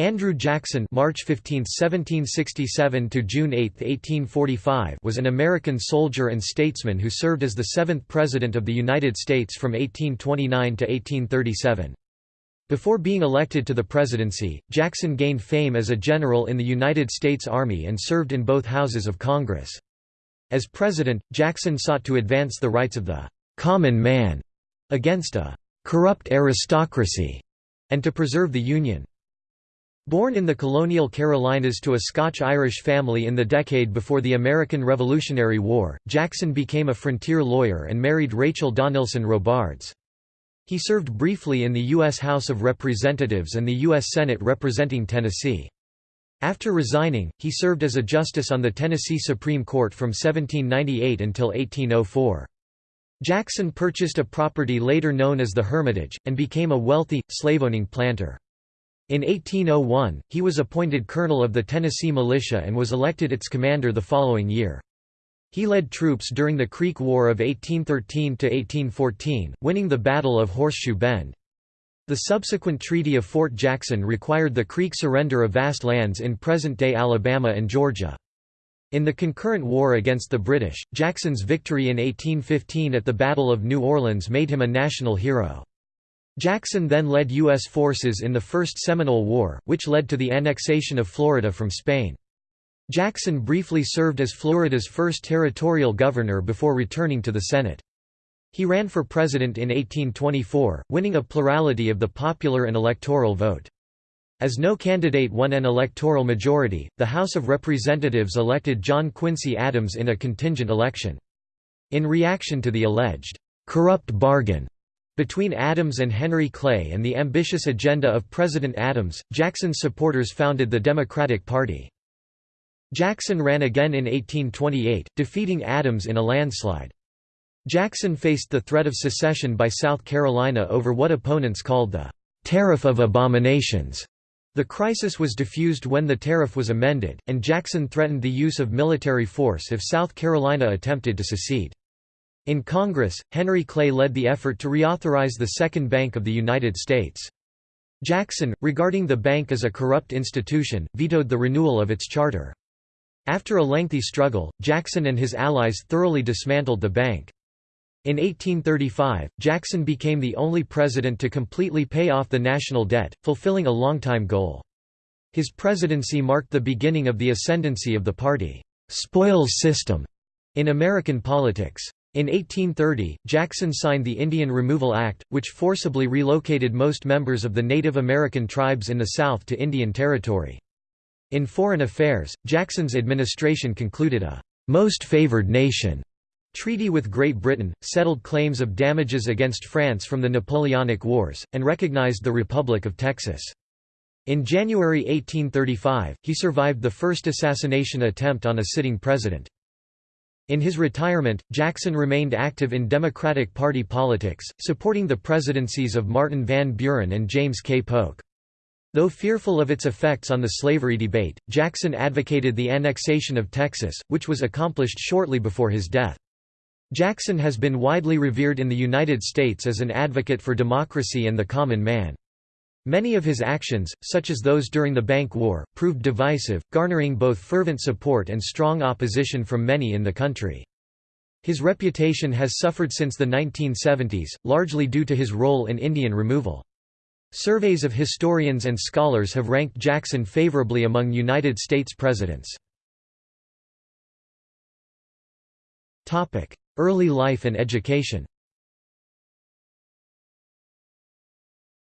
Andrew Jackson March 15, 1767 to June 8, 1845 was an American soldier and statesman who served as the seventh President of the United States from 1829 to 1837. Before being elected to the presidency, Jackson gained fame as a general in the United States Army and served in both houses of Congress. As president, Jackson sought to advance the rights of the «common man» against a «corrupt aristocracy» and to preserve the Union. Born in the colonial Carolinas to a Scotch-Irish family in the decade before the American Revolutionary War, Jackson became a frontier lawyer and married Rachel Donelson Robards. He served briefly in the U.S. House of Representatives and the U.S. Senate representing Tennessee. After resigning, he served as a justice on the Tennessee Supreme Court from 1798 until 1804. Jackson purchased a property later known as the Hermitage, and became a wealthy, slave-owning planter. In 1801, he was appointed colonel of the Tennessee Militia and was elected its commander the following year. He led troops during the Creek War of 1813–1814, winning the Battle of Horseshoe Bend. The subsequent Treaty of Fort Jackson required the Creek surrender of vast lands in present-day Alabama and Georgia. In the concurrent war against the British, Jackson's victory in 1815 at the Battle of New Orleans made him a national hero. Jackson then led U.S. forces in the First Seminole War, which led to the annexation of Florida from Spain. Jackson briefly served as Florida's first territorial governor before returning to the Senate. He ran for president in 1824, winning a plurality of the popular and electoral vote. As no candidate won an electoral majority, the House of Representatives elected John Quincy Adams in a contingent election. In reaction to the alleged corrupt bargain between Adams and Henry Clay and the ambitious agenda of President Adams, Jackson's supporters founded the Democratic Party. Jackson ran again in 1828, defeating Adams in a landslide. Jackson faced the threat of secession by South Carolina over what opponents called the «tariff of abominations». The crisis was diffused when the tariff was amended, and Jackson threatened the use of military force if South Carolina attempted to secede. In Congress, Henry Clay led the effort to reauthorize the Second Bank of the United States. Jackson, regarding the bank as a corrupt institution, vetoed the renewal of its charter. After a lengthy struggle, Jackson and his allies thoroughly dismantled the bank. In 1835, Jackson became the only president to completely pay off the national debt, fulfilling a longtime goal. His presidency marked the beginning of the ascendancy of the party spoils system in American politics. In 1830, Jackson signed the Indian Removal Act, which forcibly relocated most members of the Native American tribes in the South to Indian Territory. In foreign affairs, Jackson's administration concluded a «most favored nation» treaty with Great Britain, settled claims of damages against France from the Napoleonic Wars, and recognized the Republic of Texas. In January 1835, he survived the first assassination attempt on a sitting president. In his retirement, Jackson remained active in Democratic Party politics, supporting the presidencies of Martin Van Buren and James K. Polk. Though fearful of its effects on the slavery debate, Jackson advocated the annexation of Texas, which was accomplished shortly before his death. Jackson has been widely revered in the United States as an advocate for democracy and the common man. Many of his actions, such as those during the Bank War, proved divisive, garnering both fervent support and strong opposition from many in the country. His reputation has suffered since the 1970s, largely due to his role in Indian removal. Surveys of historians and scholars have ranked Jackson favorably among United States presidents. Early life and education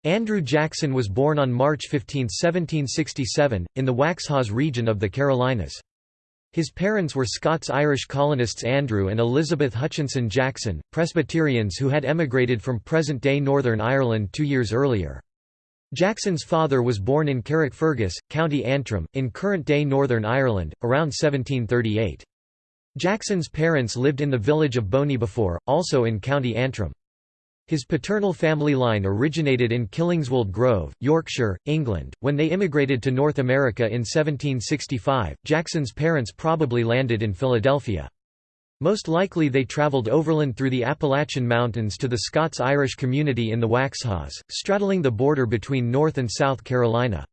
Andrew Jackson was born on March 15, 1767, in the Waxhaws region of the Carolinas. His parents were Scots-Irish colonists Andrew and Elizabeth Hutchinson Jackson, Presbyterians who had emigrated from present-day Northern Ireland two years earlier. Jackson's father was born in Carrickfergus, County Antrim, in current-day Northern Ireland, around 1738. Jackson's parents lived in the village of Boneybefore, also in County Antrim. His paternal family line originated in Killingswold Grove, Yorkshire, England. When they immigrated to North America in 1765, Jackson's parents probably landed in Philadelphia. Most likely they traveled overland through the Appalachian Mountains to the Scots-Irish community in the Waxhaws, straddling the border between North and South Carolina.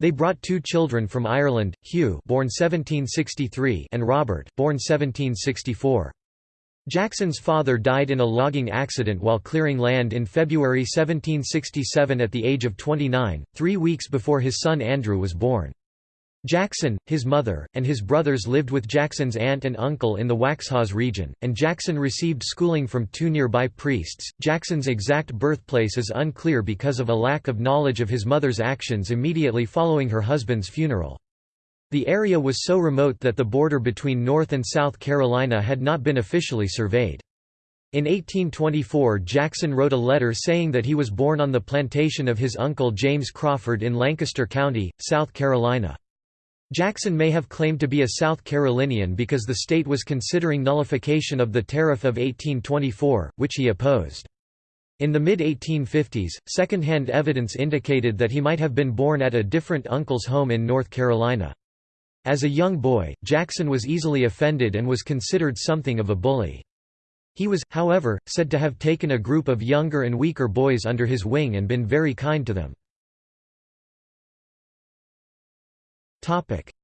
They brought two children from Ireland, Hugh born 1763 and Robert born 1764. Jackson's father died in a logging accident while clearing land in February 1767 at the age of 29, three weeks before his son Andrew was born. Jackson, his mother, and his brothers lived with Jackson's aunt and uncle in the Waxhaws region, and Jackson received schooling from two nearby priests. Jackson's exact birthplace is unclear because of a lack of knowledge of his mother's actions immediately following her husband's funeral. The area was so remote that the border between North and South Carolina had not been officially surveyed. In 1824 Jackson wrote a letter saying that he was born on the plantation of his uncle James Crawford in Lancaster County, South Carolina. Jackson may have claimed to be a South Carolinian because the state was considering nullification of the Tariff of 1824, which he opposed. In the mid-1850s, second-hand evidence indicated that he might have been born at a different uncle's home in North Carolina. As a young boy, Jackson was easily offended and was considered something of a bully. He was, however, said to have taken a group of younger and weaker boys under his wing and been very kind to them.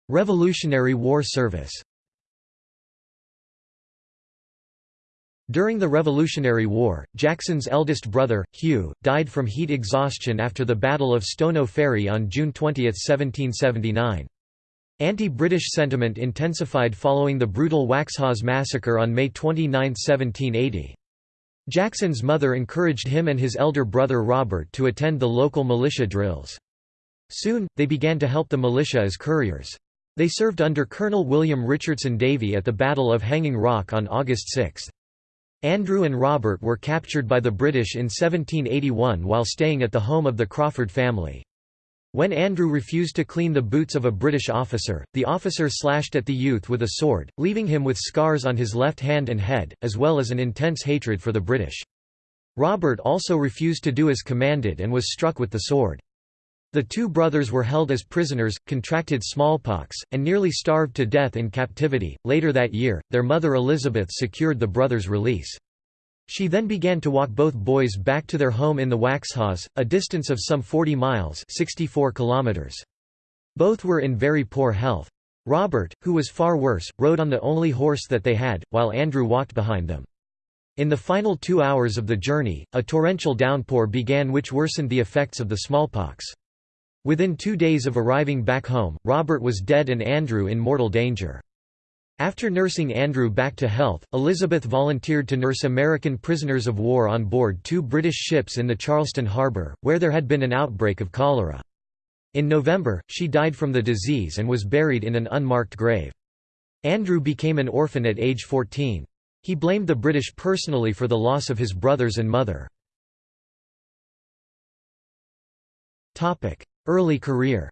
Revolutionary War service During the Revolutionary War, Jackson's eldest brother, Hugh, died from heat exhaustion after the Battle of Stono Ferry on June 20, 1779. Anti-British sentiment intensified following the brutal Waxhaws massacre on May 29, 1780. Jackson's mother encouraged him and his elder brother Robert to attend the local militia drills. Soon, they began to help the militia as couriers. They served under Colonel William Richardson Davie at the Battle of Hanging Rock on August 6. Andrew and Robert were captured by the British in 1781 while staying at the home of the Crawford family. When Andrew refused to clean the boots of a British officer, the officer slashed at the youth with a sword, leaving him with scars on his left hand and head, as well as an intense hatred for the British. Robert also refused to do as commanded and was struck with the sword. The two brothers were held as prisoners, contracted smallpox, and nearly starved to death in captivity. Later that year, their mother Elizabeth secured the brothers' release. She then began to walk both boys back to their home in the Waxhaws, a distance of some 40 miles 64 kilometers. Both were in very poor health. Robert, who was far worse, rode on the only horse that they had, while Andrew walked behind them. In the final two hours of the journey, a torrential downpour began which worsened the effects of the smallpox. Within two days of arriving back home, Robert was dead and Andrew in mortal danger. After nursing Andrew back to health, Elizabeth volunteered to nurse American prisoners of war on board two British ships in the Charleston harbor, where there had been an outbreak of cholera. In November, she died from the disease and was buried in an unmarked grave. Andrew became an orphan at age 14. He blamed the British personally for the loss of his brothers and mother. Early career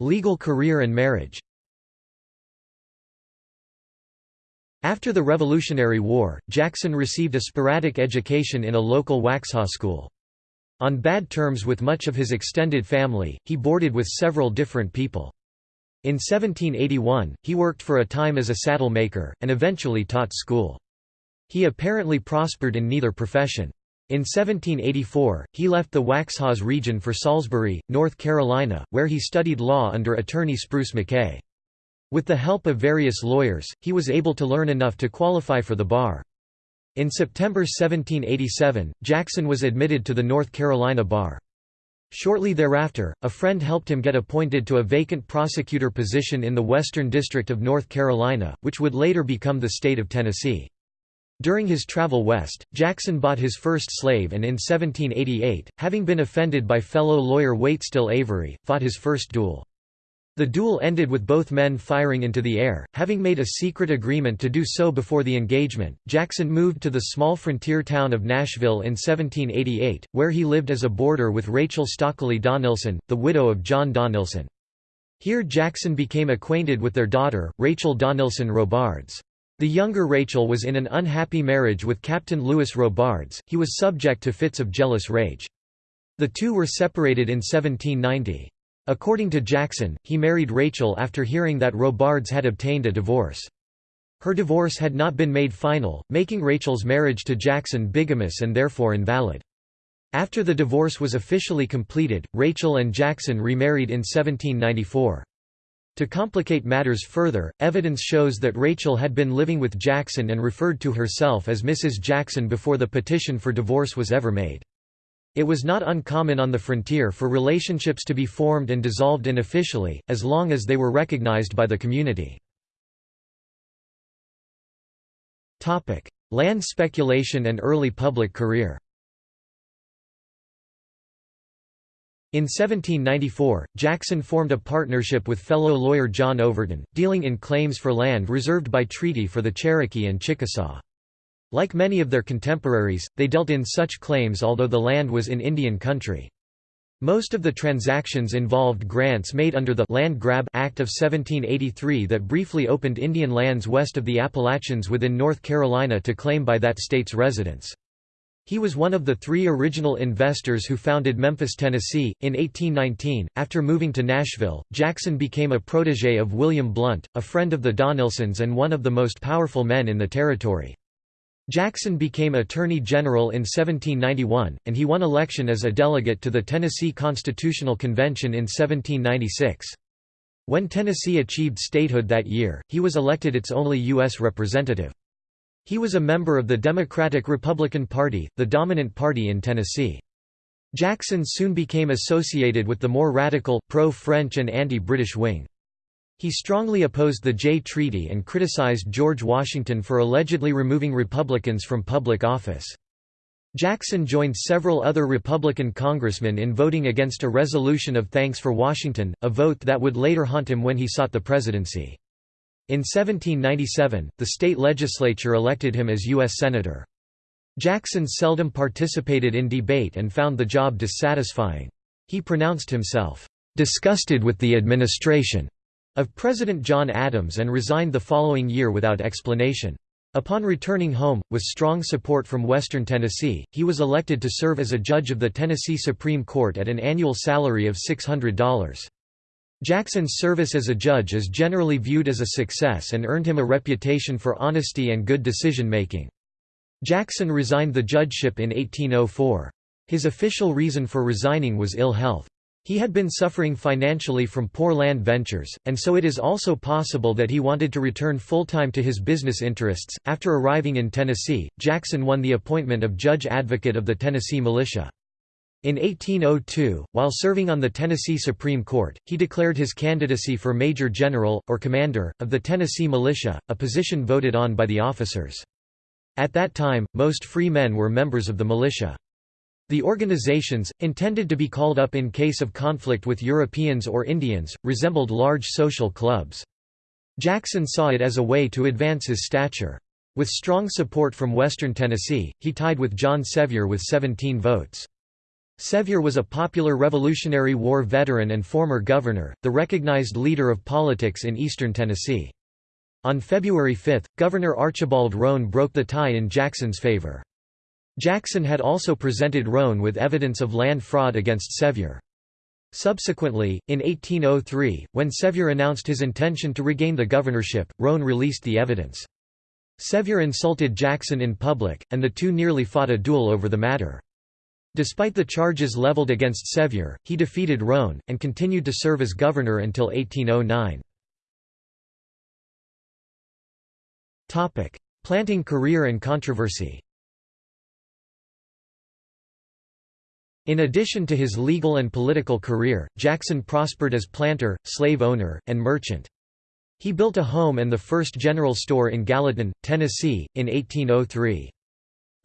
Legal career and marriage After the Revolutionary War, Jackson received a sporadic education in a local Waxhaw school. On bad terms with much of his extended family, he boarded with several different people. In 1781, he worked for a time as a saddle maker, and eventually taught school. He apparently prospered in neither profession. In 1784, he left the Waxhaws region for Salisbury, North Carolina, where he studied law under attorney Spruce Macay. With the help of various lawyers, he was able to learn enough to qualify for the bar. In September 1787, Jackson was admitted to the North Carolina bar. Shortly thereafter, a friend helped him get appointed to a vacant prosecutor position in the Western District of North Carolina, which would later become the state of Tennessee. During his travel west, Jackson bought his first slave and in 1788, having been offended by fellow lawyer Waitstill Avery, fought his first duel. The duel ended with both men firing into the air. Having made a secret agreement to do so before the engagement, Jackson moved to the small frontier town of Nashville in 1788, where he lived as a boarder with Rachel Stockley Donelson, the widow of John Donelson. Here Jackson became acquainted with their daughter, Rachel Donelson Robards. The younger Rachel was in an unhappy marriage with Captain Louis Robards, he was subject to fits of jealous rage. The two were separated in 1790. According to Jackson, he married Rachel after hearing that Robards had obtained a divorce. Her divorce had not been made final, making Rachel's marriage to Jackson bigamous and therefore invalid. After the divorce was officially completed, Rachel and Jackson remarried in 1794. To complicate matters further, evidence shows that Rachel had been living with Jackson and referred to herself as Mrs. Jackson before the petition for divorce was ever made. It was not uncommon on the frontier for relationships to be formed and dissolved unofficially, as long as they were recognized by the community. Land speculation and early public career In 1794, Jackson formed a partnership with fellow lawyer John Overton, dealing in claims for land reserved by treaty for the Cherokee and Chickasaw. Like many of their contemporaries, they dealt in such claims although the land was in Indian country. Most of the transactions involved grants made under the Land Grab Act of 1783 that briefly opened Indian lands west of the Appalachians within North Carolina to claim by that state's residents. He was one of the three original investors who founded Memphis, Tennessee. In 1819, after moving to Nashville, Jackson became a protege of William Blount, a friend of the Donelsons and one of the most powerful men in the territory. Jackson became Attorney General in 1791, and he won election as a delegate to the Tennessee Constitutional Convention in 1796. When Tennessee achieved statehood that year, he was elected its only U.S. representative. He was a member of the Democratic-Republican Party, the dominant party in Tennessee. Jackson soon became associated with the more radical, pro-French and anti-British wing. He strongly opposed the Jay Treaty and criticized George Washington for allegedly removing Republicans from public office. Jackson joined several other Republican congressmen in voting against a resolution of thanks for Washington, a vote that would later haunt him when he sought the presidency. In 1797, the state legislature elected him as U.S. Senator. Jackson seldom participated in debate and found the job dissatisfying. He pronounced himself, "...disgusted with the administration." of President John Adams and resigned the following year without explanation. Upon returning home, with strong support from Western Tennessee, he was elected to serve as a judge of the Tennessee Supreme Court at an annual salary of $600. Jackson's service as a judge is generally viewed as a success and earned him a reputation for honesty and good decision-making. Jackson resigned the judgeship in 1804. His official reason for resigning was ill health. He had been suffering financially from poor land ventures, and so it is also possible that he wanted to return full-time to his business interests. After arriving in Tennessee, Jackson won the appointment of Judge Advocate of the Tennessee Militia. In 1802, while serving on the Tennessee Supreme Court, he declared his candidacy for Major General, or Commander, of the Tennessee Militia, a position voted on by the officers. At that time, most free men were members of the militia. The organizations, intended to be called up in case of conflict with Europeans or Indians, resembled large social clubs. Jackson saw it as a way to advance his stature. With strong support from western Tennessee, he tied with John Sevier with 17 votes. Sevier was a popular Revolutionary War veteran and former governor, the recognized leader of politics in eastern Tennessee. On February 5, Governor Archibald Roane broke the tie in Jackson's favor. Jackson had also presented Roane with evidence of land fraud against Sevier. Subsequently, in 1803, when Sevier announced his intention to regain the governorship, Roane released the evidence. Sevier insulted Jackson in public, and the two nearly fought a duel over the matter. Despite the charges leveled against Sevier, he defeated Roane, and continued to serve as governor until 1809. Planting career and controversy In addition to his legal and political career, Jackson prospered as planter, slave owner, and merchant. He built a home and the first general store in Gallatin, Tennessee, in 1803.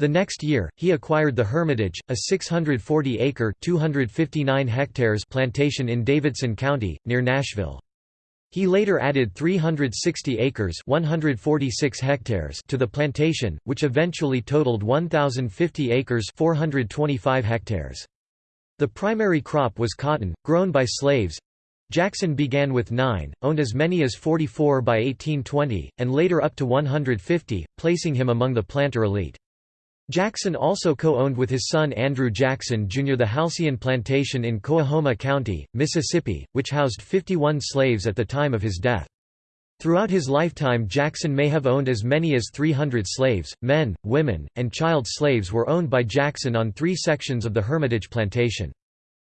The next year, he acquired the Hermitage, a 640-acre (259 hectares) plantation in Davidson County, near Nashville. He later added 360 acres 146 hectares to the plantation, which eventually totaled 1,050 acres 425 hectares. The primary crop was cotton, grown by slaves. Jackson began with nine, owned as many as 44 by 1820, and later up to 150, placing him among the planter elite. Jackson also co-owned with his son Andrew Jackson Jr. the Halcyon Plantation in Coahoma County, Mississippi, which housed 51 slaves at the time of his death. Throughout his lifetime Jackson may have owned as many as 300 slaves, men, women, and child slaves were owned by Jackson on three sections of the Hermitage plantation.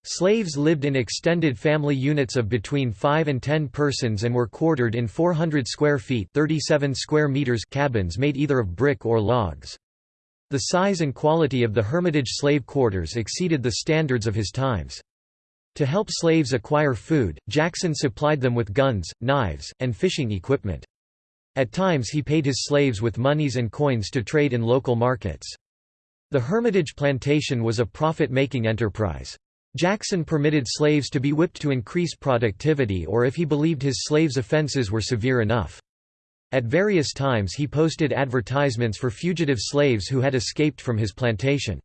Slaves lived in extended family units of between 5 and 10 persons and were quartered in 400 square feet 37 square meters cabins made either of brick or logs. The size and quality of the Hermitage slave quarters exceeded the standards of his times. To help slaves acquire food, Jackson supplied them with guns, knives, and fishing equipment. At times he paid his slaves with monies and coins to trade in local markets. The Hermitage plantation was a profit-making enterprise. Jackson permitted slaves to be whipped to increase productivity or if he believed his slaves' offenses were severe enough. At various times he posted advertisements for fugitive slaves who had escaped from his plantation.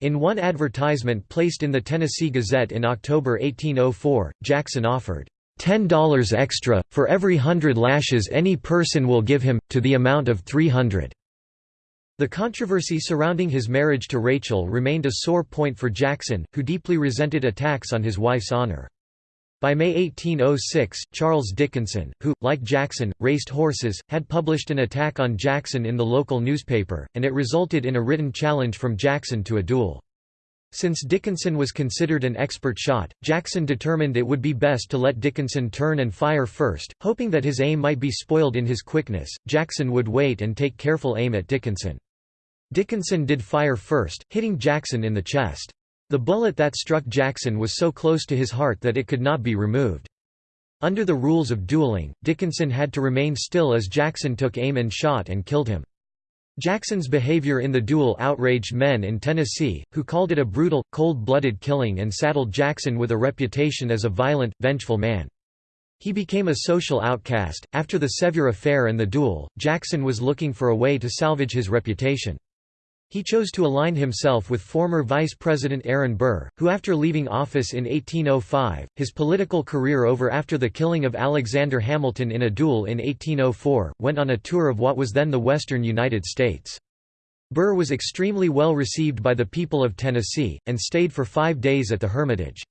In one advertisement placed in the Tennessee Gazette in October 1804, Jackson offered, $10 extra, for every hundred lashes any person will give him, to the amount of 300. The controversy surrounding his marriage to Rachel remained a sore point for Jackson, who deeply resented attacks on his wife's honor. By May 1806, Charles Dickinson, who, like Jackson, raced horses, had published an attack on Jackson in the local newspaper, and it resulted in a written challenge from Jackson to a duel. Since Dickinson was considered an expert shot, Jackson determined it would be best to let Dickinson turn and fire first, hoping that his aim might be spoiled in his quickness. Jackson would wait and take careful aim at Dickinson. Dickinson did fire first, hitting Jackson in the chest. The bullet that struck Jackson was so close to his heart that it could not be removed. Under the rules of dueling, Dickinson had to remain still as Jackson took aim and shot and killed him. Jackson's behavior in the duel outraged men in Tennessee, who called it a brutal, cold-blooded killing and saddled Jackson with a reputation as a violent, vengeful man. He became a social outcast. After the Sevier affair and the duel, Jackson was looking for a way to salvage his reputation. He chose to align himself with former Vice President Aaron Burr, who after leaving office in 1805, his political career over after the killing of Alexander Hamilton in a duel in 1804, went on a tour of what was then the western United States. Burr was extremely well received by the people of Tennessee, and stayed for five days at the Hermitage.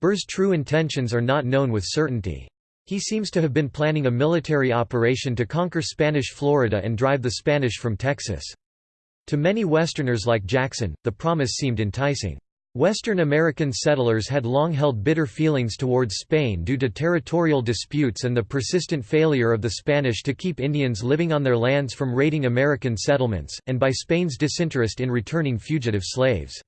Burr's true intentions are not known with certainty. He seems to have been planning a military operation to conquer Spanish Florida and drive the Spanish from Texas. To many Westerners like Jackson, the promise seemed enticing. Western American settlers had long held bitter feelings towards Spain due to territorial disputes and the persistent failure of the Spanish to keep Indians living on their lands from raiding American settlements, and by Spain's disinterest in returning fugitive slaves.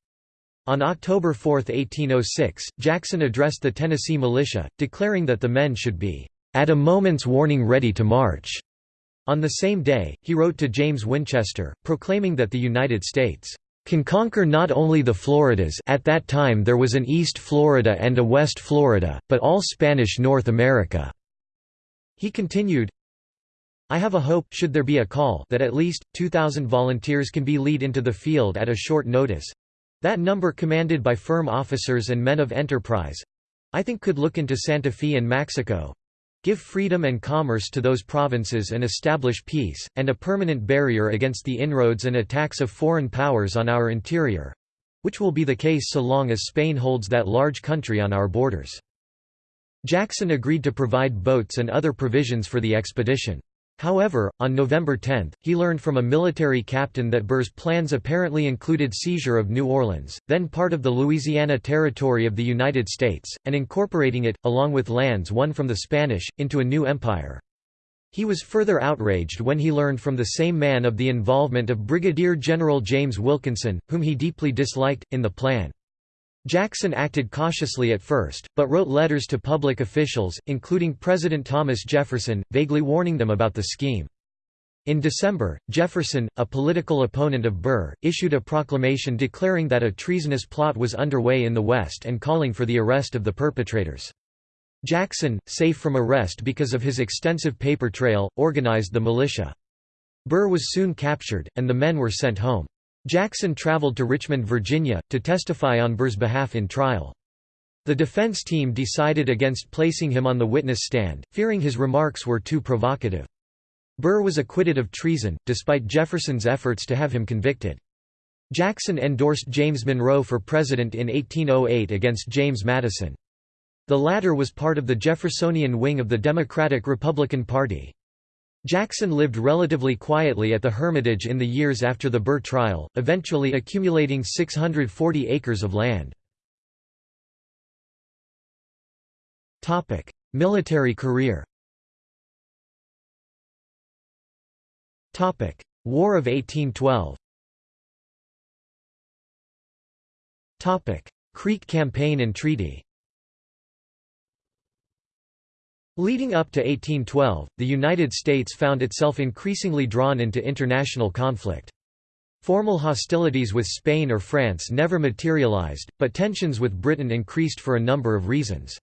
On October 4, 1806, Jackson addressed the Tennessee militia, declaring that the men should be, "...at a moment's warning ready to march." On the same day, he wrote to James Winchester, proclaiming that the United States can conquer not only the Floridas at that time there was an East Florida and a West Florida, but all Spanish North America." He continued, I have a hope should there be a call that at least, 2,000 volunteers can be lead into the field at a short notice—that number commanded by firm officers and men of enterprise—I think could look into Santa Fe and Mexico, give freedom and commerce to those provinces and establish peace, and a permanent barrier against the inroads and attacks of foreign powers on our interior—which will be the case so long as Spain holds that large country on our borders." Jackson agreed to provide boats and other provisions for the expedition. However, on November 10, he learned from a military captain that Burr's plans apparently included seizure of New Orleans, then part of the Louisiana Territory of the United States, and incorporating it, along with lands won from the Spanish, into a new empire. He was further outraged when he learned from the same man of the involvement of Brigadier General James Wilkinson, whom he deeply disliked, in the plan. Jackson acted cautiously at first, but wrote letters to public officials, including President Thomas Jefferson, vaguely warning them about the scheme. In December, Jefferson, a political opponent of Burr, issued a proclamation declaring that a treasonous plot was underway in the West and calling for the arrest of the perpetrators. Jackson, safe from arrest because of his extensive paper trail, organized the militia. Burr was soon captured, and the men were sent home. Jackson traveled to Richmond, Virginia, to testify on Burr's behalf in trial. The defense team decided against placing him on the witness stand, fearing his remarks were too provocative. Burr was acquitted of treason, despite Jefferson's efforts to have him convicted. Jackson endorsed James Monroe for president in 1808 against James Madison. The latter was part of the Jeffersonian wing of the Democratic-Republican Party. Jackson lived relatively quietly at the Hermitage in the years after the Burr trial, eventually accumulating 640 acres of land. Military career. War of 1812 Creek Campaign and Treaty Leading up to 1812, the United States found itself increasingly drawn into international conflict. Formal hostilities with Spain or France never materialized, but tensions with Britain increased for a number of reasons.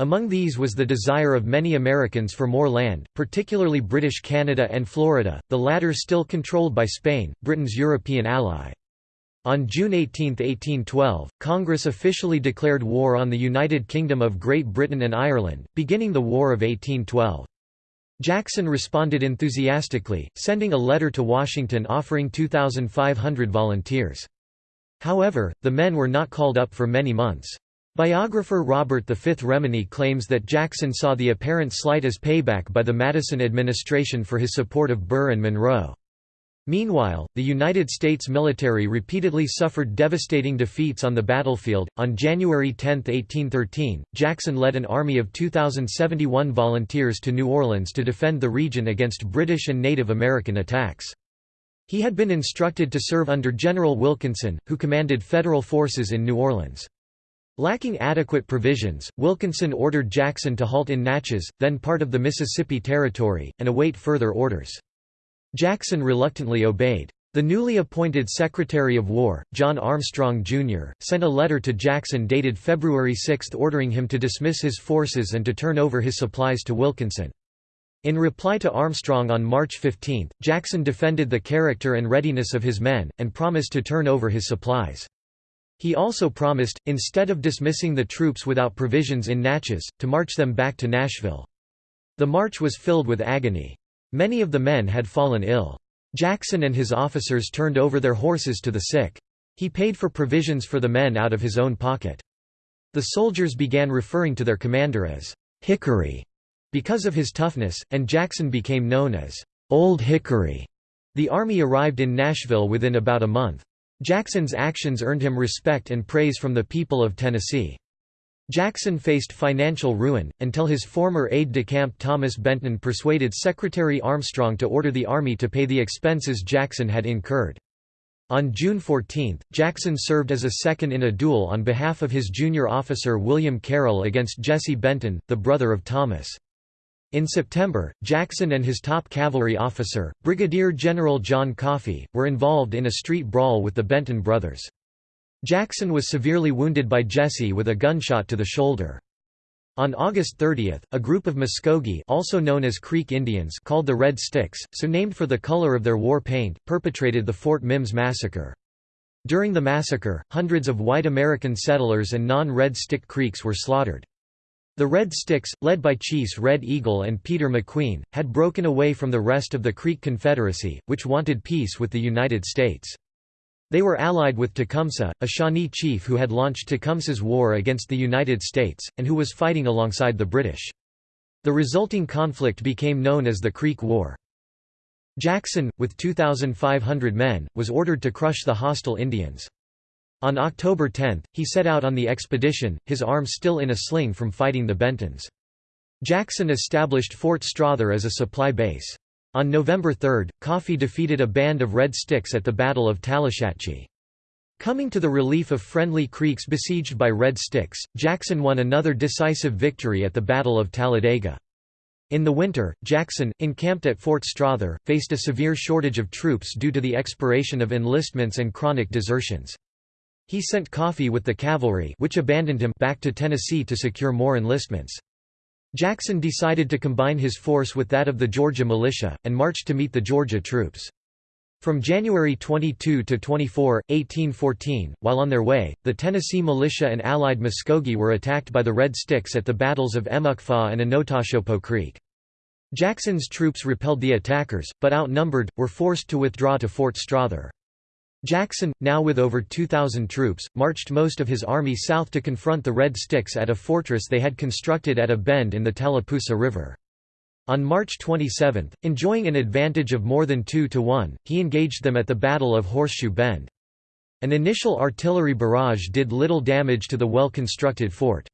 Among these was the desire of many Americans for more land, particularly British Canada and Florida, the latter still controlled by Spain, Britain's European ally. On June 18, 1812, Congress officially declared war on the United Kingdom of Great Britain and Ireland, beginning the War of 1812. Jackson responded enthusiastically, sending a letter to Washington offering 2,500 volunteers. However, the men were not called up for many months. Biographer Robert V. Remini claims that Jackson saw the apparent slight as payback by the Madison administration for his support of Burr and Monroe. Meanwhile, the United States military repeatedly suffered devastating defeats on the battlefield. On January 10, 1813, Jackson led an army of 2,071 volunteers to New Orleans to defend the region against British and Native American attacks. He had been instructed to serve under General Wilkinson, who commanded federal forces in New Orleans. Lacking adequate provisions, Wilkinson ordered Jackson to halt in Natchez, then part of the Mississippi Territory, and await further orders. Jackson reluctantly obeyed. The newly appointed Secretary of War, John Armstrong, Jr., sent a letter to Jackson dated February 6 ordering him to dismiss his forces and to turn over his supplies to Wilkinson. In reply to Armstrong on March 15, Jackson defended the character and readiness of his men, and promised to turn over his supplies. He also promised, instead of dismissing the troops without provisions in Natchez, to march them back to Nashville. The march was filled with agony. Many of the men had fallen ill. Jackson and his officers turned over their horses to the sick. He paid for provisions for the men out of his own pocket. The soldiers began referring to their commander as Hickory because of his toughness, and Jackson became known as Old Hickory. The army arrived in Nashville within about a month. Jackson's actions earned him respect and praise from the people of Tennessee. Jackson faced financial ruin, until his former aide-de-camp Thomas Benton persuaded Secretary Armstrong to order the Army to pay the expenses Jackson had incurred. On June 14, Jackson served as a second in a duel on behalf of his junior officer William Carroll against Jesse Benton, the brother of Thomas. In September, Jackson and his top cavalry officer, Brigadier General John Coffee, were involved in a street brawl with the Benton brothers. Jackson was severely wounded by Jesse with a gunshot to the shoulder. On August 30, a group of Muskogee also known as Creek Indians called the Red Sticks, so named for the color of their war paint, perpetrated the Fort Mims massacre. During the massacre, hundreds of white American settlers and non-Red Stick Creeks were slaughtered. The Red Sticks, led by Chiefs Red Eagle and Peter McQueen, had broken away from the rest of the Creek Confederacy, which wanted peace with the United States. They were allied with Tecumseh, a Shawnee chief who had launched Tecumseh's war against the United States, and who was fighting alongside the British. The resulting conflict became known as the Creek War. Jackson, with 2,500 men, was ordered to crush the hostile Indians. On October 10, he set out on the expedition, his arm still in a sling from fighting the Bentons. Jackson established Fort Strother as a supply base. On November 3, Coffee defeated a band of Red Sticks at the Battle of Tallushatchee. Coming to the relief of friendly creeks besieged by Red Sticks, Jackson won another decisive victory at the Battle of Talladega. In the winter, Jackson, encamped at Fort Strother, faced a severe shortage of troops due to the expiration of enlistments and chronic desertions. He sent Coffee with the cavalry which abandoned him back to Tennessee to secure more enlistments. Jackson decided to combine his force with that of the Georgia militia, and marched to meet the Georgia troops. From January 22 to 24, 1814, while on their way, the Tennessee militia and allied Muskogee were attacked by the Red Sticks at the battles of Emuckfaw and Enotachopo Creek. Jackson's troops repelled the attackers, but outnumbered, were forced to withdraw to Fort Strother. Jackson, now with over 2,000 troops, marched most of his army south to confront the Red Sticks at a fortress they had constructed at a bend in the Tallapoosa River. On March 27, enjoying an advantage of more than 2 to 1, he engaged them at the Battle of Horseshoe Bend. An initial artillery barrage did little damage to the well-constructed fort.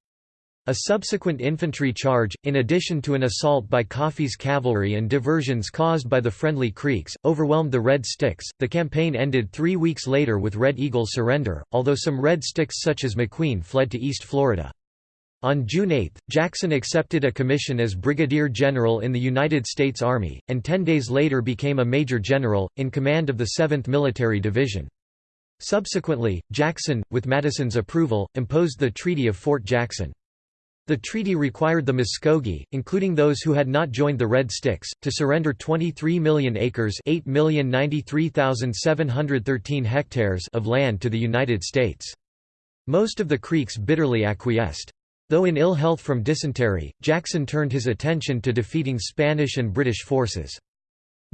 A subsequent infantry charge, in addition to an assault by Coffee's cavalry and diversions caused by the friendly Creeks, overwhelmed the Red Sticks. The campaign ended three weeks later with Red Eagle's surrender, although some Red Sticks such as McQueen fled to East Florida. On June 8, Jackson accepted a commission as brigadier general in the United States Army, and ten days later became a major general, in command of the 7th Military Division. Subsequently, Jackson, with Madison's approval, imposed the Treaty of Fort Jackson. The treaty required the Muskogee, including those who had not joined the Red Sticks, to surrender 23 million acres hectares of land to the United States. Most of the Creeks bitterly acquiesced. Though in ill health from dysentery, Jackson turned his attention to defeating Spanish and British forces.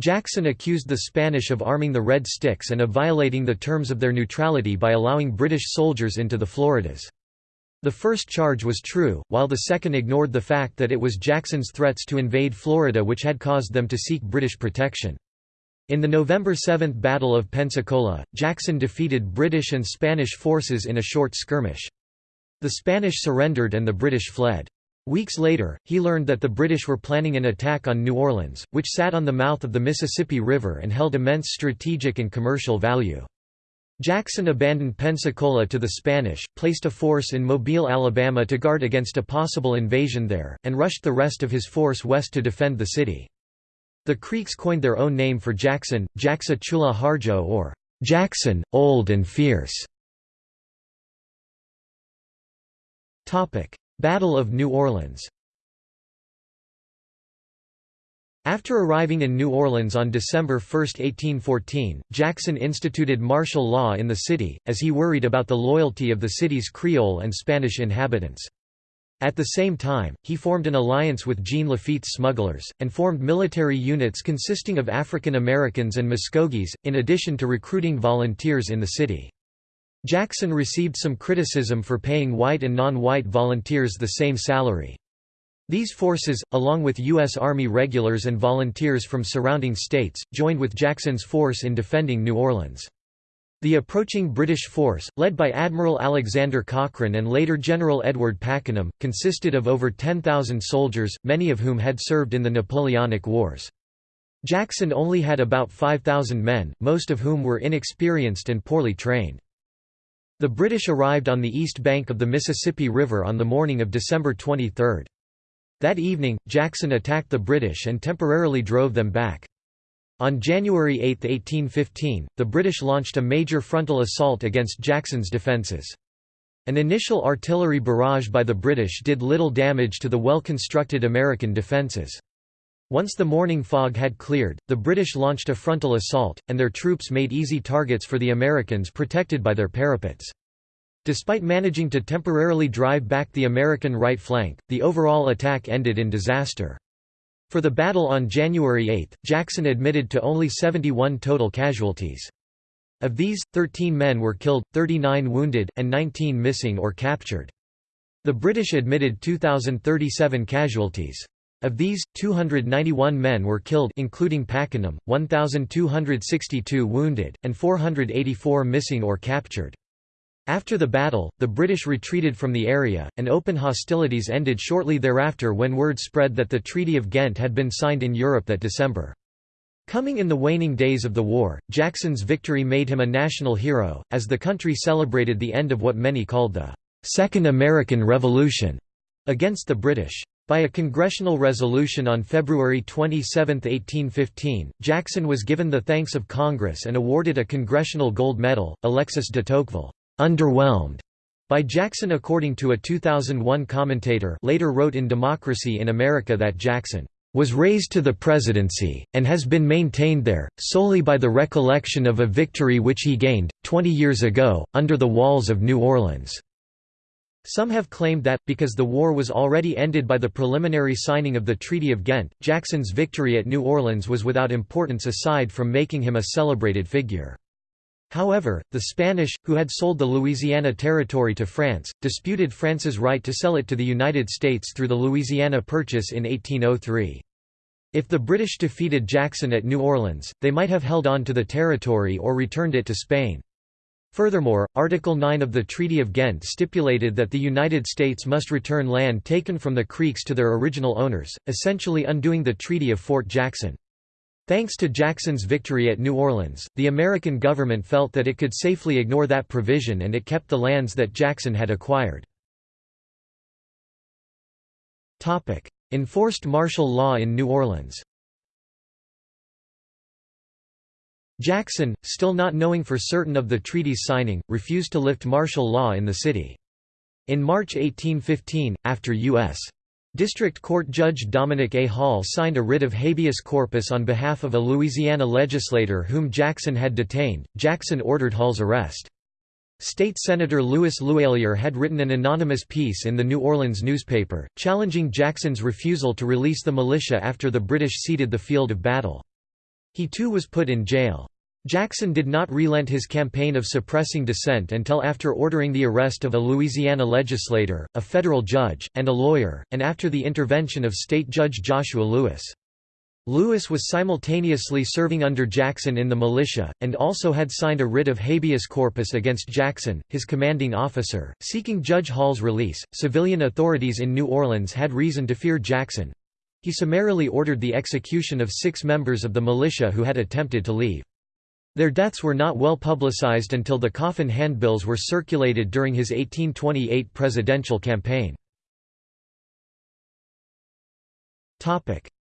Jackson accused the Spanish of arming the Red Sticks and of violating the terms of their neutrality by allowing British soldiers into the Floridas. The first charge was true, while the second ignored the fact that it was Jackson's threats to invade Florida which had caused them to seek British protection. In the November 7 Battle of Pensacola, Jackson defeated British and Spanish forces in a short skirmish. The Spanish surrendered and the British fled. Weeks later, he learned that the British were planning an attack on New Orleans, which sat on the mouth of the Mississippi River and held immense strategic and commercial value. Jackson abandoned Pensacola to the Spanish, placed a force in Mobile, Alabama to guard against a possible invasion there, and rushed the rest of his force west to defend the city. The Creeks coined their own name for Jackson, Jacksa Chula Harjo or Jackson, Old and Fierce. Battle of New Orleans After arriving in New Orleans on December 1, 1814, Jackson instituted martial law in the city, as he worried about the loyalty of the city's Creole and Spanish inhabitants. At the same time, he formed an alliance with Jean Lafitte's smugglers, and formed military units consisting of African Americans and Muskogees, in addition to recruiting volunteers in the city. Jackson received some criticism for paying white and non-white volunteers the same salary. These forces, along with U.S. Army regulars and volunteers from surrounding states, joined with Jackson's force in defending New Orleans. The approaching British force, led by Admiral Alexander Cochrane and later General Edward Pakenham, consisted of over 10,000 soldiers, many of whom had served in the Napoleonic Wars. Jackson only had about 5,000 men, most of whom were inexperienced and poorly trained. The British arrived on the east bank of the Mississippi River on the morning of December 23. That evening, Jackson attacked the British and temporarily drove them back. On January 8, 1815, the British launched a major frontal assault against Jackson's defences. An initial artillery barrage by the British did little damage to the well-constructed American defences. Once the morning fog had cleared, the British launched a frontal assault, and their troops made easy targets for the Americans protected by their parapets. Despite managing to temporarily drive back the American right flank, the overall attack ended in disaster. For the battle on January 8, Jackson admitted to only 71 total casualties. Of these, 13 men were killed, 39 wounded, and 19 missing or captured. The British admitted 2,037 casualties. Of these, 291 men were killed including Pakenham, 1,262 wounded, and 484 missing or captured. After the battle, the British retreated from the area, and open hostilities ended shortly thereafter when word spread that the Treaty of Ghent had been signed in Europe that December. Coming in the waning days of the war, Jackson's victory made him a national hero, as the country celebrated the end of what many called the Second American Revolution against the British. By a congressional resolution on February 27, 1815, Jackson was given the thanks of Congress and awarded a Congressional Gold Medal. Alexis de Tocqueville underwhelmed by Jackson according to a 2001 commentator later wrote in Democracy in America that Jackson was raised to the presidency, and has been maintained there, solely by the recollection of a victory which he gained, 20 years ago, under the walls of New Orleans." Some have claimed that, because the war was already ended by the preliminary signing of the Treaty of Ghent, Jackson's victory at New Orleans was without importance aside from making him a celebrated figure. However, the Spanish, who had sold the Louisiana Territory to France, disputed France's right to sell it to the United States through the Louisiana Purchase in 1803. If the British defeated Jackson at New Orleans, they might have held on to the territory or returned it to Spain. Furthermore, Article 9 of the Treaty of Ghent stipulated that the United States must return land taken from the Creeks to their original owners, essentially undoing the Treaty of Fort Jackson. Thanks to Jackson's victory at New Orleans, the American government felt that it could safely ignore that provision and it kept the lands that Jackson had acquired. Enforced martial law in New Orleans Jackson, still not knowing for certain of the treaty's signing, refused to lift martial law in the city. In March 1815, after U.S. District Court Judge Dominic A. Hall signed a writ of habeas corpus on behalf of a Louisiana legislator whom Jackson had detained. Jackson ordered Hall's arrest. State Senator Louis Louaillier had written an anonymous piece in the New Orleans newspaper, challenging Jackson's refusal to release the militia after the British ceded the field of battle. He too was put in jail. Jackson did not relent his campaign of suppressing dissent until after ordering the arrest of a Louisiana legislator, a federal judge, and a lawyer, and after the intervention of State Judge Joshua Lewis. Lewis was simultaneously serving under Jackson in the militia, and also had signed a writ of habeas corpus against Jackson, his commanding officer, seeking Judge Hall's release. Civilian authorities in New Orleans had reason to fear Jackson. He summarily ordered the execution of six members of the militia who had attempted to leave. Their deaths were not well publicized until the coffin handbills were circulated during his 1828 presidential campaign.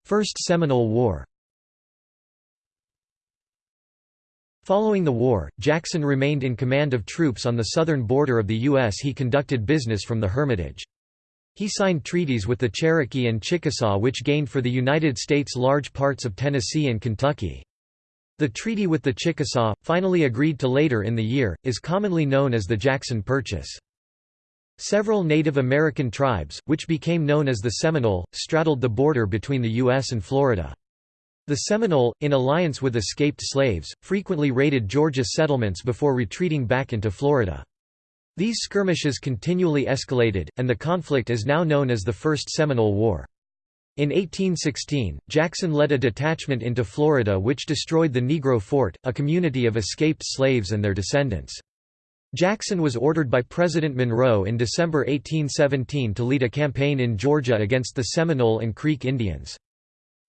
First Seminole War Following the war, Jackson remained in command of troops on the southern border of the U.S. He conducted business from the Hermitage. He signed treaties with the Cherokee and Chickasaw which gained for the United States large parts of Tennessee and Kentucky. The treaty with the Chickasaw, finally agreed to later in the year, is commonly known as the Jackson Purchase. Several Native American tribes, which became known as the Seminole, straddled the border between the U.S. and Florida. The Seminole, in alliance with escaped slaves, frequently raided Georgia settlements before retreating back into Florida. These skirmishes continually escalated, and the conflict is now known as the First Seminole War. In 1816, Jackson led a detachment into Florida which destroyed the Negro Fort, a community of escaped slaves and their descendants. Jackson was ordered by President Monroe in December 1817 to lead a campaign in Georgia against the Seminole and Creek Indians.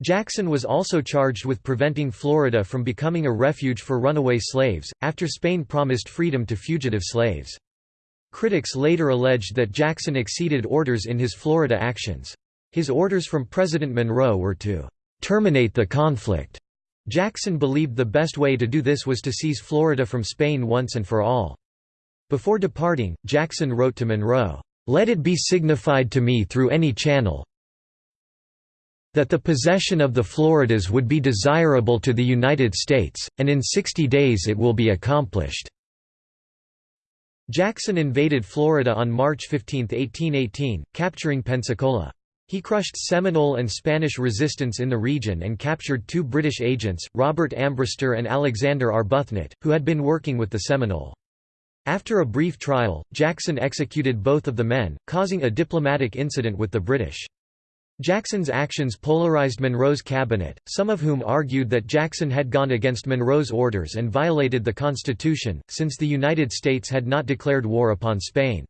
Jackson was also charged with preventing Florida from becoming a refuge for runaway slaves, after Spain promised freedom to fugitive slaves. Critics later alleged that Jackson exceeded orders in his Florida actions. His orders from President Monroe were to terminate the conflict. Jackson believed the best way to do this was to seize Florida from Spain once and for all. Before departing, Jackson wrote to Monroe, "'Let it be signified to me through any channel that the possession of the Floridas would be desirable to the United States, and in 60 days it will be accomplished." Jackson invaded Florida on March 15, 1818, capturing Pensacola. He crushed Seminole and Spanish resistance in the region and captured two British agents, Robert Ambrister and Alexander Arbuthnot, who had been working with the Seminole. After a brief trial, Jackson executed both of the men, causing a diplomatic incident with the British. Jackson's actions polarized Monroe's cabinet, some of whom argued that Jackson had gone against Monroe's orders and violated the Constitution, since the United States had not declared war upon Spain.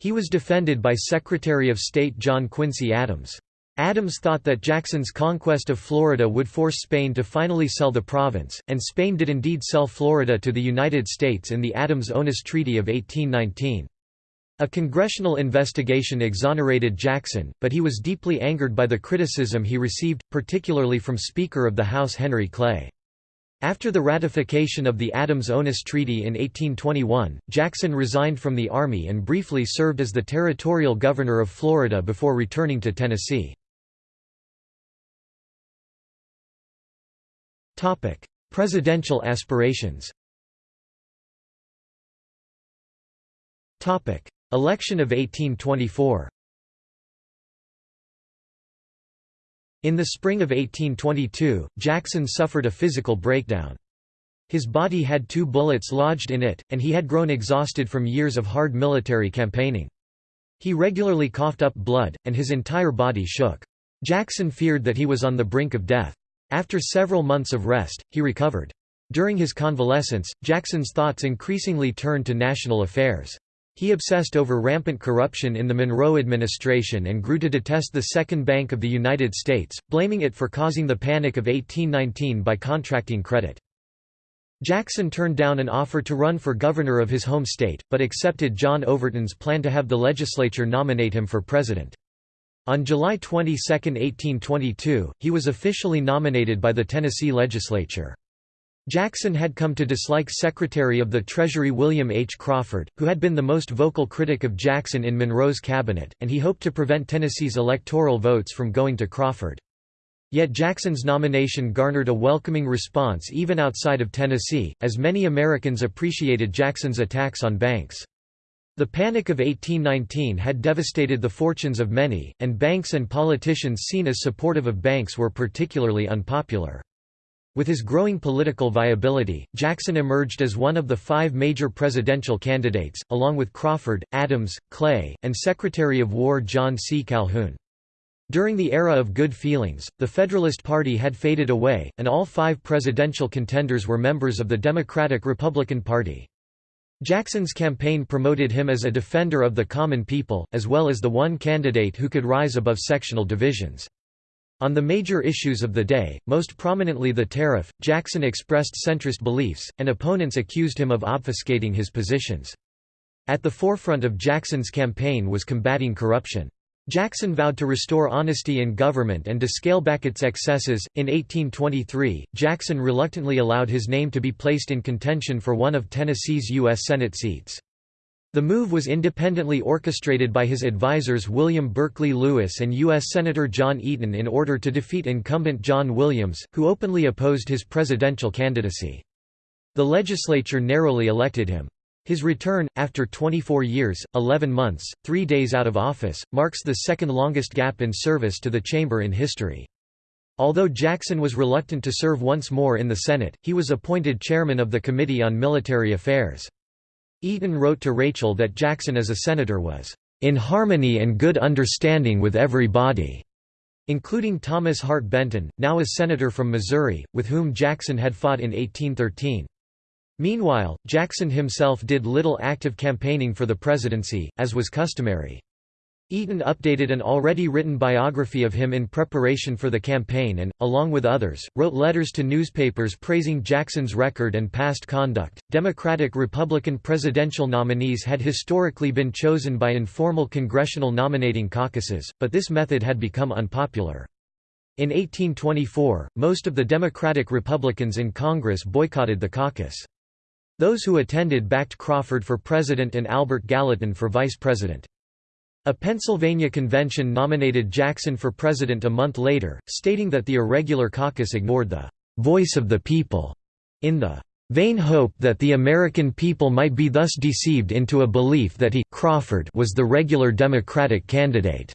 He was defended by Secretary of State John Quincy Adams. Adams thought that Jackson's conquest of Florida would force Spain to finally sell the province, and Spain did indeed sell Florida to the United States in the Adams-Onis Treaty of 1819. A congressional investigation exonerated Jackson, but he was deeply angered by the criticism he received, particularly from Speaker of the House Henry Clay. After the ratification of the Adams-Onis Treaty in 1821, Jackson resigned from the Army and briefly served as the territorial governor of Florida before returning to Tennessee. Presidential aspirations Election of 1824 In the spring of 1822, Jackson suffered a physical breakdown. His body had two bullets lodged in it, and he had grown exhausted from years of hard military campaigning. He regularly coughed up blood, and his entire body shook. Jackson feared that he was on the brink of death. After several months of rest, he recovered. During his convalescence, Jackson's thoughts increasingly turned to national affairs. He obsessed over rampant corruption in the Monroe administration and grew to detest the Second Bank of the United States, blaming it for causing the Panic of 1819 by contracting credit. Jackson turned down an offer to run for governor of his home state, but accepted John Overton's plan to have the legislature nominate him for president. On July 22, 1822, he was officially nominated by the Tennessee legislature. Jackson had come to dislike Secretary of the Treasury William H. Crawford, who had been the most vocal critic of Jackson in Monroe's cabinet, and he hoped to prevent Tennessee's electoral votes from going to Crawford. Yet Jackson's nomination garnered a welcoming response even outside of Tennessee, as many Americans appreciated Jackson's attacks on banks. The Panic of 1819 had devastated the fortunes of many, and banks and politicians seen as supportive of banks were particularly unpopular. With his growing political viability, Jackson emerged as one of the five major presidential candidates, along with Crawford, Adams, Clay, and Secretary of War John C. Calhoun. During the era of good feelings, the Federalist Party had faded away, and all five presidential contenders were members of the Democratic-Republican Party. Jackson's campaign promoted him as a defender of the common people, as well as the one candidate who could rise above sectional divisions. On the major issues of the day, most prominently the tariff, Jackson expressed centrist beliefs, and opponents accused him of obfuscating his positions. At the forefront of Jackson's campaign was combating corruption. Jackson vowed to restore honesty in government and to scale back its excesses. In 1823, Jackson reluctantly allowed his name to be placed in contention for one of Tennessee's U.S. Senate seats. The move was independently orchestrated by his advisers William Berkeley Lewis and U.S. Senator John Eaton in order to defeat incumbent John Williams, who openly opposed his presidential candidacy. The legislature narrowly elected him. His return, after 24 years, 11 months, 3 days out of office, marks the second longest gap in service to the chamber in history. Although Jackson was reluctant to serve once more in the Senate, he was appointed chairman of the Committee on Military Affairs. Eaton wrote to Rachel that Jackson as a senator was, "...in harmony and good understanding with every body." including Thomas Hart Benton, now a senator from Missouri, with whom Jackson had fought in 1813. Meanwhile, Jackson himself did little active campaigning for the presidency, as was customary. Eaton updated an already written biography of him in preparation for the campaign and, along with others, wrote letters to newspapers praising Jackson's record and past conduct. Democratic Republican presidential nominees had historically been chosen by informal congressional nominating caucuses, but this method had become unpopular. In 1824, most of the Democratic Republicans in Congress boycotted the caucus. Those who attended backed Crawford for president and Albert Gallatin for vice president. A Pennsylvania convention nominated Jackson for president a month later, stating that the irregular caucus ignored the «voice of the people» in the vain hope that the American people might be thus deceived into a belief that he Crawford was the regular Democratic candidate.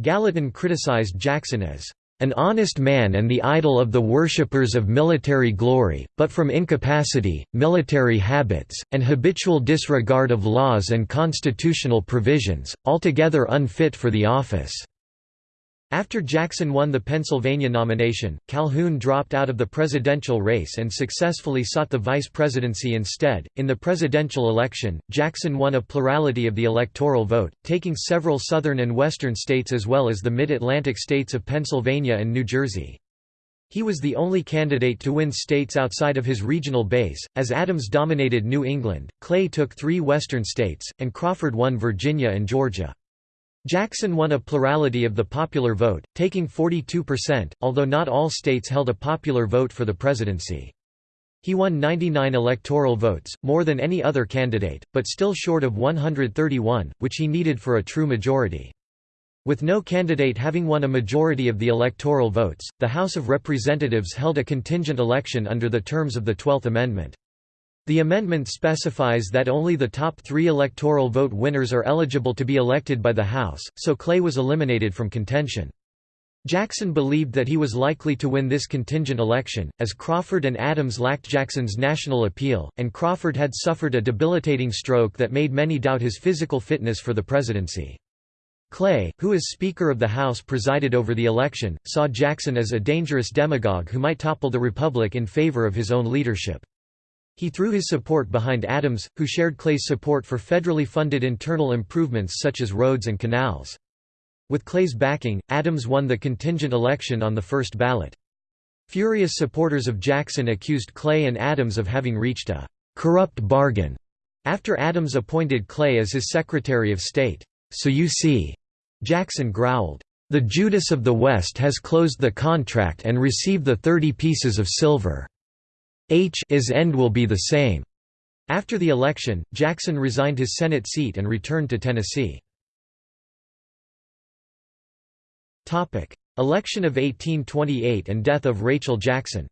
Gallatin criticized Jackson as an honest man and the idol of the worshippers of military glory, but from incapacity, military habits, and habitual disregard of laws and constitutional provisions, altogether unfit for the office. After Jackson won the Pennsylvania nomination, Calhoun dropped out of the presidential race and successfully sought the vice presidency instead. In the presidential election, Jackson won a plurality of the electoral vote, taking several southern and western states as well as the mid Atlantic states of Pennsylvania and New Jersey. He was the only candidate to win states outside of his regional base, as Adams dominated New England, Clay took three western states, and Crawford won Virginia and Georgia. Jackson won a plurality of the popular vote, taking 42%, although not all states held a popular vote for the presidency. He won 99 electoral votes, more than any other candidate, but still short of 131, which he needed for a true majority. With no candidate having won a majority of the electoral votes, the House of Representatives held a contingent election under the terms of the Twelfth Amendment. The amendment specifies that only the top three electoral vote winners are eligible to be elected by the House, so Clay was eliminated from contention. Jackson believed that he was likely to win this contingent election, as Crawford and Adams lacked Jackson's national appeal, and Crawford had suffered a debilitating stroke that made many doubt his physical fitness for the presidency. Clay, who as Speaker of the House presided over the election, saw Jackson as a dangerous demagogue who might topple the Republic in favor of his own leadership. He threw his support behind Adams, who shared Clay's support for federally funded internal improvements such as roads and canals. With Clay's backing, Adams won the contingent election on the first ballot. Furious supporters of Jackson accused Clay and Adams of having reached a «corrupt bargain» after Adams appointed Clay as his Secretary of State. So you see, Jackson growled, "...the Judas of the West has closed the contract and received the thirty pieces of silver. H is end will be the same." After the election, Jackson resigned his Senate seat and returned to Tennessee. Election of 1828 and death of Rachel Jackson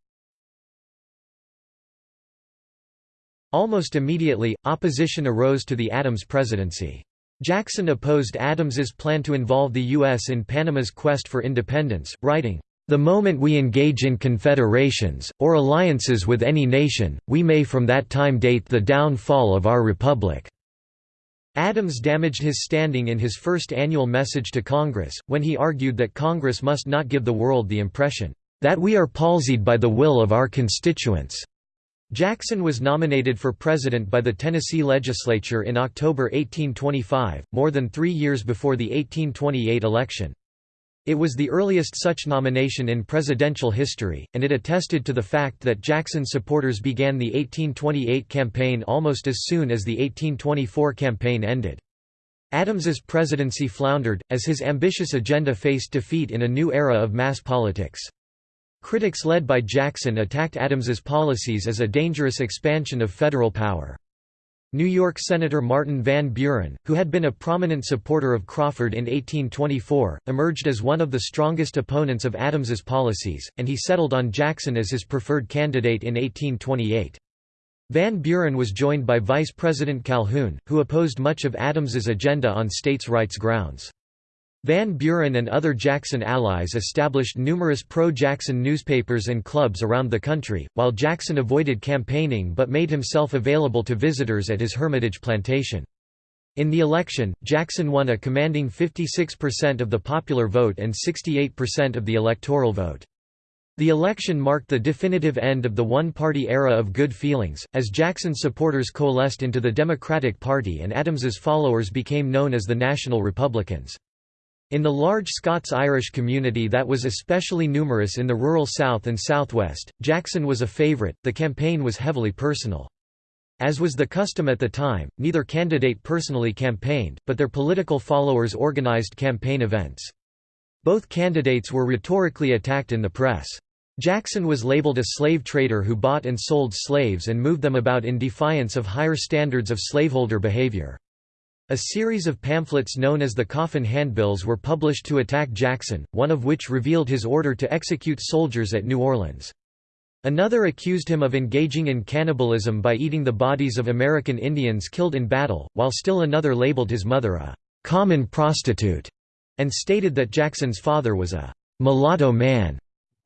Almost immediately, opposition arose to the Adams presidency. Jackson opposed Adams's plan to involve the U.S. in Panama's quest for independence, writing, "...the moment we engage in confederations, or alliances with any nation, we may from that time date the downfall of our republic." Adams damaged his standing in his first annual message to Congress, when he argued that Congress must not give the world the impression, "...that we are palsied by the will of our constituents." Jackson was nominated for president by the Tennessee legislature in October 1825, more than three years before the 1828 election. It was the earliest such nomination in presidential history, and it attested to the fact that Jackson supporters began the 1828 campaign almost as soon as the 1824 campaign ended. Adams's presidency floundered, as his ambitious agenda faced defeat in a new era of mass politics. Critics led by Jackson attacked Adams's policies as a dangerous expansion of federal power. New York Senator Martin Van Buren, who had been a prominent supporter of Crawford in 1824, emerged as one of the strongest opponents of Adams's policies, and he settled on Jackson as his preferred candidate in 1828. Van Buren was joined by Vice President Calhoun, who opposed much of Adams's agenda on states' rights grounds. Van Buren and other Jackson allies established numerous pro-Jackson newspapers and clubs around the country, while Jackson avoided campaigning but made himself available to visitors at his Hermitage plantation. In the election, Jackson won a commanding 56% of the popular vote and 68% of the electoral vote. The election marked the definitive end of the one-party era of good feelings, as Jackson's supporters coalesced into the Democratic Party and Adams's followers became known as the National Republicans. In the large Scots-Irish community that was especially numerous in the rural South and Southwest, Jackson was a favourite. The campaign was heavily personal. As was the custom at the time, neither candidate personally campaigned, but their political followers organised campaign events. Both candidates were rhetorically attacked in the press. Jackson was labeled a slave trader who bought and sold slaves and moved them about in defiance of higher standards of slaveholder behavior. A series of pamphlets known as the Coffin Handbills were published to attack Jackson, one of which revealed his order to execute soldiers at New Orleans. Another accused him of engaging in cannibalism by eating the bodies of American Indians killed in battle, while still another labeled his mother a «common prostitute» and stated that Jackson's father was a «mulatto man».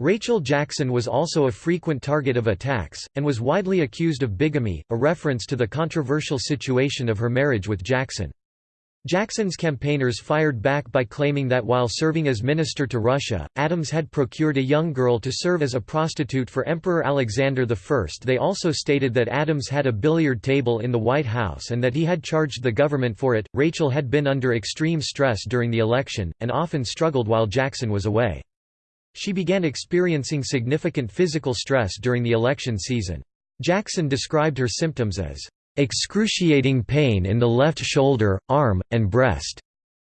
Rachel Jackson was also a frequent target of attacks, and was widely accused of bigamy, a reference to the controversial situation of her marriage with Jackson. Jackson's campaigners fired back by claiming that while serving as minister to Russia, Adams had procured a young girl to serve as a prostitute for Emperor Alexander I. They also stated that Adams had a billiard table in the White House and that he had charged the government for it. Rachel had been under extreme stress during the election, and often struggled while Jackson was away. She began experiencing significant physical stress during the election season. Jackson described her symptoms as excruciating pain in the left shoulder, arm, and breast.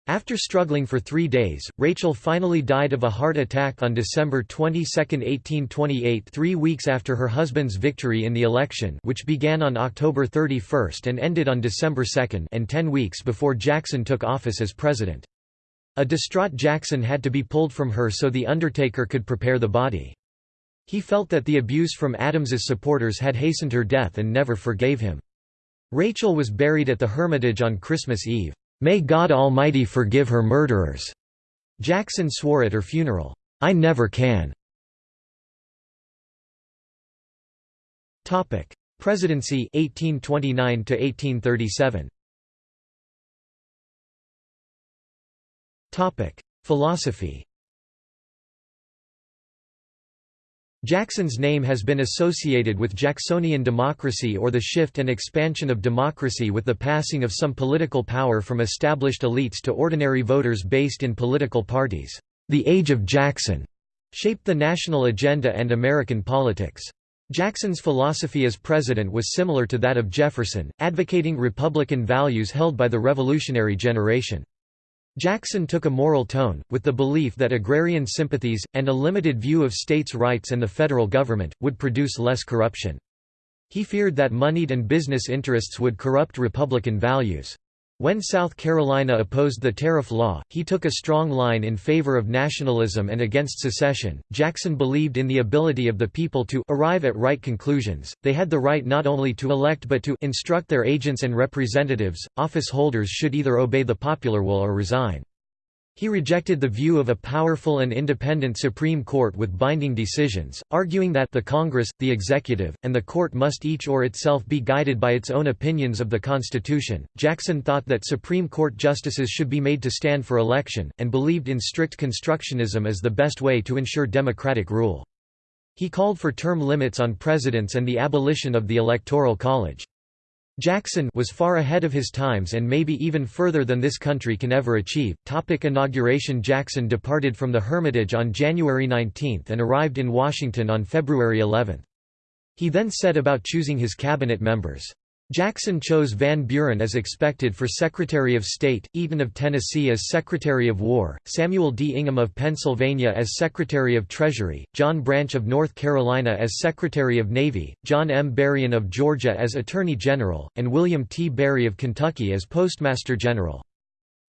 After struggling for three days, Rachel finally died of a heart attack on December 22, 1828 three weeks after her husband's victory in the election which began on October 31 and ended on December 2 and ten weeks before Jackson took office as president. A distraught Jackson had to be pulled from her so the undertaker could prepare the body. He felt that the abuse from Adams's supporters had hastened her death and never forgave him. Rachel was buried at the Hermitage on Christmas Eve. May God Almighty forgive her murderers. Jackson swore at her funeral, "'I never can'". Topic: Presidency 1829 to 1837. Topic: Philosophy. Jackson's name has been associated with Jacksonian democracy or the shift and expansion of democracy with the passing of some political power from established elites to ordinary voters based in political parties. The Age of Jackson shaped the national agenda and American politics. Jackson's philosophy as president was similar to that of Jefferson, advocating Republican values held by the Revolutionary generation. Jackson took a moral tone, with the belief that agrarian sympathies, and a limited view of states' rights and the federal government, would produce less corruption. He feared that moneyed and business interests would corrupt Republican values. When South Carolina opposed the tariff law, he took a strong line in favor of nationalism and against secession. Jackson believed in the ability of the people to arrive at right conclusions. They had the right not only to elect but to instruct their agents and representatives. Office holders should either obey the popular will or resign. He rejected the view of a powerful and independent Supreme Court with binding decisions, arguing that the Congress, the executive, and the court must each or itself be guided by its own opinions of the Constitution. Jackson thought that Supreme Court justices should be made to stand for election, and believed in strict constructionism as the best way to ensure democratic rule. He called for term limits on presidents and the abolition of the Electoral College. Jackson was far ahead of his times and maybe even further than this country can ever achieve. Topic inauguration Jackson departed from the Hermitage on January 19 and arrived in Washington on February 11. He then set about choosing his cabinet members. Jackson chose Van Buren as expected for Secretary of State, Eaton of Tennessee as Secretary of War, Samuel D. Ingham of Pennsylvania as Secretary of Treasury, John Branch of North Carolina as Secretary of Navy, John M. Berrien of Georgia as Attorney General, and William T. Barry of Kentucky as Postmaster General.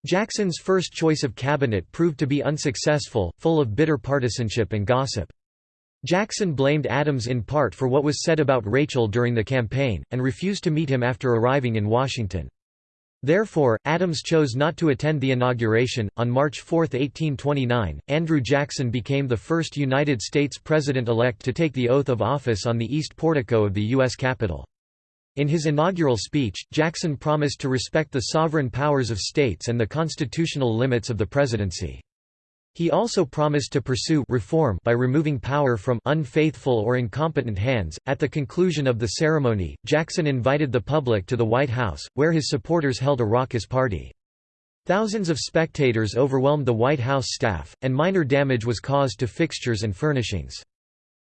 Jackson's first choice of cabinet proved to be unsuccessful, full of bitter partisanship and gossip. Jackson blamed Adams in part for what was said about Rachel during the campaign, and refused to meet him after arriving in Washington. Therefore, Adams chose not to attend the inauguration. On March 4, 1829, Andrew Jackson became the first United States president elect to take the oath of office on the east portico of the U.S. Capitol. In his inaugural speech, Jackson promised to respect the sovereign powers of states and the constitutional limits of the presidency. He also promised to pursue reform by removing power from unfaithful or incompetent hands. At the conclusion of the ceremony, Jackson invited the public to the White House, where his supporters held a raucous party. Thousands of spectators overwhelmed the White House staff, and minor damage was caused to fixtures and furnishings.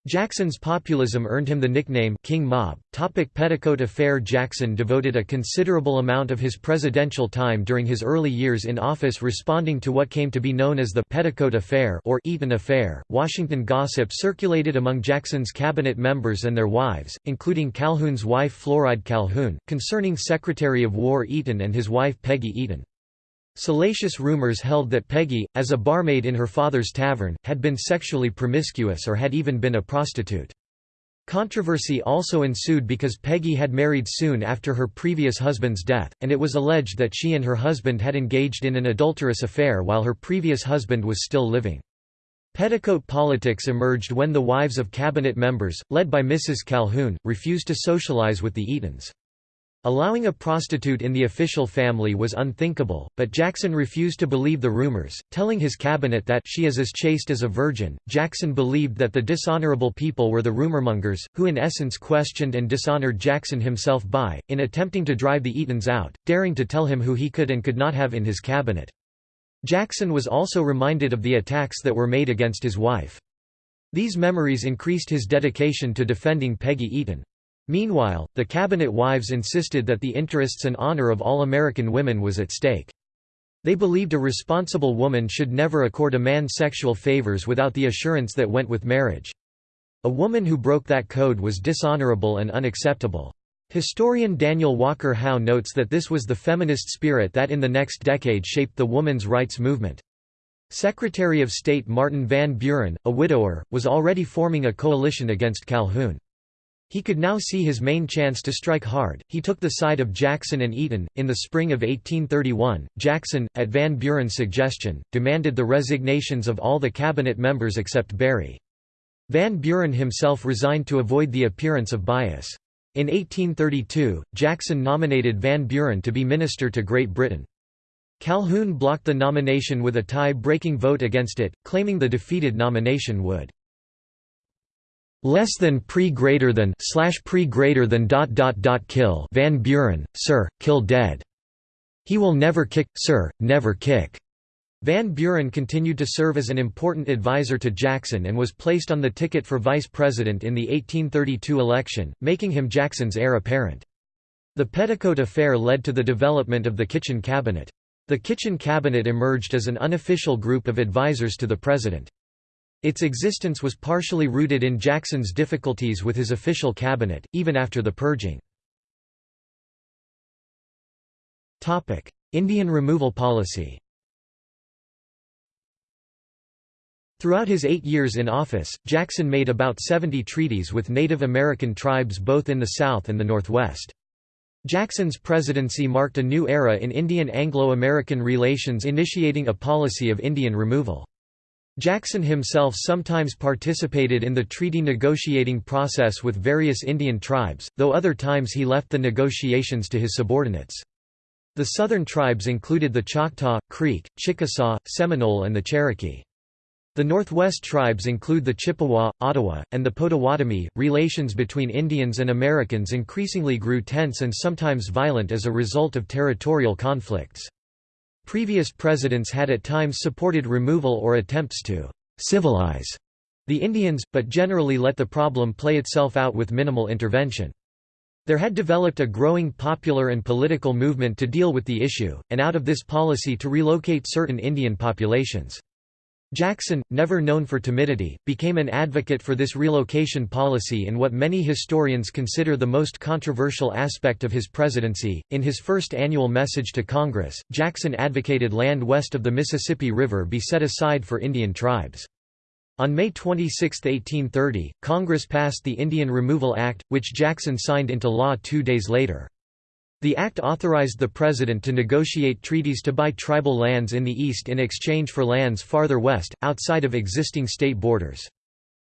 Jackson's populism earned him the nickname King Mob. Topic Petticoat Affair Jackson devoted a considerable amount of his presidential time during his early years in office responding to what came to be known as the Petticoat Affair or Eaton Affair. Washington gossip circulated among Jackson's cabinet members and their wives, including Calhoun's wife Floride Calhoun, concerning Secretary of War Eaton and his wife Peggy Eaton. Salacious rumors held that Peggy, as a barmaid in her father's tavern, had been sexually promiscuous or had even been a prostitute. Controversy also ensued because Peggy had married soon after her previous husband's death, and it was alleged that she and her husband had engaged in an adulterous affair while her previous husband was still living. Petticoat politics emerged when the wives of cabinet members, led by Mrs. Calhoun, refused to socialize with the Eatons. Allowing a prostitute in the official family was unthinkable, but Jackson refused to believe the rumors, telling his cabinet that she is as chaste as a virgin. Jackson believed that the dishonorable people were the rumormongers, who in essence questioned and dishonored Jackson himself by, in attempting to drive the Eatons out, daring to tell him who he could and could not have in his cabinet. Jackson was also reminded of the attacks that were made against his wife. These memories increased his dedication to defending Peggy Eaton. Meanwhile, the cabinet wives insisted that the interests and honor of all American women was at stake. They believed a responsible woman should never accord a man sexual favors without the assurance that went with marriage. A woman who broke that code was dishonorable and unacceptable. Historian Daniel Walker Howe notes that this was the feminist spirit that in the next decade shaped the woman's rights movement. Secretary of State Martin Van Buren, a widower, was already forming a coalition against Calhoun. He could now see his main chance to strike hard. He took the side of Jackson and Eaton. In the spring of 1831, Jackson, at Van Buren's suggestion, demanded the resignations of all the cabinet members except Barry. Van Buren himself resigned to avoid the appearance of bias. In 1832, Jackson nominated Van Buren to be minister to Great Britain. Calhoun blocked the nomination with a tie-breaking vote against it, claiming the defeated nomination would less than pre greater than slash pre greater than dot dot dot kill Van Buren, sir, kill dead. He will never kick, sir, never kick. Van Buren continued to serve as an important advisor to Jackson and was placed on the ticket for vice president in the 1832 election, making him Jackson's heir apparent. The Petticoat affair led to the development of the Kitchen Cabinet. The Kitchen Cabinet emerged as an unofficial group of advisors to the president. Its existence was partially rooted in Jackson's difficulties with his official cabinet, even after the purging. Indian removal policy Throughout his eight years in office, Jackson made about 70 treaties with Native American tribes both in the South and the Northwest. Jackson's presidency marked a new era in Indian Anglo-American relations initiating a policy of Indian removal. Jackson himself sometimes participated in the treaty negotiating process with various Indian tribes, though other times he left the negotiations to his subordinates. The southern tribes included the Choctaw, Creek, Chickasaw, Seminole and the Cherokee. The Northwest tribes include the Chippewa, Ottawa, and the Potawatomi. Relations between Indians and Americans increasingly grew tense and sometimes violent as a result of territorial conflicts. Previous presidents had at times supported removal or attempts to «civilize» the Indians, but generally let the problem play itself out with minimal intervention. There had developed a growing popular and political movement to deal with the issue, and out of this policy to relocate certain Indian populations. Jackson, never known for timidity, became an advocate for this relocation policy in what many historians consider the most controversial aspect of his presidency. In his first annual message to Congress, Jackson advocated land west of the Mississippi River be set aside for Indian tribes. On May 26, 1830, Congress passed the Indian Removal Act, which Jackson signed into law two days later. The act authorized the president to negotiate treaties to buy tribal lands in the east in exchange for lands farther west, outside of existing state borders.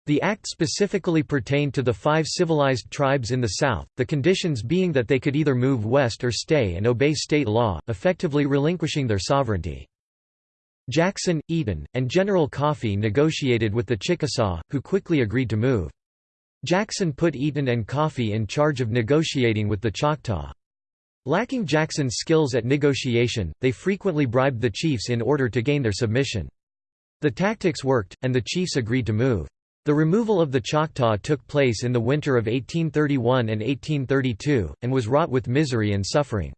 The act specifically pertained to the five civilized tribes in the south, the conditions being that they could either move west or stay and obey state law, effectively relinquishing their sovereignty. Jackson, Eaton, and General Coffee negotiated with the Chickasaw, who quickly agreed to move. Jackson put Eaton and Coffee in charge of negotiating with the Choctaw. Lacking Jackson's skills at negotiation, they frequently bribed the chiefs in order to gain their submission. The tactics worked, and the chiefs agreed to move. The removal of the Choctaw took place in the winter of 1831 and 1832, and was wrought with misery and suffering.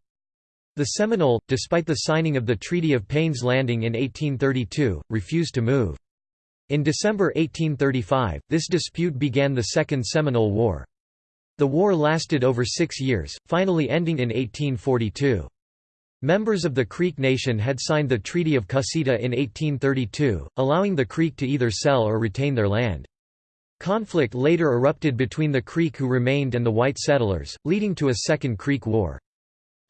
The Seminole, despite the signing of the Treaty of Payne's Landing in 1832, refused to move. In December 1835, this dispute began the Second Seminole War. The war lasted over six years, finally ending in 1842. Members of the Creek Nation had signed the Treaty of Cusseta in 1832, allowing the Creek to either sell or retain their land. Conflict later erupted between the Creek who remained and the white settlers, leading to a Second Creek War.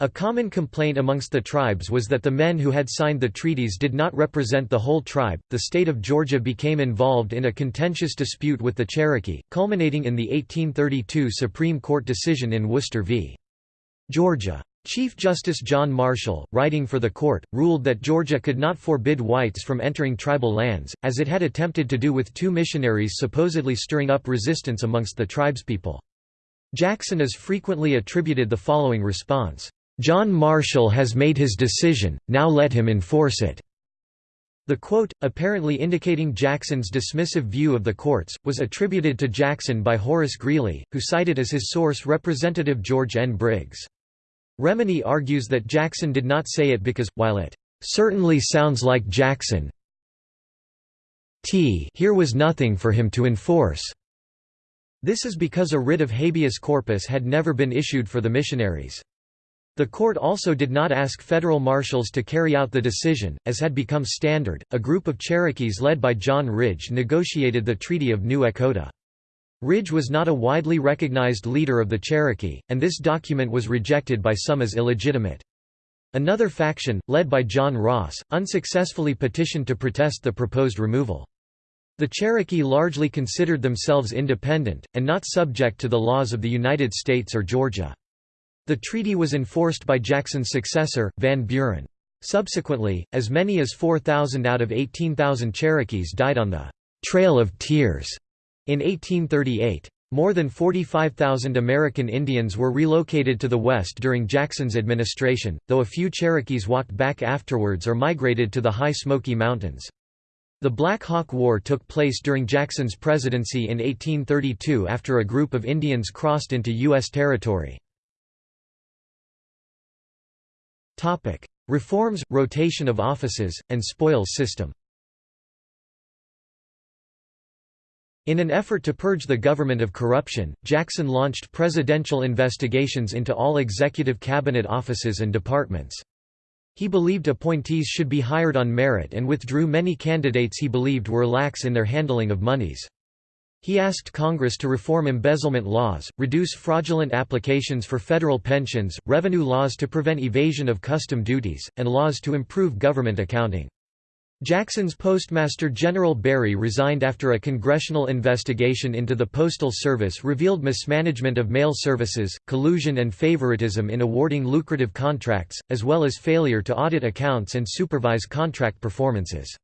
A common complaint amongst the tribes was that the men who had signed the treaties did not represent the whole tribe. The state of Georgia became involved in a contentious dispute with the Cherokee, culminating in the 1832 Supreme Court decision in Worcester v. Georgia. Chief Justice John Marshall, writing for the court, ruled that Georgia could not forbid whites from entering tribal lands, as it had attempted to do with two missionaries supposedly stirring up resistance amongst the tribespeople. Jackson is frequently attributed the following response. John Marshall has made his decision, now let him enforce it." The quote, apparently indicating Jackson's dismissive view of the courts, was attributed to Jackson by Horace Greeley, who cited as his source Representative George N. Briggs. Remini argues that Jackson did not say it because, while it "...certainly sounds like Jackson t here was nothing for him to enforce." This is because a writ of habeas corpus had never been issued for the missionaries. The court also did not ask federal marshals to carry out the decision, as had become standard. A group of Cherokees led by John Ridge negotiated the Treaty of New Echota. Ridge was not a widely recognized leader of the Cherokee, and this document was rejected by some as illegitimate. Another faction, led by John Ross, unsuccessfully petitioned to protest the proposed removal. The Cherokee largely considered themselves independent, and not subject to the laws of the United States or Georgia. The treaty was enforced by Jackson's successor, Van Buren. Subsequently, as many as 4,000 out of 18,000 Cherokees died on the «Trail of Tears» in 1838. More than 45,000 American Indians were relocated to the west during Jackson's administration, though a few Cherokees walked back afterwards or migrated to the high Smoky Mountains. The Black Hawk War took place during Jackson's presidency in 1832 after a group of Indians crossed into U.S. territory. Reforms, rotation of offices, and spoils system In an effort to purge the government of corruption, Jackson launched presidential investigations into all executive cabinet offices and departments. He believed appointees should be hired on merit and withdrew many candidates he believed were lax in their handling of monies. He asked Congress to reform embezzlement laws, reduce fraudulent applications for federal pensions, revenue laws to prevent evasion of custom duties, and laws to improve government accounting. Jackson's Postmaster General Barry resigned after a congressional investigation into the Postal Service revealed mismanagement of mail services, collusion and favoritism in awarding lucrative contracts, as well as failure to audit accounts and supervise contract performances.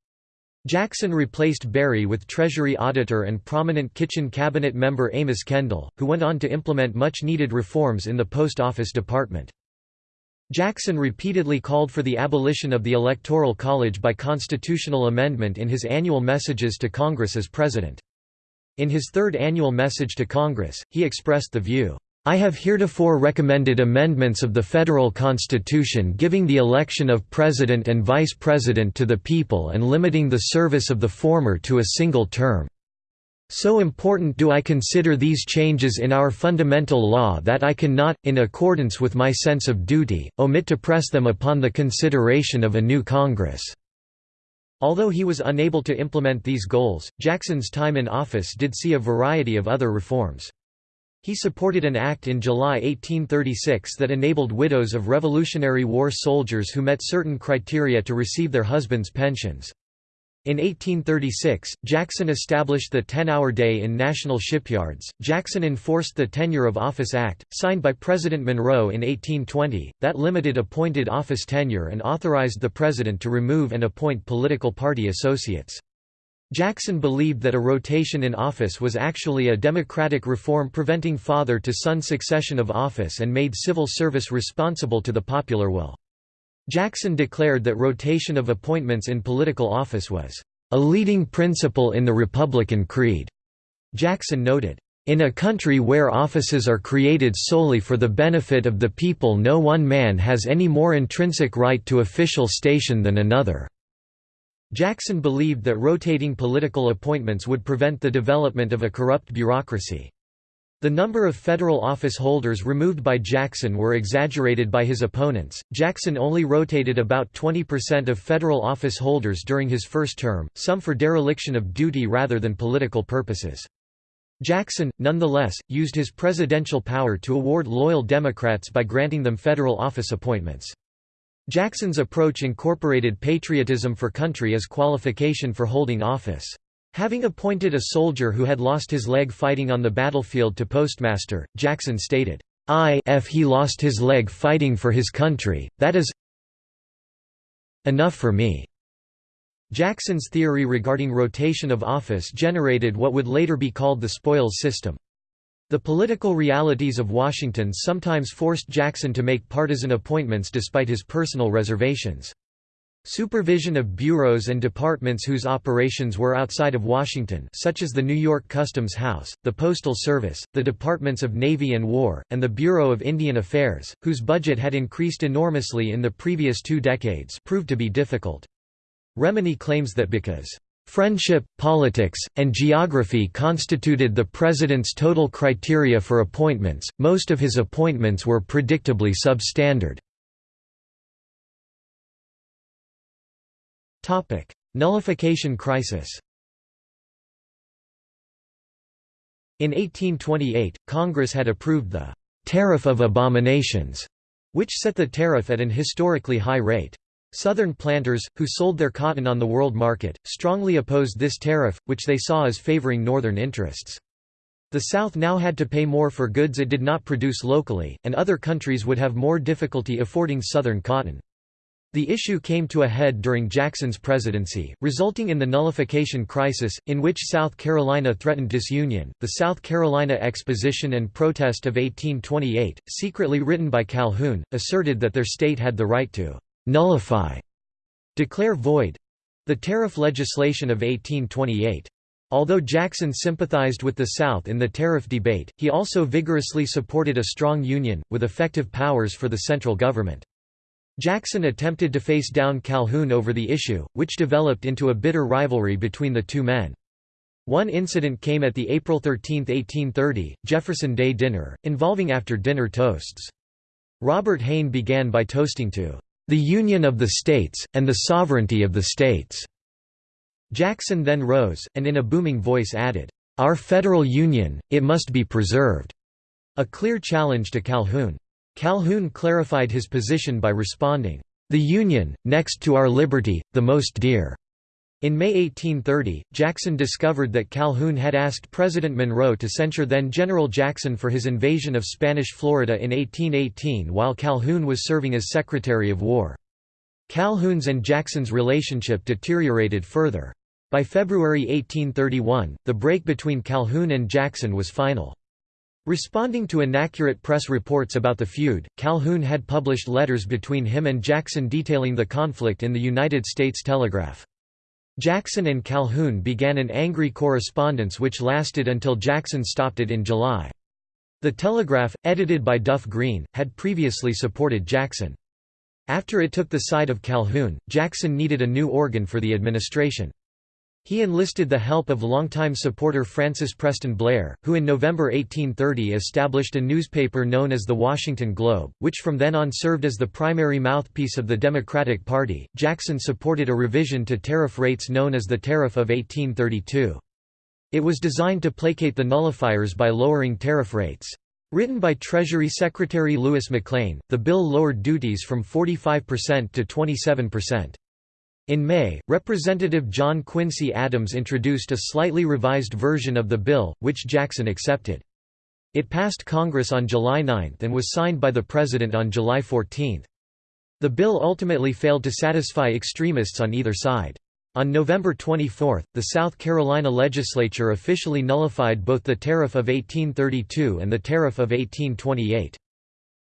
Jackson replaced Barry with Treasury Auditor and prominent Kitchen Cabinet member Amos Kendall, who went on to implement much-needed reforms in the Post Office Department. Jackson repeatedly called for the abolition of the Electoral College by constitutional amendment in his annual messages to Congress as president. In his third annual message to Congress, he expressed the view, I have heretofore recommended amendments of the federal constitution giving the election of president and vice president to the people and limiting the service of the former to a single term. So important do I consider these changes in our fundamental law that I cannot, in accordance with my sense of duty, omit to press them upon the consideration of a new Congress." Although he was unable to implement these goals, Jackson's time in office did see a variety of other reforms. He supported an act in July 1836 that enabled widows of Revolutionary War soldiers who met certain criteria to receive their husbands' pensions. In 1836, Jackson established the 10-hour day in national shipyards. Jackson enforced the Tenure of Office Act, signed by President Monroe in 1820, that limited appointed office tenure and authorized the president to remove and appoint political party associates. Jackson believed that a rotation in office was actually a democratic reform preventing father-to-son succession of office and made civil service responsible to the popular will. Jackson declared that rotation of appointments in political office was a leading principle in the Republican creed. Jackson noted, in a country where offices are created solely for the benefit of the people no one man has any more intrinsic right to official station than another. Jackson believed that rotating political appointments would prevent the development of a corrupt bureaucracy. The number of federal office holders removed by Jackson were exaggerated by his opponents. Jackson only rotated about 20% of federal office holders during his first term, some for dereliction of duty rather than political purposes. Jackson, nonetheless, used his presidential power to award loyal Democrats by granting them federal office appointments. Jackson's approach incorporated patriotism for country as qualification for holding office. Having appointed a soldier who had lost his leg fighting on the battlefield to postmaster, Jackson stated, I if he lost his leg fighting for his country, that is enough for me." Jackson's theory regarding rotation of office generated what would later be called the spoils system. The political realities of Washington sometimes forced Jackson to make partisan appointments despite his personal reservations. Supervision of bureaus and departments whose operations were outside of Washington such as the New York Customs House, the Postal Service, the Departments of Navy and War, and the Bureau of Indian Affairs, whose budget had increased enormously in the previous two decades proved to be difficult. Remini claims that because Friendship, politics, and geography constituted the president's total criteria for appointments, most of his appointments were predictably substandard. Nullification crisis In 1828, Congress had approved the «Tariff of Abominations», which set the tariff at an historically high rate. Southern planters, who sold their cotton on the world market, strongly opposed this tariff, which they saw as favoring Northern interests. The South now had to pay more for goods it did not produce locally, and other countries would have more difficulty affording Southern cotton. The issue came to a head during Jackson's presidency, resulting in the nullification crisis, in which South Carolina threatened disunion. The South Carolina Exposition and Protest of 1828, secretly written by Calhoun, asserted that their state had the right to nullify, declare void the tariff legislation of 1828. Although Jackson sympathized with the South in the tariff debate, he also vigorously supported a strong union, with effective powers for the central government. Jackson attempted to face down Calhoun over the issue, which developed into a bitter rivalry between the two men. One incident came at the April 13, 1830, Jefferson Day dinner, involving after-dinner toasts. Robert Hayne began by toasting to, "...the Union of the States, and the sovereignty of the States." Jackson then rose, and in a booming voice added, "...our federal union, it must be preserved," a clear challenge to Calhoun. Calhoun clarified his position by responding, "...the Union, next to our liberty, the most dear." In May 1830, Jackson discovered that Calhoun had asked President Monroe to censure then-General Jackson for his invasion of Spanish Florida in 1818 while Calhoun was serving as Secretary of War. Calhoun's and Jackson's relationship deteriorated further. By February 1831, the break between Calhoun and Jackson was final. Responding to inaccurate press reports about the feud, Calhoun had published letters between him and Jackson detailing the conflict in the United States Telegraph. Jackson and Calhoun began an angry correspondence which lasted until Jackson stopped it in July. The Telegraph, edited by Duff Green, had previously supported Jackson. After it took the side of Calhoun, Jackson needed a new organ for the administration. He enlisted the help of longtime supporter Francis Preston Blair, who in November 1830 established a newspaper known as the Washington Globe, which from then on served as the primary mouthpiece of the Democratic Party. Jackson supported a revision to tariff rates known as the Tariff of 1832. It was designed to placate the nullifiers by lowering tariff rates. Written by Treasury Secretary Louis McLane, the bill lowered duties from 45% to 27%. In May, Representative John Quincy Adams introduced a slightly revised version of the bill, which Jackson accepted. It passed Congress on July 9 and was signed by the President on July 14. The bill ultimately failed to satisfy extremists on either side. On November 24, the South Carolina legislature officially nullified both the Tariff of 1832 and the Tariff of 1828.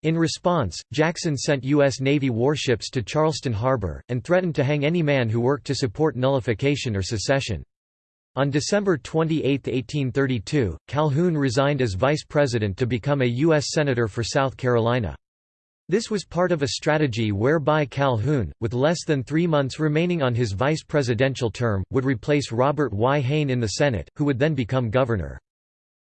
In response, Jackson sent U.S. Navy warships to Charleston Harbor, and threatened to hang any man who worked to support nullification or secession. On December 28, 1832, Calhoun resigned as vice president to become a U.S. Senator for South Carolina. This was part of a strategy whereby Calhoun, with less than three months remaining on his vice presidential term, would replace Robert Y. Hayne in the Senate, who would then become governor.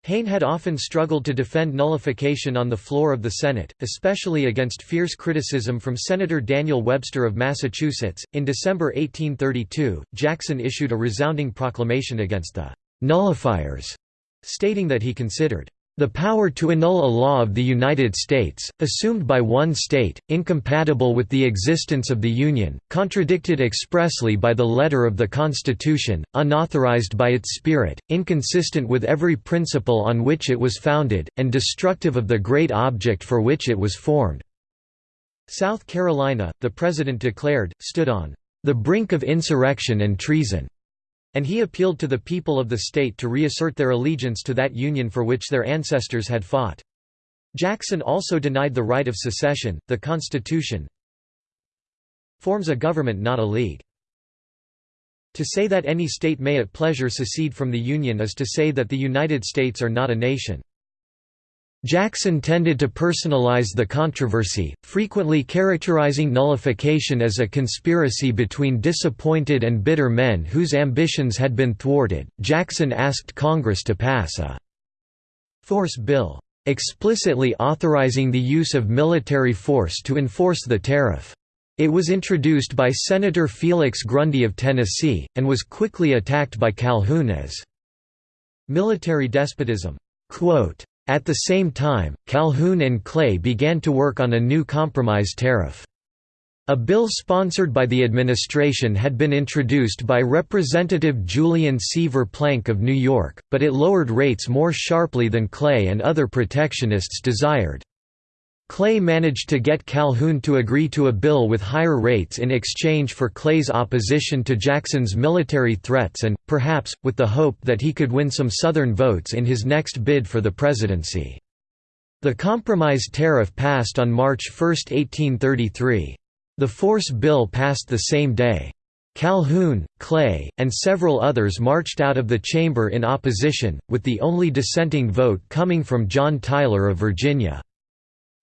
Hayne had often struggled to defend nullification on the floor of the Senate, especially against fierce criticism from Senator Daniel Webster of Massachusetts. In December 1832, Jackson issued a resounding proclamation against the nullifiers, stating that he considered the power to annul a law of the United States, assumed by one state, incompatible with the existence of the Union, contradicted expressly by the letter of the Constitution, unauthorized by its spirit, inconsistent with every principle on which it was founded, and destructive of the great object for which it was formed." South Carolina, the President declared, stood on "...the brink of insurrection and treason." And he appealed to the people of the state to reassert their allegiance to that union for which their ancestors had fought. Jackson also denied the right of secession, the Constitution forms a government not a league. To say that any state may at pleasure secede from the Union is to say that the United States are not a nation. Jackson tended to personalize the controversy, frequently characterizing nullification as a conspiracy between disappointed and bitter men whose ambitions had been thwarted. Jackson asked Congress to pass a force bill, explicitly authorizing the use of military force to enforce the tariff. It was introduced by Senator Felix Grundy of Tennessee, and was quickly attacked by Calhoun as military despotism. Quote, At the same time, Calhoun and Clay began to work on a new compromise tariff. A bill sponsored by the administration had been introduced by Representative Gulian C. Verplanck of New York, but it lowered rates more sharply than Clay and other protectionists desired. Clay managed to get Calhoun to agree to a bill with higher rates in exchange for Clay's opposition to Jackson's military threats and, perhaps, with the hope that he could win some Southern votes in his next bid for the presidency. The compromise tariff passed on March 1, 1833. The force bill passed the same day. Calhoun, Clay, and several others marched out of the chamber in opposition, with the only dissenting vote coming from John Tyler of Virginia.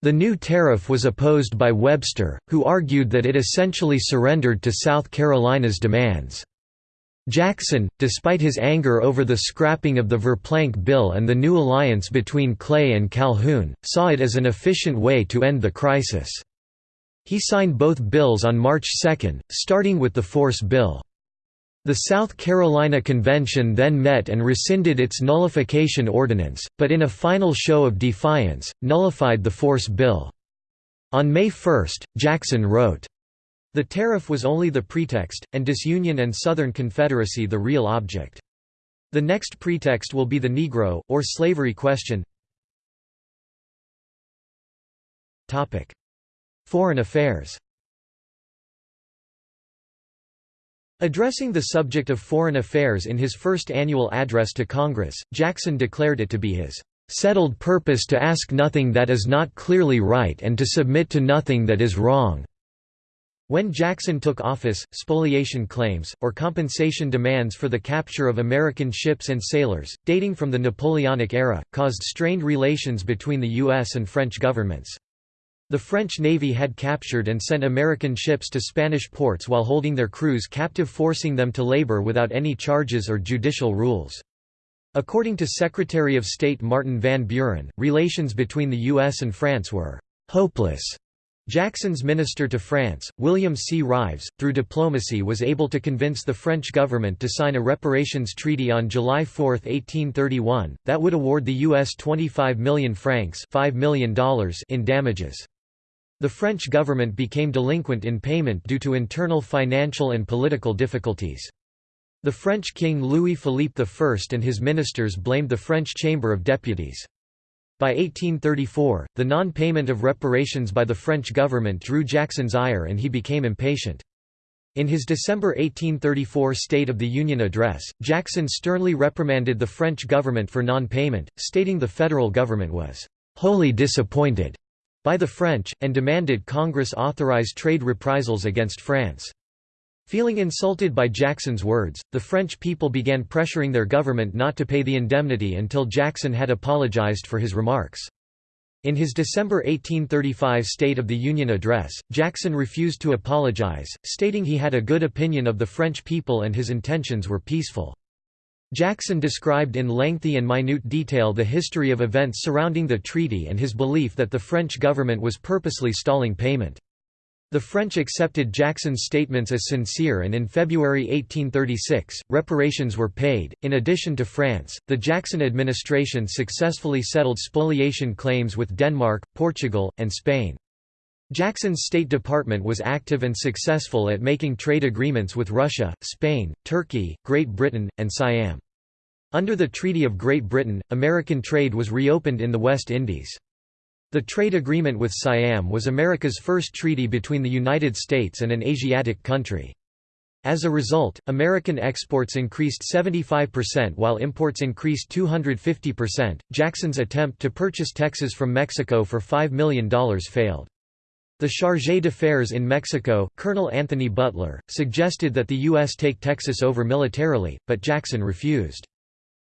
The new tariff was opposed by Webster, who argued that it essentially surrendered to South Carolina's demands. Jackson, despite his anger over the scrapping of the Verplanck Bill and the new alliance between Clay and Calhoun, saw it as an efficient way to end the crisis. He signed both bills on March 2, starting with the Force Bill. The South Carolina Convention then met and rescinded its nullification ordinance, but in a final show of defiance, nullified the Force Bill. On May 1, Jackson wrote, The tariff was only the pretext, and disunion and Southern Confederacy the real object. The next pretext will be the Negro, or slavery question. Foreign affairs Addressing the subject of foreign affairs in his first annual address to Congress, Jackson declared it to be his "...settled purpose to ask nothing that is not clearly right and to submit to nothing that is wrong." When Jackson took office, spoliation claims, or compensation demands for the capture of American ships and sailors, dating from the Napoleonic era, caused strained relations between the U.S. and French governments. The French Navy had captured and sent American ships to Spanish ports while holding their crews captive forcing them to labor without any charges or judicial rules. According to Secretary of State Martin Van Buren, relations between the U.S. and France were «hopeless». Jackson's minister to France, William C. Rives, through diplomacy was able to convince the French government to sign a reparations treaty on July 4, 1831, that would award the U.S. 25 million francs $5 million in damages. The French government became delinquent in payment due to internal financial and political difficulties. The French king Louis-Philippe I and his ministers blamed the French Chamber of Deputies. By 1834, the non-payment of reparations by the French government drew Jackson's ire and he became impatient. In his December 1834 State of the Union address, Jackson sternly reprimanded the French government for non-payment, stating the federal government was wholly disappointed by the French, and demanded Congress authorize trade reprisals against France. Feeling insulted by Jackson's words, the French people began pressuring their government not to pay the indemnity until Jackson had apologized for his remarks. In his December 1835 State of the Union address, Jackson refused to apologize, stating he had a good opinion of the French people and his intentions were peaceful. Jackson described in lengthy and minute detail the history of events surrounding the treaty and his belief that the French government was purposely stalling payment. The French accepted Jackson's statements as sincere and in February 1836, reparations were paid. In addition to France, the Jackson administration successfully settled spoliation claims with Denmark, Portugal, and Spain. Jackson's State Department was active and successful at making trade agreements with Russia, Spain, Turkey, Great Britain, and Siam. Under the Treaty of Great Britain, American trade was reopened in the West Indies. The trade agreement with Siam was America's first treaty between the United States and an Asiatic country. As a result, American exports increased 75% while imports increased 250%. Jackson's attempt to purchase Texas from Mexico for $5 million failed. The chargé d'affaires in Mexico, Colonel Anthony Butler, suggested that the U.S. take Texas over militarily, but Jackson refused.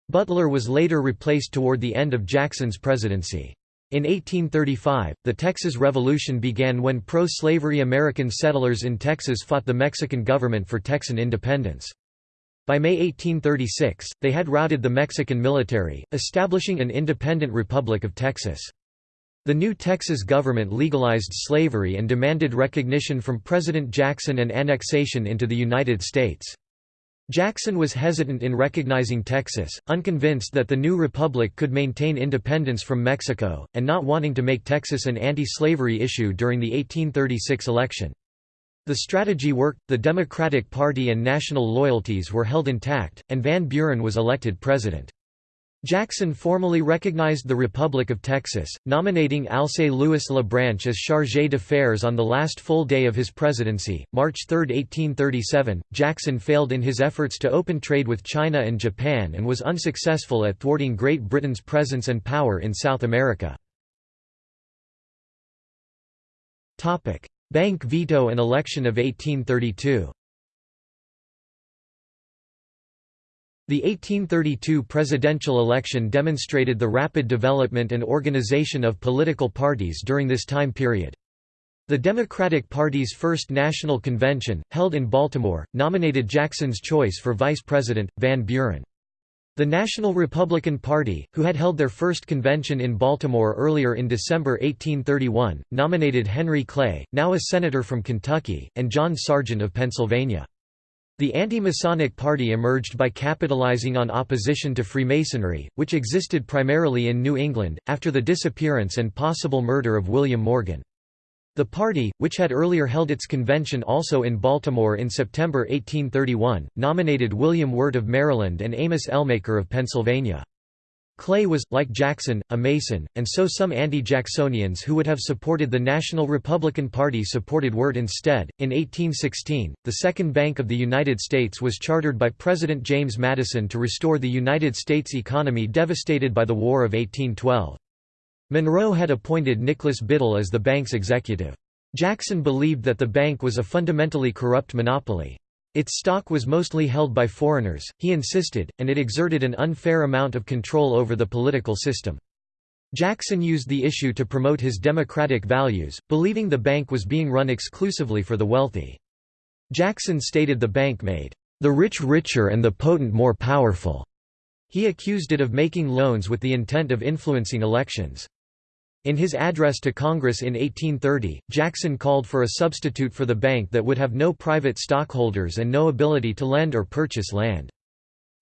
Butler was later replaced toward the end of Jackson's presidency. In 1835, the Texas Revolution began when pro-slavery American settlers in Texas fought the Mexican government for Texan independence. By May 1836, they had routed the Mexican military, establishing an independent Republic of Texas. The new Texas government legalized slavery and demanded recognition from President Jackson and annexation into the United States. Jackson was hesitant in recognizing Texas, unconvinced that the new republic could maintain independence from Mexico, and not wanting to make Texas an anti-slavery issue during the 1836 election. The strategy worked, the Democratic Party and national loyalties were held intact, and Van Buren was elected president. Jackson formally recognized the Republic of Texas, nominating Alcée Louis LaBranche as chargé d'affaires on the last full day of his presidency, March 3, 1837. Jackson failed in his efforts to open trade with China and Japan and was unsuccessful at thwarting Great Britain's presence and power in South America. Bank veto and election of 1832 The 1832 presidential election demonstrated the rapid development and organization of political parties during this time period. The Democratic Party's first national convention, held in Baltimore, nominated Jackson's choice for vice president, Van Buren. The National Republican Party, who had held their first convention in Baltimore earlier in December 1831, nominated Henry Clay, now a senator from Kentucky, and John Sergeant of Pennsylvania. The anti-Masonic Party emerged by capitalizing on opposition to Freemasonry, which existed primarily in New England, after the disappearance and possible murder of William Morgan. The party, which had earlier held its convention also in Baltimore in September 1831, nominated William Wirt of Maryland and Amos Ellmaker of Pennsylvania. Clay was, like Jackson, a Mason, and so some anti-Jacksonians who would have supported the National Republican Party supported Wirt instead. In 1816, the Second Bank of the United States was chartered by President James Madison to restore the United States economy devastated by the War of 1812. Monroe had appointed Nicholas Biddle as the bank's executive. Jackson believed that the bank was a fundamentally corrupt monopoly. Its stock was mostly held by foreigners, he insisted, and it exerted an unfair amount of control over the political system. Jackson used the issue to promote his democratic values, believing the bank was being run exclusively for the wealthy. Jackson stated the bank made, "...the rich richer and the potent more powerful." He accused it of making loans with the intent of influencing elections. In his address to Congress in 1830, Jackson called for a substitute for the bank that would have no private stockholders and no ability to lend or purchase land.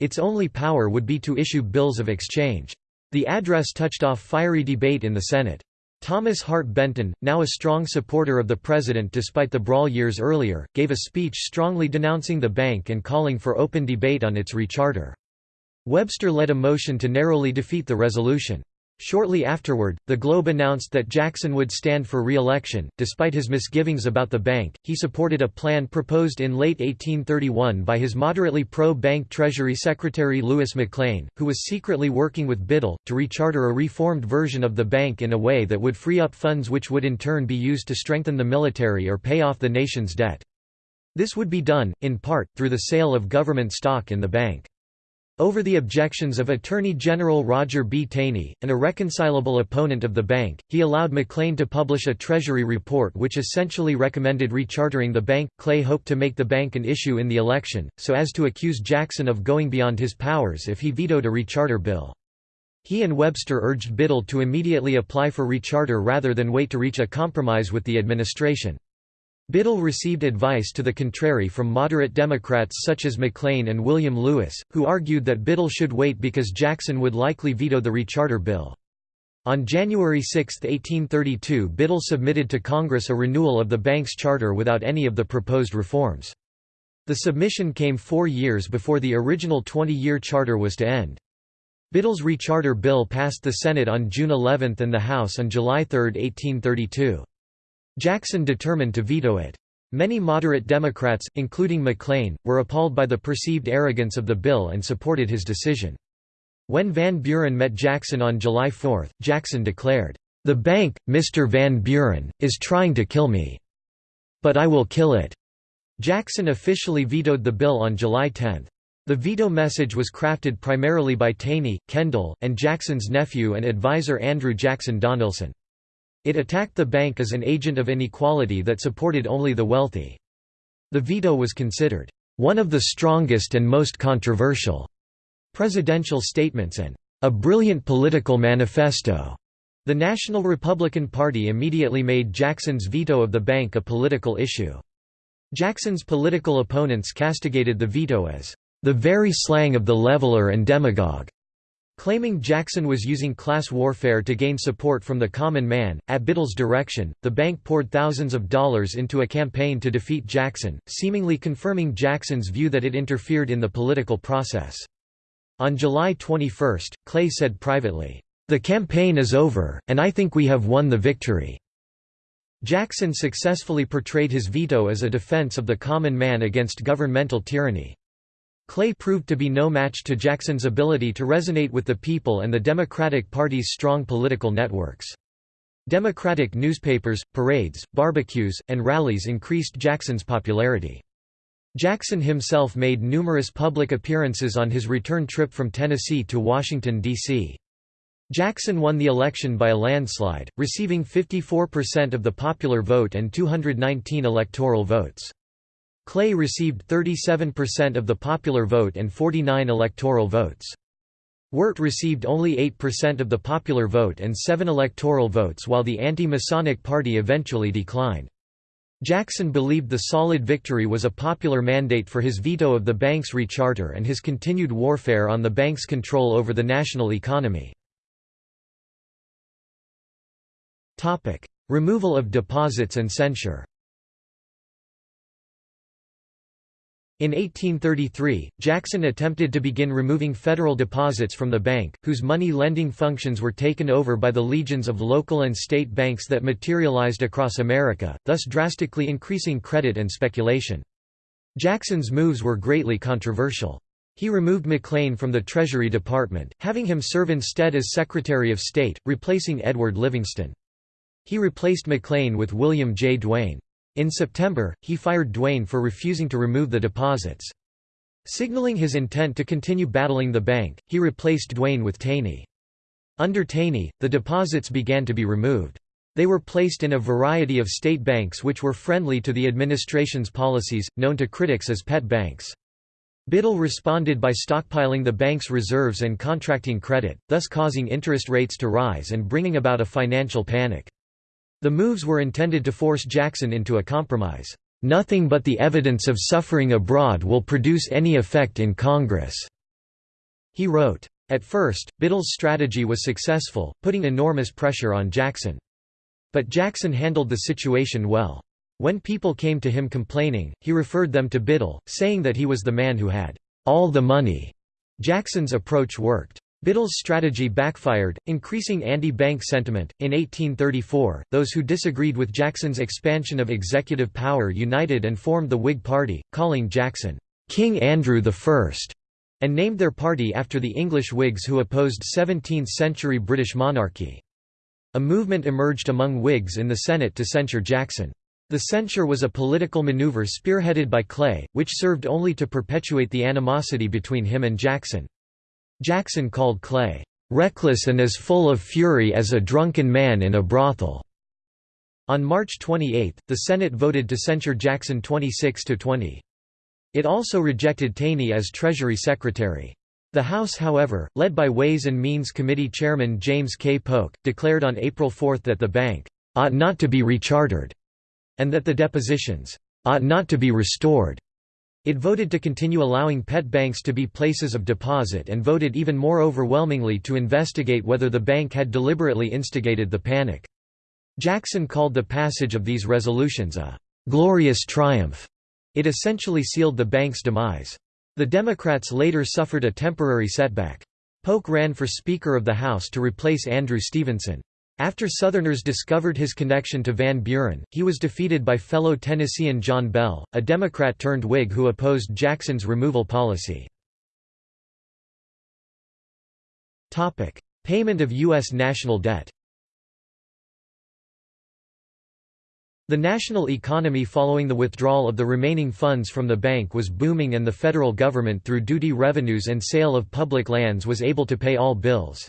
Its only power would be to issue bills of exchange. The address touched off fiery debate in the Senate. Thomas Hart Benton, now a strong supporter of the president despite the brawl years earlier, gave a speech strongly denouncing the bank and calling for open debate on its recharter. Webster led a motion to narrowly defeat the resolution. Shortly afterward, the Globe announced that Jackson would stand for re-election. Despite his misgivings about the bank, he supported a plan proposed in late 1831 by his moderately pro-bank Treasury Secretary Louis McLane, who was secretly working with Biddle, to recharter a reformed version of the bank in a way that would free up funds which would in turn be used to strengthen the military or pay off the nation's debt. This would be done, in part, through the sale of government stock in the bank. Over the objections of Attorney General Roger B. Taney, an irreconcilable opponent of the bank, he allowed McLane to publish a Treasury report which essentially recommended rechartering the bank. Clay hoped to make the bank an issue in the election, so as to accuse Jackson of going beyond his powers if he vetoed a recharter bill. He and Webster urged Biddle to immediately apply for recharter rather than wait to reach a compromise with the administration. Biddle received advice to the contrary from moderate Democrats such as McLane and William Lewis, who argued that Biddle should wait because Jackson would likely veto the recharter bill. On January 6, 1832 Biddle submitted to Congress a renewal of the bank's charter without any of the proposed reforms. The submission came four years before the original 20-year charter was to end. Biddle's recharter bill passed the Senate on June 11 and the House on July 3, 1832. Jackson determined to veto it. Many moderate Democrats, including McLane, were appalled by the perceived arrogance of the bill and supported his decision. When Van Buren met Jackson on July 4, Jackson declared, "'The bank, Mr. Van Buren, is trying to kill me. But I will kill it.'" Jackson officially vetoed the bill on July 10. The veto message was crafted primarily by Taney, Kendall, and Jackson's nephew and advisor Andrew Jackson Donelson. It attacked the bank as an agent of inequality that supported only the wealthy. The veto was considered, "...one of the strongest and most controversial," presidential statements and, "...a brilliant political manifesto." The National Republican Party immediately made Jackson's veto of the bank a political issue. Jackson's political opponents castigated the veto as the very slang of the leveler and demagogue. Claiming Jackson was using class warfare to gain support from the common man, at Biddle's direction, the bank poured thousands of dollars into a campaign to defeat Jackson, seemingly confirming Jackson's view that it interfered in the political process. On July 21, Clay said privately, "...the campaign is over, and I think we have won the victory." Jackson successfully portrayed his veto as a defense of the common man against governmental tyranny. Clay proved to be no match to Jackson's ability to resonate with the people and the Democratic Party's strong political networks. Democratic newspapers, parades, barbecues, and rallies increased Jackson's popularity. Jackson himself made numerous public appearances on his return trip from Tennessee to Washington, D.C. Jackson won the election by a landslide, receiving 54% of the popular vote and 219 electoral votes. Clay received 37% of the popular vote and 49 electoral votes. Wirt received only 8% of the popular vote and 7 electoral votes while the anti-Masonic Party eventually declined. Jackson believed the solid victory was a popular mandate for his veto of the bank's recharter and his continued warfare on the bank's control over the national economy. Removal of deposits and censure In 1833, Jackson attempted to begin removing federal deposits from the bank, whose money-lending functions were taken over by the legions of local and state banks that materialized across America, thus drastically increasing credit and speculation. Jackson's moves were greatly controversial. He removed McLane from the Treasury Department, having him serve instead as Secretary of State, replacing Edward Livingston. He replaced McLane with William J. Duane. In September, he fired Duane for refusing to remove the deposits. Signaling his intent to continue battling the bank, he replaced Duane with Taney. Under Taney, the deposits began to be removed. They were placed in a variety of state banks which were friendly to the administration's policies, known to critics as pet banks. Biddle responded by stockpiling the bank's reserves and contracting credit, thus causing interest rates to rise and bringing about a financial panic. The moves were intended to force Jackson into a compromise. Nothing but the evidence of suffering abroad will produce any effect in Congress," he wrote. At first, Biddle's strategy was successful, putting enormous pressure on Jackson. But Jackson handled the situation well. When people came to him complaining, he referred them to Biddle, saying that he was the man who had all the money. Jackson's approach worked. Biddle's strategy backfired, increasing anti-bank sentiment. In 1834, those who disagreed with Jackson's expansion of executive power united and formed the Whig Party, calling Jackson King Andrew I, and named their party after the English Whigs who opposed 17th-century British monarchy. A movement emerged among Whigs in the Senate to censure Jackson. The censure was a political maneuver spearheaded by Clay, which served only to perpetuate the animosity between him and Jackson. Jackson called Clay, "...reckless and as full of fury as a drunken man in a brothel." On March 28, the Senate voted to censure Jackson 26 to 20. It also rejected Taney as Treasury Secretary. The House however, led by Ways and Means Committee Chairman James K. Polk, declared on April 4 that the bank "...ought not to be rechartered," and that the depositions "...ought not to be restored." It voted to continue allowing pet banks to be places of deposit and voted even more overwhelmingly to investigate whether the bank had deliberately instigated the panic. Jackson called the passage of these resolutions a «glorious triumph». It essentially sealed the bank's demise. The Democrats later suffered a temporary setback. Polk ran for Speaker of the House to replace Andrew Stevenson. After Southerners discovered his connection to Van Buren, he was defeated by fellow Tennessean John Bell, a Democrat turned Whig who opposed Jackson's removal policy. Payment of U.S. national debt The national economy following the withdrawal of the remaining funds from the bank was booming and the federal government through duty revenues and sale of public lands was able to pay all bills.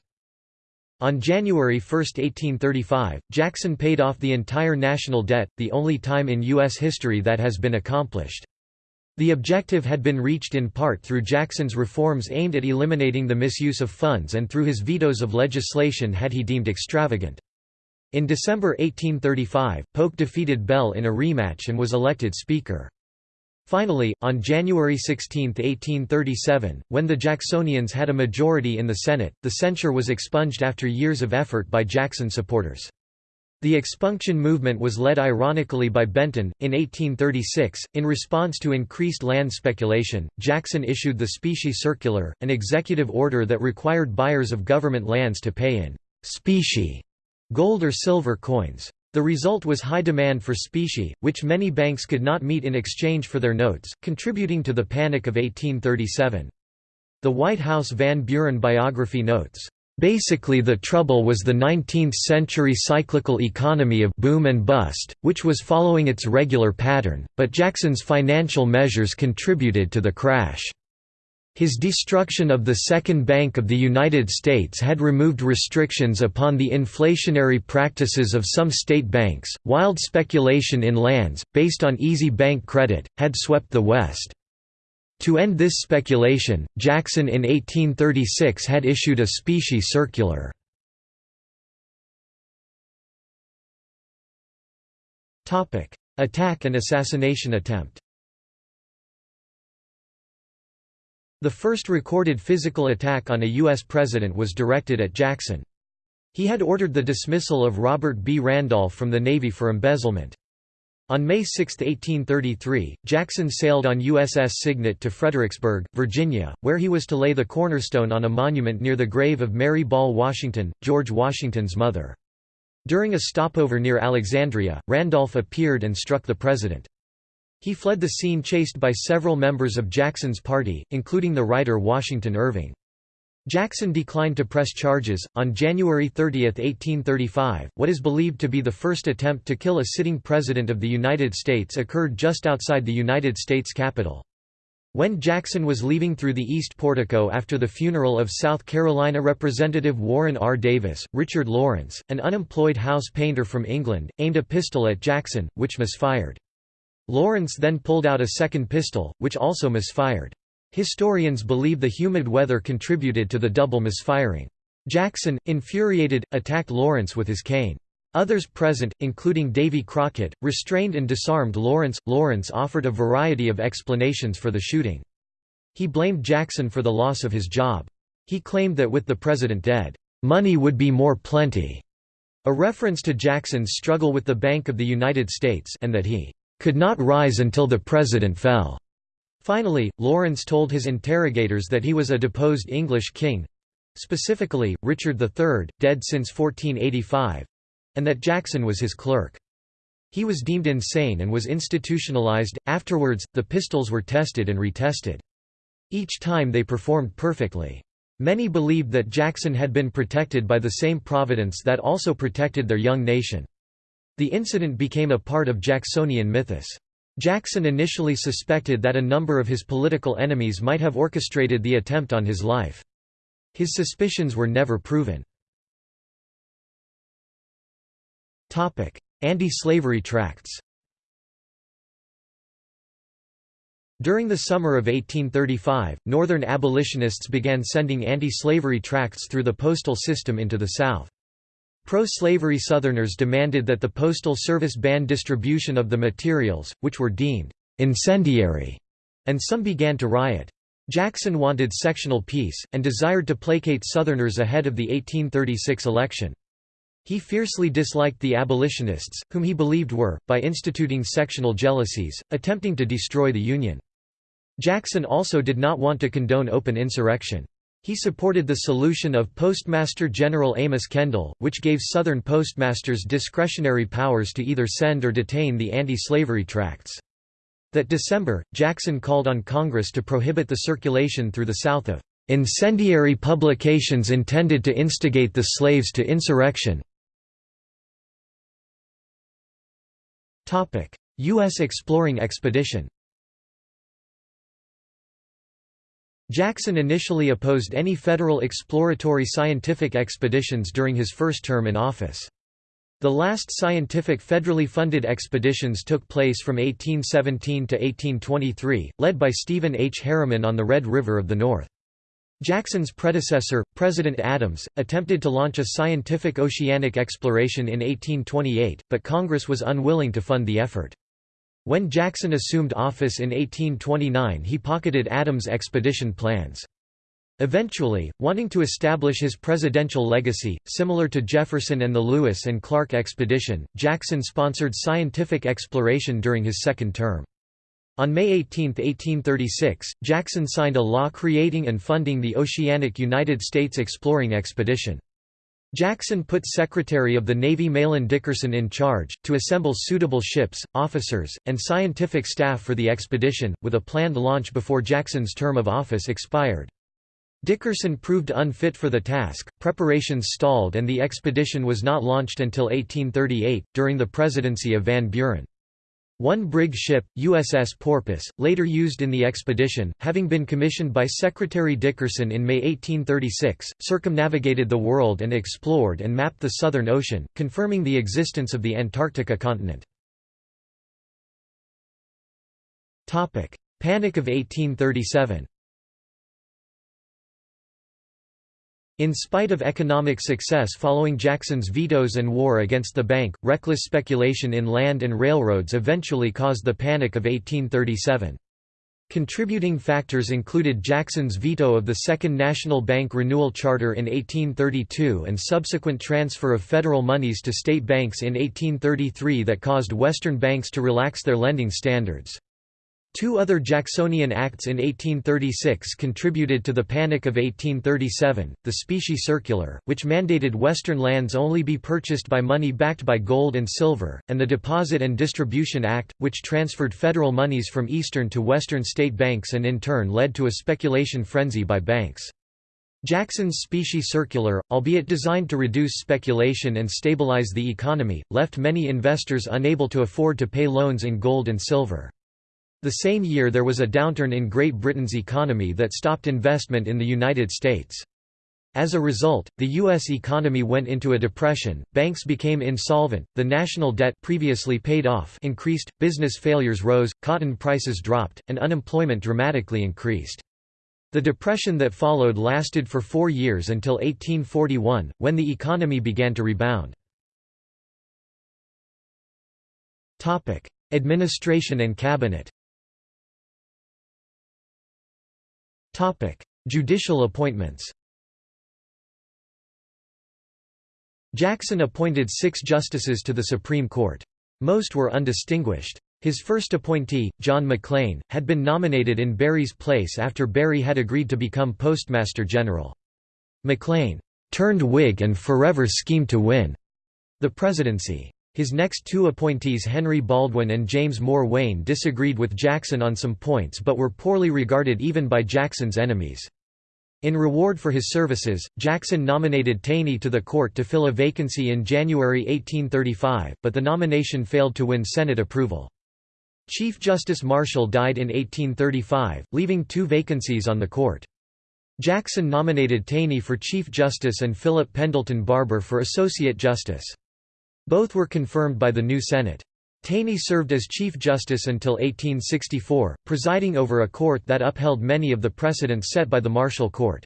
On January 1, 1835, Jackson paid off the entire national debt, the only time in U.S. history that has been accomplished. The objective had been reached in part through Jackson's reforms aimed at eliminating the misuse of funds and through his vetoes of legislation had he deemed extravagant. In December 1835, Polk defeated Bell in a rematch and was elected Speaker. Finally, on January 16, 1837, when the Jacksonians had a majority in the Senate, the censure was expunged after years of effort by Jackson supporters. The expunction movement was led ironically by Benton. In 1836, in response to increased land speculation, Jackson issued the Specie Circular, an executive order that required buyers of government lands to pay in specie gold or silver coins. The result was high demand for specie, which many banks could not meet in exchange for their notes, contributing to the Panic of 1837. The White House Van Buren biography notes, Basically the trouble was the 19th-century cyclical economy of boom and bust, which was following its regular pattern, but Jackson's financial measures contributed to the crash. His destruction of the Second Bank of the United States had removed restrictions upon the inflationary practices of some state banks. Wild speculation in lands, based on easy bank credit, had swept the West. To end this speculation, Jackson in 1836 had issued a specie circular. Attack and assassination attempt The first recorded physical attack on a U.S. president was directed at Jackson. He had ordered the dismissal of Robert B. Randolph from the Navy for embezzlement. On May 6, 1833, Jackson sailed on USS Cygnet to Fredericksburg, Virginia, where he was to lay the cornerstone on a monument near the grave of Mary Ball Washington, George Washington's mother. During a stopover near Alexandria, Randolph appeared and struck the president. He fled the scene chased by several members of Jackson's party, including the writer Washington Irving. Jackson declined to press charges. On January 30, 1835, what is believed to be the first attempt to kill a sitting president of the United States occurred just outside the United States Capitol. When Jackson was leaving through the East Portico after the funeral of South Carolina Representative Warren R. Davis, Richard Lawrence, an unemployed house painter from England, aimed a pistol at Jackson, which misfired. Lawrence then pulled out a second pistol, which also misfired. Historians believe the humid weather contributed to the double misfiring. Jackson, infuriated, attacked Lawrence with his cane. Others present, including Davy Crockett, restrained and disarmed Lawrence. Lawrence offered a variety of explanations for the shooting. He blamed Jackson for the loss of his job. He claimed that with the president dead, money would be more plenty, a reference to Jackson's struggle with the Bank of the United States and that he could not rise until the president fell. Finally, Lawrence told his interrogators that he was a deposed English king—specifically, Richard III, dead since 1485—and that Jackson was his clerk. He was deemed insane and was institutionalized. Afterwards, the pistols were tested and retested. Each time they performed perfectly. Many believed that Jackson had been protected by the same providence that also protected their young nation. The incident became a part of Jacksonian mythos. Jackson initially suspected that a number of his political enemies might have orchestrated the attempt on his life. His suspicions were never proven. Anti-slavery tracts During the summer of 1835, Northern abolitionists began sending anti-slavery tracts through the postal system into the South. Pro-slavery Southerners demanded that the Postal Service ban distribution of the materials, which were deemed «incendiary», and some began to riot. Jackson wanted sectional peace, and desired to placate Southerners ahead of the 1836 election. He fiercely disliked the abolitionists, whom he believed were, by instituting sectional jealousies, attempting to destroy the Union. Jackson also did not want to condone open insurrection. He supported the solution of Postmaster General Amos Kendall, which gave Southern postmasters discretionary powers to either send or detain the anti-slavery tracts. That December, Jackson called on Congress to prohibit the circulation through the South of "...incendiary publications intended to instigate the slaves to insurrection." U.S. exploring expedition Jackson initially opposed any federal exploratory scientific expeditions during his first term in office. The last scientific federally funded expeditions took place from 1817 to 1823, led by Stephen H. Harriman on the Red River of the North. Jackson's predecessor, President Adams, attempted to launch a scientific oceanic exploration in 1828, but Congress was unwilling to fund the effort. When Jackson assumed office in 1829 he pocketed Adams' expedition plans. Eventually, wanting to establish his presidential legacy, similar to Jefferson and the Lewis and Clark expedition, Jackson sponsored scientific exploration during his second term. On May 18, 1836, Jackson signed a law creating and funding the Oceanic United States Exploring Expedition. Jackson put Secretary of the Navy Mahlon Dickerson in charge, to assemble suitable ships, officers, and scientific staff for the expedition, with a planned launch before Jackson's term of office expired. Dickerson proved unfit for the task, preparations stalled and the expedition was not launched until 1838, during the presidency of Van Buren. One brig ship, USS Porpoise, later used in the expedition, having been commissioned by Secretary Dickerson in May 1836, circumnavigated the world and explored and mapped the Southern Ocean, confirming the existence of the Antarctica continent. Panic of 1837 In spite of economic success following Jackson's vetoes and war against the bank, reckless speculation in land and railroads eventually caused the Panic of 1837. Contributing factors included Jackson's veto of the Second National Bank Renewal Charter in 1832 and subsequent transfer of federal monies to state banks in 1833 that caused Western banks to relax their lending standards. Two other Jacksonian acts in 1836 contributed to the Panic of 1837, the Specie Circular, which mandated Western lands only be purchased by money backed by gold and silver, and the Deposit and Distribution Act, which transferred federal monies from Eastern to Western state banks and in turn led to a speculation frenzy by banks. Jackson's Specie Circular, albeit designed to reduce speculation and stabilize the economy, left many investors unable to afford to pay loans in gold and silver. The same year there was a downturn in Great Britain's economy that stopped investment in the United States. As a result, the U.S. economy went into a depression, banks became insolvent, the national debt previously paid off increased, business failures rose, cotton prices dropped, and unemployment dramatically increased. The depression that followed lasted for four years until 1841, when the economy began to rebound. Administration and cabinet Topic: Judicial appointments. Jackson appointed six justices to the Supreme Court. Most were undistinguished. His first appointee, John McLean, had been nominated in Barry's place after Berry had agreed to become Postmaster General. McLean turned Whig and forever schemed to win the presidency. His next two appointees Henry Baldwin and James Moore Wayne disagreed with Jackson on some points but were poorly regarded even by Jackson's enemies. In reward for his services, Jackson nominated Taney to the court to fill a vacancy in January 1835, but the nomination failed to win Senate approval. Chief Justice Marshall died in 1835, leaving two vacancies on the court. Jackson nominated Taney for Chief Justice and Philip Pendleton Barbour for Associate Justice. Both were confirmed by the new Senate. Taney served as Chief Justice until 1864, presiding over a court that upheld many of the precedents set by the Marshall Court.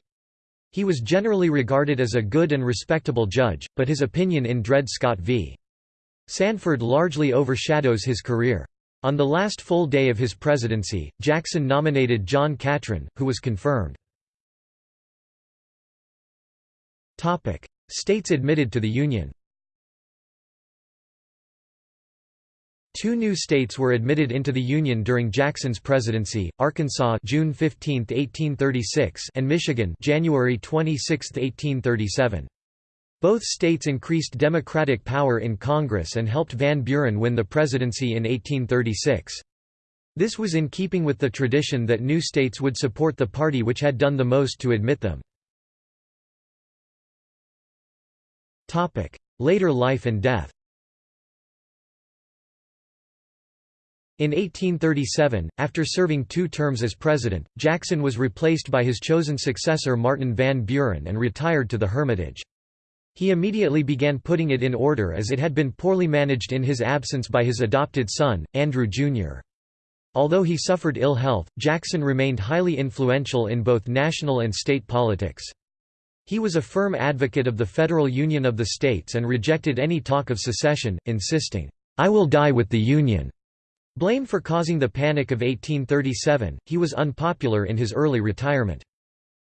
He was generally regarded as a good and respectable judge, but his opinion in Dred Scott v. Sanford largely overshadows his career. On the last full day of his presidency, Jackson nominated John Catron, who was confirmed. States admitted to the Union Two new states were admitted into the Union during Jackson's presidency, Arkansas June 15, 1836 and Michigan January 26, 1837. Both states increased Democratic power in Congress and helped Van Buren win the presidency in 1836. This was in keeping with the tradition that new states would support the party which had done the most to admit them. Later life and death In 1837, after serving two terms as president, Jackson was replaced by his chosen successor Martin Van Buren and retired to the Hermitage. He immediately began putting it in order as it had been poorly managed in his absence by his adopted son, Andrew Jr. Although he suffered ill health, Jackson remained highly influential in both national and state politics. He was a firm advocate of the federal union of the states and rejected any talk of secession, insisting, "'I will die with the Union' Blamed for causing the Panic of 1837, he was unpopular in his early retirement.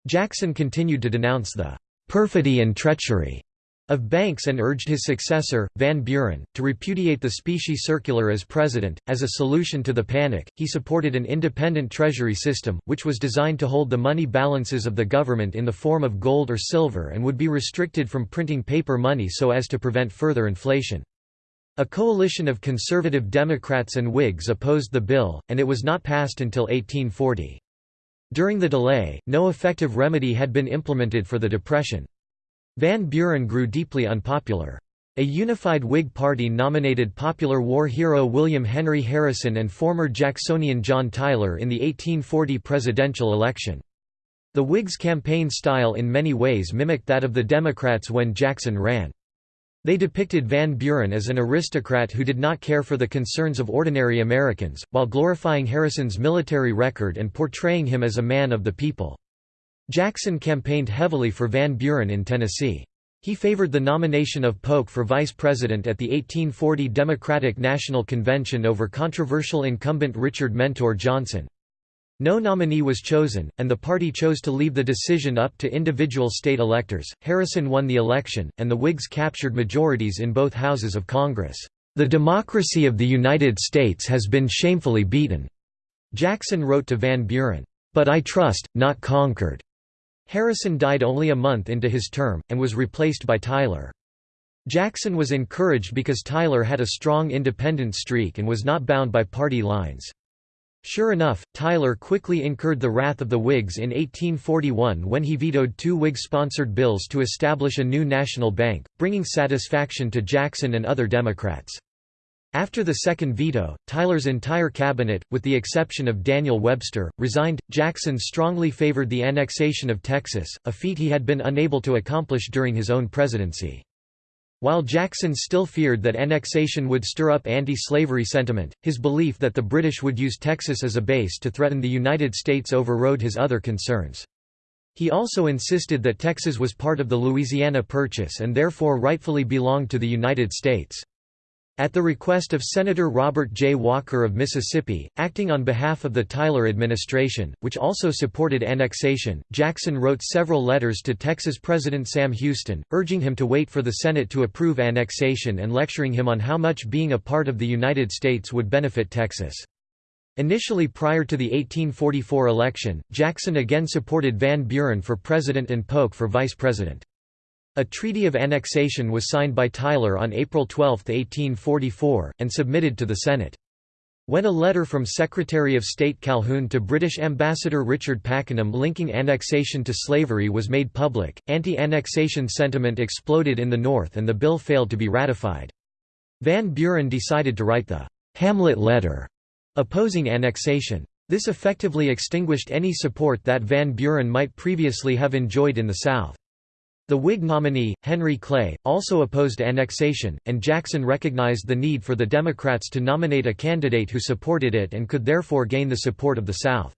Jackson continued to denounce the "...perfidy and treachery." of Banks and urged his successor, Van Buren, to repudiate the specie circular as president. As a solution to the panic, he supported an independent treasury system, which was designed to hold the money balances of the government in the form of gold or silver and would be restricted from printing paper money so as to prevent further inflation. A coalition of conservative Democrats and Whigs opposed the bill, and it was not passed until 1840. During the delay, no effective remedy had been implemented for the Depression. Van Buren grew deeply unpopular. A unified Whig party nominated popular war hero William Henry Harrison and former Jacksonian John Tyler in the 1840 presidential election. The Whigs' campaign style in many ways mimicked that of the Democrats when Jackson ran. They depicted Van Buren as an aristocrat who did not care for the concerns of ordinary Americans, while glorifying Harrison's military record and portraying him as a man of the people. Jackson campaigned heavily for Van Buren in Tennessee. He favored the nomination of Polk for vice president at the 1840 Democratic National Convention over controversial incumbent Richard Mentor Johnson. No nominee was chosen, and the party chose to leave the decision up to individual state electors. Harrison won the election, and the Whigs captured majorities in both houses of Congress. The democracy of the United States has been shamefully beaten, Jackson wrote to Van Buren. But I trust, not conquered. Harrison died only a month into his term, and was replaced by Tyler. Jackson was encouraged because Tyler had a strong independent streak and was not bound by party lines. Sure enough, Tyler quickly incurred the wrath of the Whigs in 1841 when he vetoed two Whig-sponsored bills to establish a new national bank, bringing satisfaction to Jackson and other Democrats. After the second veto, Tyler's entire cabinet, with the exception of Daniel Webster, resigned. Jackson strongly favored the annexation of Texas, a feat he had been unable to accomplish during his own presidency. While Jackson still feared that annexation would stir up anti-slavery sentiment, his belief that the British would use Texas as a base to threaten the United States overrode his other concerns. He also insisted that Texas was part of the Louisiana Purchase and therefore rightfully belonged to the United States. At the request of Senator Robert J. Walker of Mississippi, acting on behalf of the Tyler administration, which also supported annexation, Jackson wrote several letters to Texas President Sam Houston, urging him to wait for the Senate to approve annexation and lecturing him on how much being a part of the United States would benefit Texas. Initially prior to the 1844 election, Jackson again supported Van Buren for president and Polk for vice president. A treaty of annexation was signed by Tyler on April 12, 1844, and submitted to the Senate. When a letter from Secretary of State Calhoun to British Ambassador Richard Pakenham linking annexation to slavery was made public, anti-annexation sentiment exploded in the North and the bill failed to be ratified. Van Buren decided to write the «Hamlet Letter» opposing annexation. This effectively extinguished any support that Van Buren might previously have enjoyed in the South. The Whig nominee, Henry Clay, also opposed annexation, and Jackson recognized the need for the Democrats to nominate a candidate who supported it and could therefore gain the support of the South.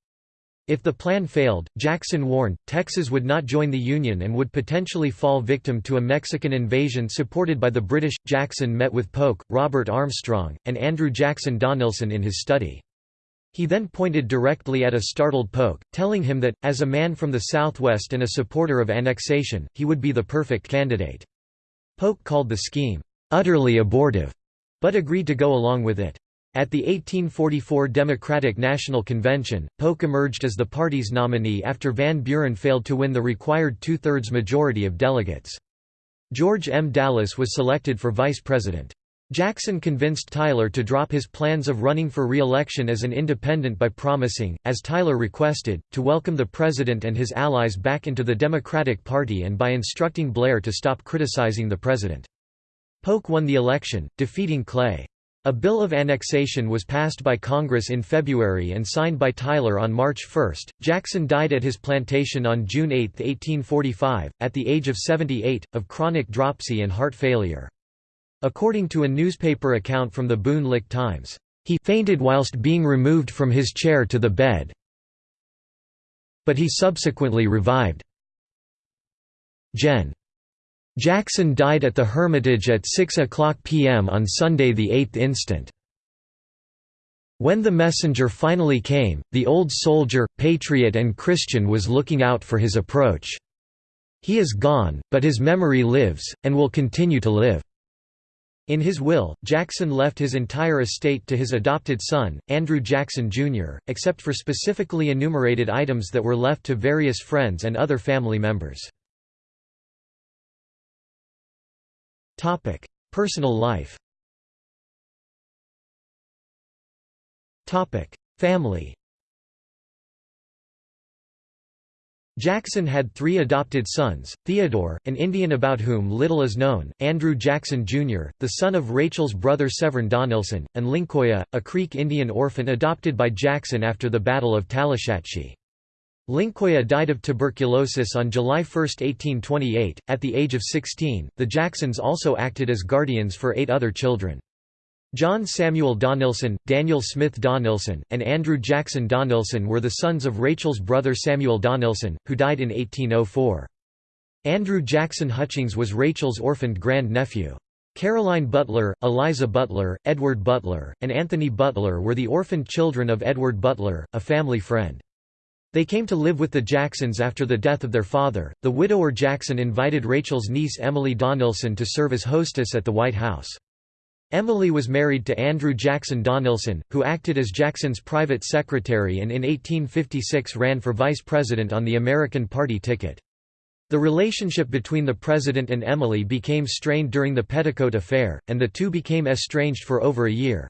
If the plan failed, Jackson warned, Texas would not join the Union and would potentially fall victim to a Mexican invasion supported by the British. Jackson met with Polk, Robert Armstrong, and Andrew Jackson Donelson in his study. He then pointed directly at a startled Polk, telling him that, as a man from the Southwest and a supporter of annexation, he would be the perfect candidate. Polk called the scheme, "...utterly abortive", but agreed to go along with it. At the 1844 Democratic National Convention, Polk emerged as the party's nominee after Van Buren failed to win the required two-thirds majority of delegates. George M. Dallas was selected for vice president. Jackson convinced Tyler to drop his plans of running for re-election as an independent by promising, as Tyler requested, to welcome the president and his allies back into the Democratic Party and by instructing Blair to stop criticizing the president. Polk won the election, defeating Clay. A bill of annexation was passed by Congress in February and signed by Tyler on March 1. Jackson died at his plantation on June 8, 1845, at the age of 78, of chronic dropsy and heart failure. According to a newspaper account from the Boone Lick Times, he fainted whilst being removed from his chair to the bed, but he subsequently revived. Gen. Jackson died at the Hermitage at 6 o'clock p.m. on Sunday 8 instant. When the messenger finally came, the old soldier, patriot and Christian was looking out for his approach. He is gone, but his memory lives, and will continue to live. In his will, Jackson left his entire estate to his adopted son, Andrew Jackson, Jr., except for specifically enumerated items that were left to various friends and other family members. Personal life Family Jackson had three adopted sons, Theodore, an Indian about whom little is known, Andrew Jackson Jr., the son of Rachel's brother Severn Donelson, and Lincoya, a Creek Indian orphan adopted by Jackson after the Battle of Tallushatchee. Lincoya died of tuberculosis on July 1, 1828, at the age of 16. The Jacksons also acted as guardians for eight other children. John Samuel Donelson, Daniel Smith Donelson, and Andrew Jackson Donelson were the sons of Rachel's brother Samuel Donelson, who died in 1804. Andrew Jackson Hutchings was Rachel's orphaned grand-nephew. Caroline Butler, Eliza Butler, Edward Butler, and Anthony Butler were the orphaned children of Edward Butler, a family friend. They came to live with the Jacksons after the death of their father. The widower Jackson invited Rachel's niece Emily Donelson to serve as hostess at the White House. Emily was married to Andrew Jackson Donelson, who acted as Jackson's private secretary and in 1856 ran for vice president on the American Party ticket. The relationship between the president and Emily became strained during the Petticoat Affair, and the two became estranged for over a year.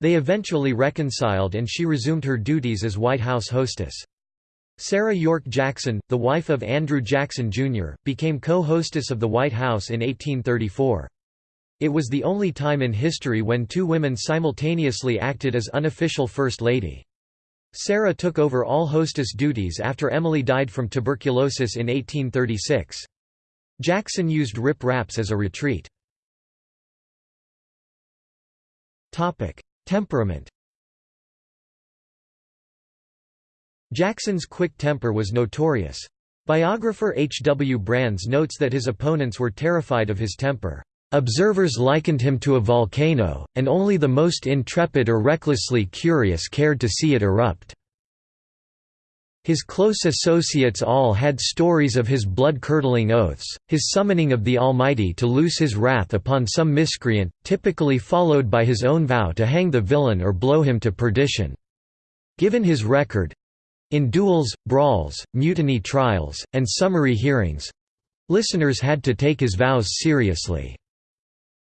They eventually reconciled and she resumed her duties as White House hostess. Sarah York Jackson, the wife of Andrew Jackson, Jr., became co-hostess of the White House in 1834. It was the only time in history when two women simultaneously acted as unofficial First Lady. Sarah took over all hostess duties after Emily died from tuberculosis in 1836. Jackson used Rip Raps as a retreat. Temperament Jackson's quick temper was notorious. Biographer H. W. Brands notes that his opponents were terrified of his temper. Observers likened him to a volcano, and only the most intrepid or recklessly curious cared to see it erupt. His close associates all had stories of his blood-curdling oaths, his summoning of the Almighty to loose his wrath upon some miscreant, typically followed by his own vow to hang the villain or blow him to perdition. Given his record—in duels, brawls, mutiny trials, and summary hearings—listeners had to take his vows seriously.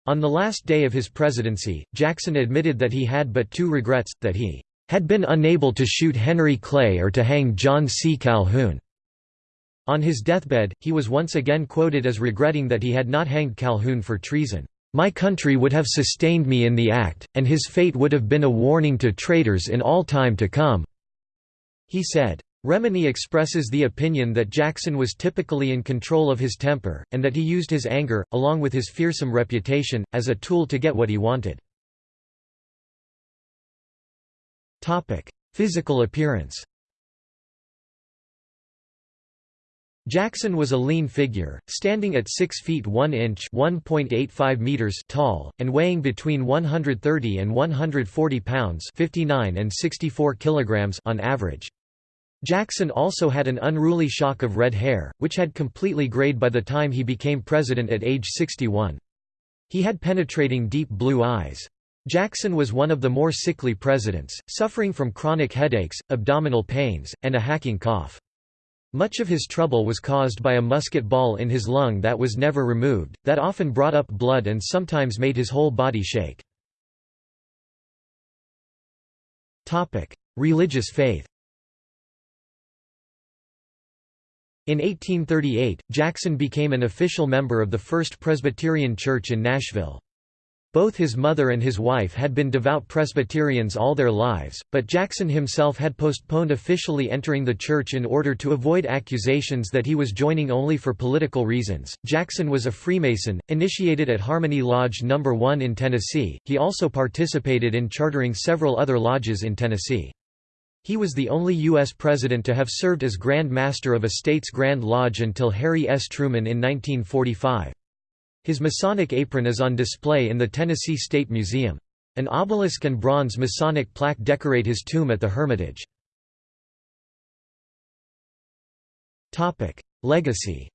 On the last day of his presidency, Jackson admitted that he had but two regrets, that he had been unable to shoot Henry Clay or to hang John C. Calhoun. On his deathbed, he was once again quoted as regretting that he had not hanged Calhoun for treason. My country would have sustained me in the act, and his fate would have been a warning to traitors in all time to come." He said. Remini expresses the opinion that Jackson was typically in control of his temper, and that he used his anger, along with his fearsome reputation, as a tool to get what he wanted. Physical appearance Jackson was a lean figure, standing at 6 feet 1 inch (1.85 meters) tall, and weighing between 130 and 140 pounds (59 and 64 kilograms) on average. Jackson also had an unruly shock of red hair, which had completely grayed by the time he became president at age 61. He had penetrating deep blue eyes. Jackson was one of the more sickly presidents, suffering from chronic headaches, abdominal pains, and a hacking cough. Much of his trouble was caused by a musket ball in his lung that was never removed, that often brought up blood and sometimes made his whole body shake. Religious faith In 1838, Jackson became an official member of the First Presbyterian Church in Nashville. Both his mother and his wife had been devout Presbyterians all their lives, but Jackson himself had postponed officially entering the church in order to avoid accusations that he was joining only for political reasons. Jackson was a Freemason, initiated at Harmony Lodge No. 1 in Tennessee. He also participated in chartering several other lodges in Tennessee. He was the only U.S. president to have served as Grand Master of a state's Grand Lodge until Harry S. Truman in 1945. His Masonic apron is on display in the Tennessee State Museum. An obelisk and bronze Masonic plaque decorate his tomb at the Hermitage. Legacy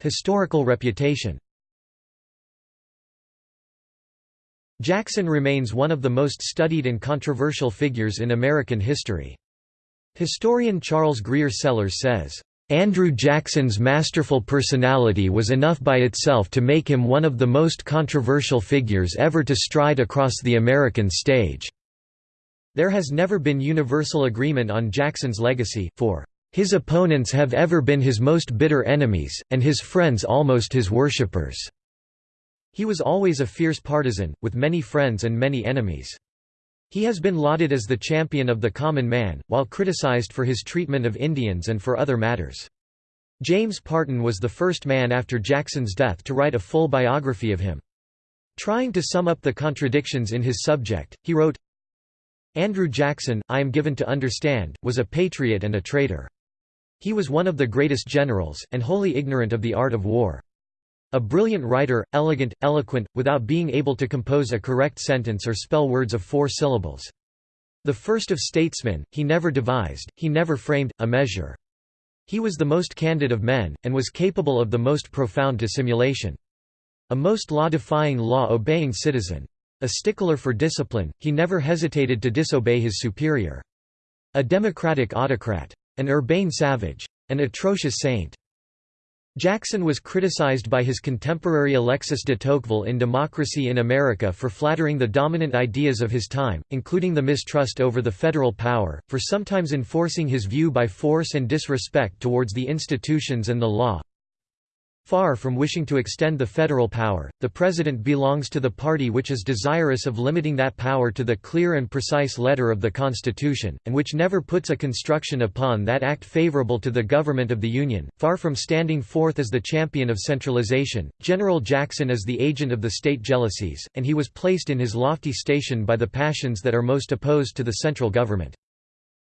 Historical reputation Jackson remains one of the most studied and controversial figures in American history. Historian Charles Grier Sellers says, Andrew Jackson's masterful personality was enough by itself to make him one of the most controversial figures ever to stride across the American stage. There has never been universal agreement on Jackson's legacy, for his opponents have ever been his most bitter enemies, and his friends almost his worshippers. He was always a fierce partisan, with many friends and many enemies. He has been lauded as the champion of the common man, while criticized for his treatment of Indians and for other matters. James Parton was the first man after Jackson's death to write a full biography of him. Trying to sum up the contradictions in his subject, he wrote, Andrew Jackson, I am given to understand, was a patriot and a traitor. He was one of the greatest generals, and wholly ignorant of the art of war. A brilliant writer, elegant, eloquent, without being able to compose a correct sentence or spell words of four syllables. The first of statesmen, he never devised, he never framed, a measure. He was the most candid of men, and was capable of the most profound dissimulation. A most law-defying law-obeying citizen. A stickler for discipline, he never hesitated to disobey his superior. A democratic autocrat. An urbane savage. An atrocious saint. Jackson was criticized by his contemporary Alexis de Tocqueville in Democracy in America for flattering the dominant ideas of his time, including the mistrust over the federal power, for sometimes enforcing his view by force and disrespect towards the institutions and the law, Far from wishing to extend the federal power, the president belongs to the party which is desirous of limiting that power to the clear and precise letter of the Constitution, and which never puts a construction upon that act favorable to the government of the Union. Far from standing forth as the champion of centralization, General Jackson is the agent of the state jealousies, and he was placed in his lofty station by the passions that are most opposed to the central government.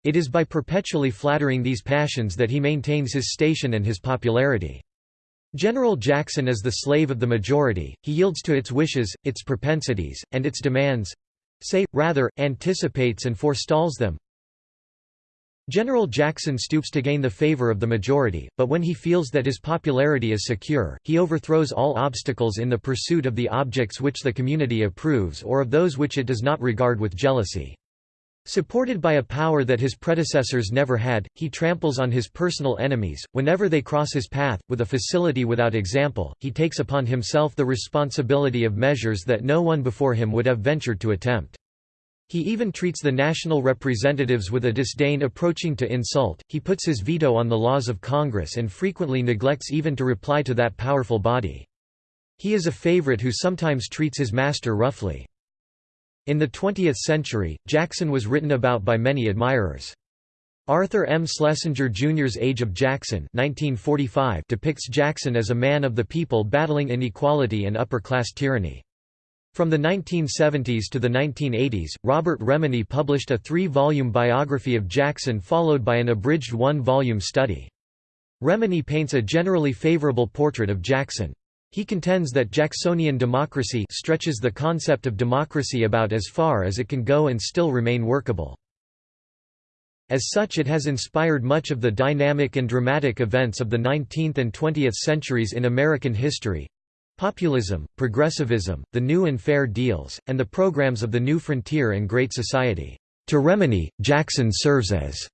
It is by perpetually flattering these passions that he maintains his station and his popularity. General Jackson is the slave of the majority, he yields to its wishes, its propensities, and its demands—say, rather, anticipates and forestalls them. General Jackson stoops to gain the favor of the majority, but when he feels that his popularity is secure, he overthrows all obstacles in the pursuit of the objects which the community approves or of those which it does not regard with jealousy. Supported by a power that his predecessors never had, he tramples on his personal enemies. Whenever they cross his path, with a facility without example, he takes upon himself the responsibility of measures that no one before him would have ventured to attempt. He even treats the national representatives with a disdain approaching to insult, he puts his veto on the laws of Congress and frequently neglects even to reply to that powerful body. He is a favorite who sometimes treats his master roughly. In the 20th century, Jackson was written about by many admirers. Arthur M. Schlesinger Jr.'s Age of Jackson 1945 depicts Jackson as a man of the people battling inequality and upper-class tyranny. From the 1970s to the 1980s, Robert Remini published a three-volume biography of Jackson followed by an abridged one-volume study. Remini paints a generally favorable portrait of Jackson. He contends that Jacksonian democracy stretches the concept of democracy about as far as it can go and still remain workable. As such it has inspired much of the dynamic and dramatic events of the 19th and 20th centuries in American history. Populism, progressivism, the new and fair deals, and the programs of the New Frontier and Great Society. To Remini, Jackson serves as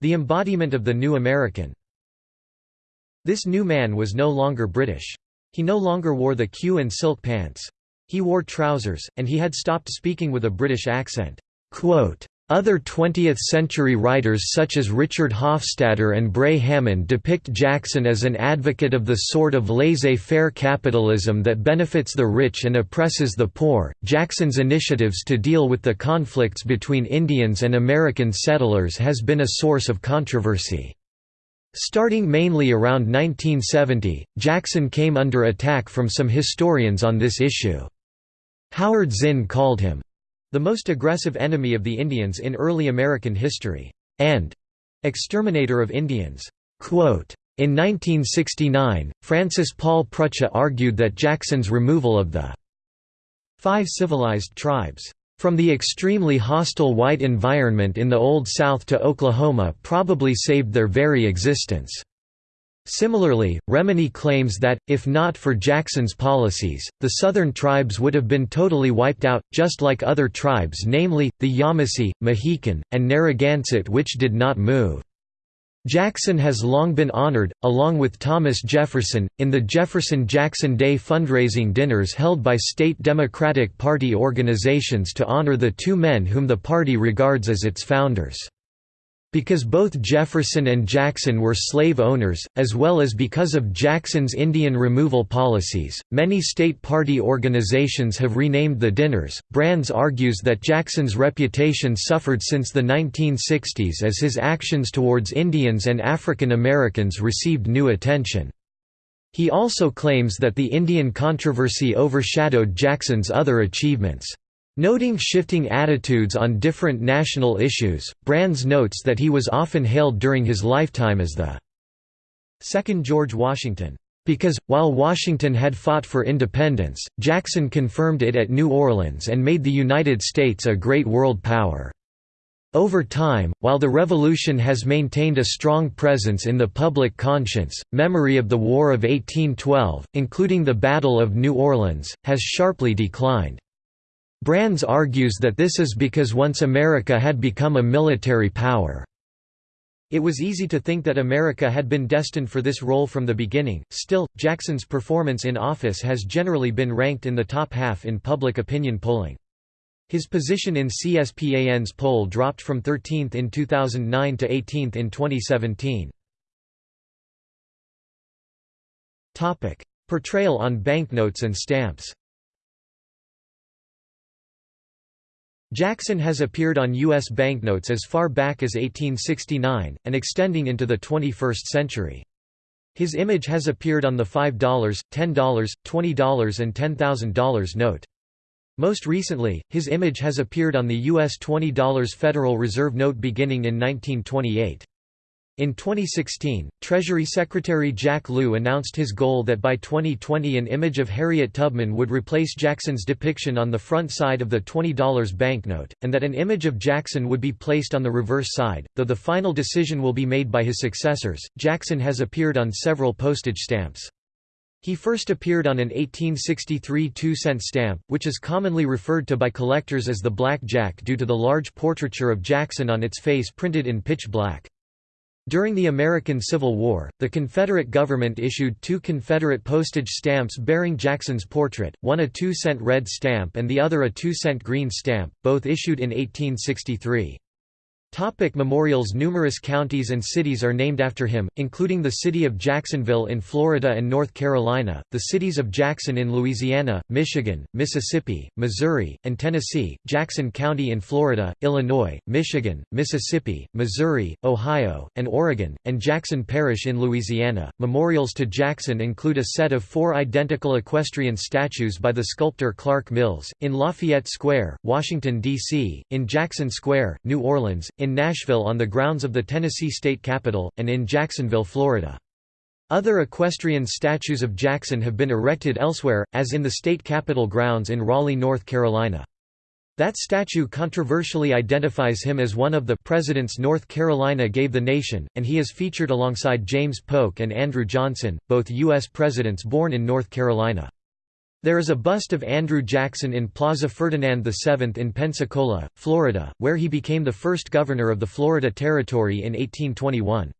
the embodiment of the new American. This new man was no longer British. He no longer wore the queue and silk pants. He wore trousers, and he had stopped speaking with a British accent. Quote, other 20th-century writers such as Richard Hofstadter and Bray Hammond depict Jackson as an advocate of the sort of laissez-faire capitalism that benefits the rich and oppresses the poor. Jackson's initiatives to deal with the conflicts between Indians and American settlers has been a source of controversy. Starting mainly around 1970, Jackson came under attack from some historians on this issue. Howard Zinn called him, "...the most aggressive enemy of the Indians in early American history," and "...exterminator of Indians." Quote, In 1969, Francis Paul Prucha argued that Jackson's removal of the five civilized tribes from the extremely hostile white environment in the Old South to Oklahoma probably saved their very existence. Similarly, Remini claims that, if not for Jackson's policies, the southern tribes would have been totally wiped out, just like other tribes namely, the Yamasee, Mohican, and Narragansett which did not move. Jackson has long been honored, along with Thomas Jefferson, in the Jefferson-Jackson Day fundraising dinners held by state Democratic Party organizations to honor the two men whom the party regards as its founders. Because both Jefferson and Jackson were slave owners, as well as because of Jackson's Indian removal policies, many state party organizations have renamed the dinners. Brands argues that Jackson's reputation suffered since the 1960s as his actions towards Indians and African Americans received new attention. He also claims that the Indian controversy overshadowed Jackson's other achievements. Noting shifting attitudes on different national issues, Brands notes that he was often hailed during his lifetime as the second George Washington. Because, while Washington had fought for independence, Jackson confirmed it at New Orleans and made the United States a great world power. Over time, while the Revolution has maintained a strong presence in the public conscience, memory of the War of 1812, including the Battle of New Orleans, has sharply declined. Brands argues that this is because once America had become a military power. It was easy to think that America had been destined for this role from the beginning, still, Jackson's performance in office has generally been ranked in the top half in public opinion polling. His position in CSPAN's poll dropped from 13th in 2009 to 18th in 2017. Portrayal on banknotes and stamps Jackson has appeared on U.S. banknotes as far back as 1869, and extending into the 21st century. His image has appeared on the $5, $10, $20 and $10,000 note. Most recently, his image has appeared on the U.S. $20 Federal Reserve note beginning in 1928. In 2016, Treasury Secretary Jack Lew announced his goal that by 2020 an image of Harriet Tubman would replace Jackson's depiction on the front side of the $20 banknote, and that an image of Jackson would be placed on the reverse side, though the final decision will be made by his successors. Jackson has appeared on several postage stamps. He first appeared on an 1863 two-cent stamp, which is commonly referred to by collectors as the Black Jack due to the large portraiture of Jackson on its face printed in pitch black. During the American Civil War, the Confederate government issued two Confederate postage stamps bearing Jackson's portrait, one a two-cent red stamp and the other a two-cent green stamp, both issued in 1863. Topic memorials Numerous counties and cities are named after him, including the city of Jacksonville in Florida and North Carolina, the cities of Jackson in Louisiana, Michigan, Mississippi, Missouri, and Tennessee, Jackson County in Florida, Illinois, Michigan, Mississippi, Missouri, Ohio, and Oregon, and Jackson Parish in Louisiana. Memorials to Jackson include a set of four identical equestrian statues by the sculptor Clark Mills, in Lafayette Square, Washington, D.C., in Jackson Square, New Orleans, in Nashville on the grounds of the Tennessee State Capitol, and in Jacksonville, Florida. Other equestrian statues of Jackson have been erected elsewhere, as in the state capitol grounds in Raleigh, North Carolina. That statue controversially identifies him as one of the presidents North Carolina gave the nation, and he is featured alongside James Polk and Andrew Johnson, both U.S. presidents born in North Carolina. There is a bust of Andrew Jackson in Plaza Ferdinand VII in Pensacola, Florida, where he became the first governor of the Florida Territory in 1821.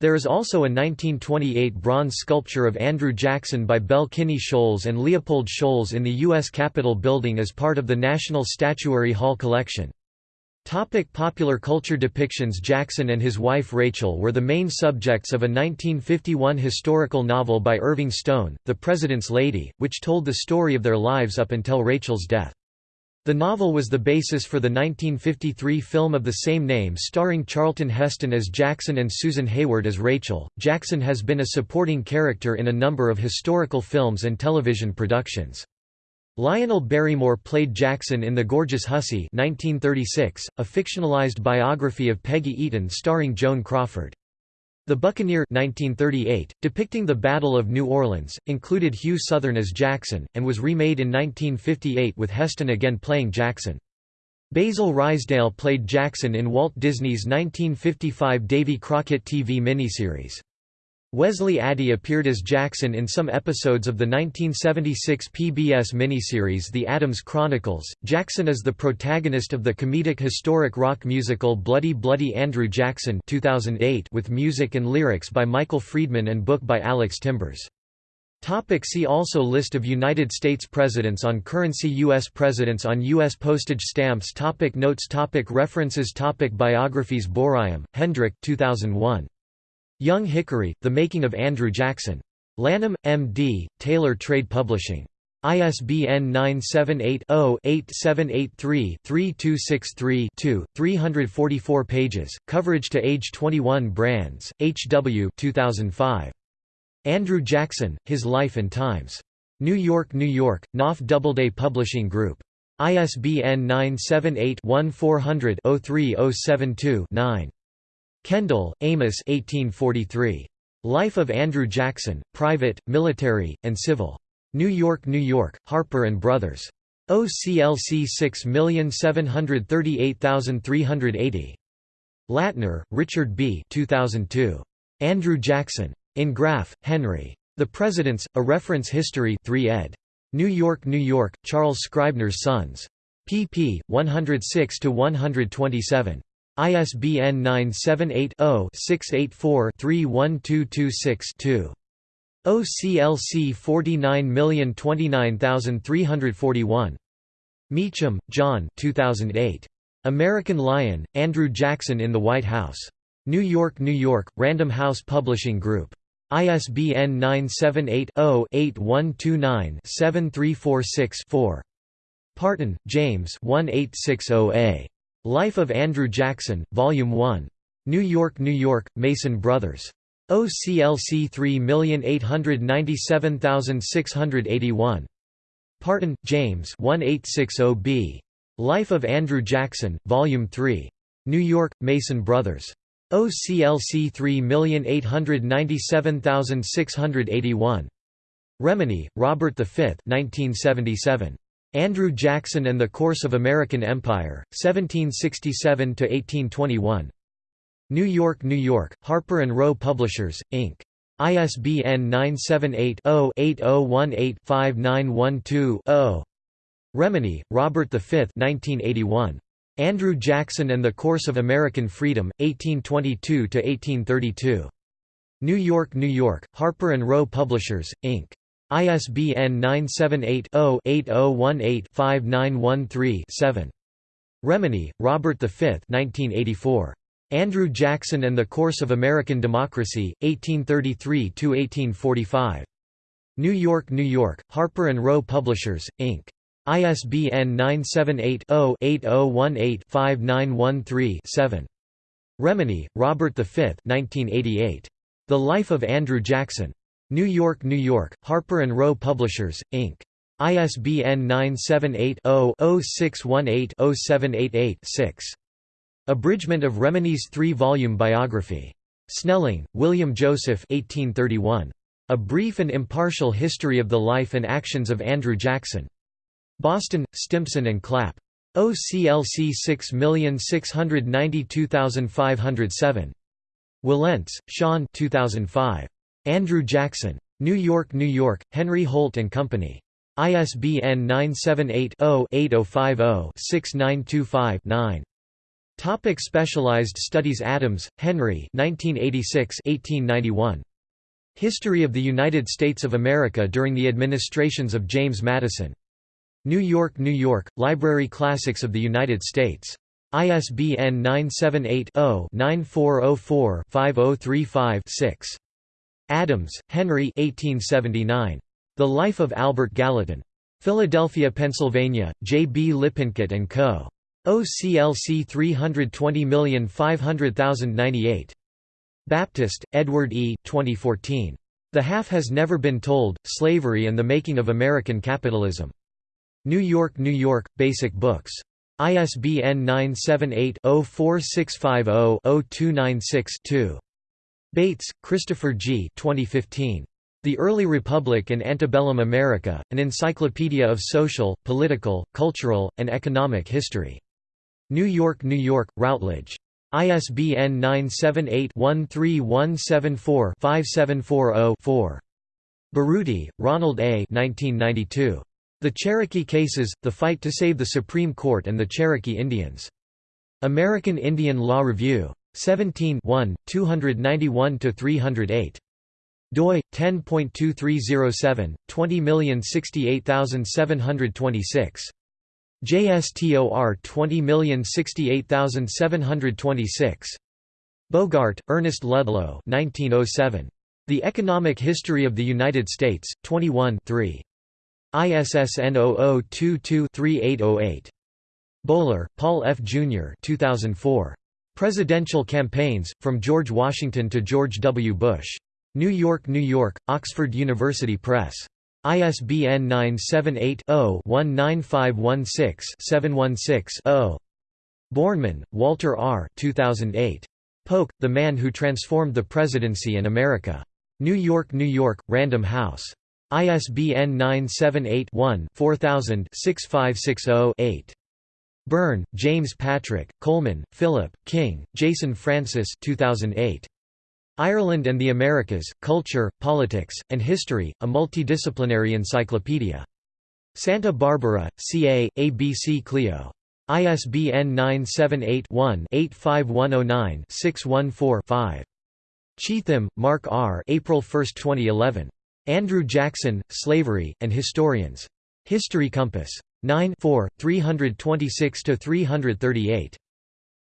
There is also a 1928 bronze sculpture of Andrew Jackson by Belle Kinney Scholes and Leopold Scholes in the U.S. Capitol building as part of the National Statuary Hall collection. Topic popular culture depictions Jackson and his wife Rachel were the main subjects of a 1951 historical novel by Irving Stone, The President's Lady, which told the story of their lives up until Rachel's death. The novel was the basis for the 1953 film of the same name starring Charlton Heston as Jackson and Susan Hayward as Rachel. Jackson has been a supporting character in a number of historical films and television productions. Lionel Barrymore played Jackson in The Gorgeous Hussy 1936, a fictionalized biography of Peggy Eaton starring Joan Crawford. The Buccaneer 1938, depicting the Battle of New Orleans, included Hugh Southern as Jackson, and was remade in 1958 with Heston again playing Jackson. Basil Ruysdael played Jackson in Walt Disney's 1955 Davy Crockett TV miniseries. Wesley Addy appeared as Jackson in some episodes of the 1976 PBS miniseries The Adams Chronicles. Jackson is the protagonist of the comedic historic rock musical Bloody Bloody Andrew Jackson 2008 with music and lyrics by Michael Friedman and book by Alex Timbers. Topic see also List of United States presidents on currency U.S. presidents on U.S. postage stamps topic Notes topic References topic Biographies Booraem, Hendrik 2001. Young Hickory, The Making of Andrew Jackson. Lanham, M.D., Taylor Trade Publishing. ISBN 978-0-8783-3263-2, 344 pages, coverage to age 21 Brands, H.W. 2005. Andrew Jackson, His Life and Times. New York, New York, Knopf Doubleday Publishing Group. ISBN 978 1400 03072 9. Kendall, Amos 1843. Life of Andrew Jackson, Private, Military, and Civil. New York, New York, Harper & Brothers. OCLC 6738380. Latner, Richard B. 2002. Andrew Jackson. In Graff, Henry. The Presidents, A Reference History 3 ed. New York, New York, Charles Scribner's Sons. pp. 106–127. ISBN 978-0-684-31226-2. OCLC 49029341. Meacham, Jon 2008. American Lion, Andrew Jackson in the White House. New York, New York, Random House Publishing Group. ISBN 978-0-8129-7346-4. Parton, James 1860A. Life of Andrew Jackson, Volume 1. New York, New York, Mason Brothers. OCLC 3897681. Parton, James 1860b. Life of Andrew Jackson, Volume 3. New York, Mason Brothers. OCLC 3897681. Remini, Robert V 1977. Andrew Jackson and the Course of American Empire, 1767–1821. New York, New York, Harper & Row Publishers, Inc. ISBN 978-0-8018-5912-0. Remini, Robert V 1981. Andrew Jackson and the Course of American Freedom, 1822–1832. New York, New York, Harper & Row Publishers, Inc. ISBN 978-0-8018-5913-7. Remini, Robert V 1984. Andrew Jackson and the Course of American Democracy, 1833–1845. New York, New York, Harper & Row Publishers, Inc. ISBN 978 0 8018 5913 7. Remini, Robert V 1988. The Life of Andrew Jackson. New York, New York, Harper & Row Publishers, Inc. ISBN 978-0-0618-0788-6. Abridgment of Remini's three-volume biography. Snelling, William Joseph 1831. A Brief and Impartial History of the Life and Actions of Andrew Jackson. Boston, Stimpson and Clapp. OCLC 6692507. Wilentz, Sean 2005. Andrew Jackson. New York, New York, Henry Holt & Company. ISBN 978-0-8050-6925-9. Topic Specialized Studies Adams, Henry 1986-1891. History of the United States of America during the administrations of James Madison. New York, New York, Library Classics of the United States. ISBN 978 0 9404 5035 6. Adams, Henry 1879. The Life of Albert Gallatin. Philadelphia, Pennsylvania, J. B. Lippincott & Co. OCLC 320500098. Baptist, Edward E. 2014. The Half Has Never Been Told, Slavery and the Making of American Capitalism. New York, New York, Basic Books. ISBN 978 046500 296 2 Bates, Christopher G. 2015. The Early Republic and Antebellum America, An Encyclopedia of Social, Political, Cultural, and Economic History. New York, New York, Routledge. ISBN 978-13174-5740-4. Berutti, Ronald A. 1992. The Cherokee Cases, The Fight to Save the Supreme Court and the Cherokee Indians. American Indian Law Review. 17 291–308 doi 10.2307 20068726 JSTOR 20068726 Bogart, Ernest Ludlow 1907 The Economic History of the United States 21 3 ISSN 0022-3808 Boller, Paul F. Jr. 2004 Presidential Campaigns, From George Washington to George W. Bush. New York, New York, Oxford University Press. ISBN 978-0-19516-716-0. Borneman, Walter R. 2008. Polk, The Man Who Transformed the Presidency and America. New York, New York, Random House. ISBN 978 one 4000 6560 8. Byrne, James Patrick, Coleman, Philip, King, Jason Francis 2008. Ireland and the Americas, Culture, Politics, and History, a multidisciplinary encyclopedia. Santa Barbara, CA, ABC Clio. ISBN 978-1-85109-614-5. Cheatham, Mark R. April 1, 2011. Andrew Jackson, Slavery, and Historians. History Compass. 9 326–338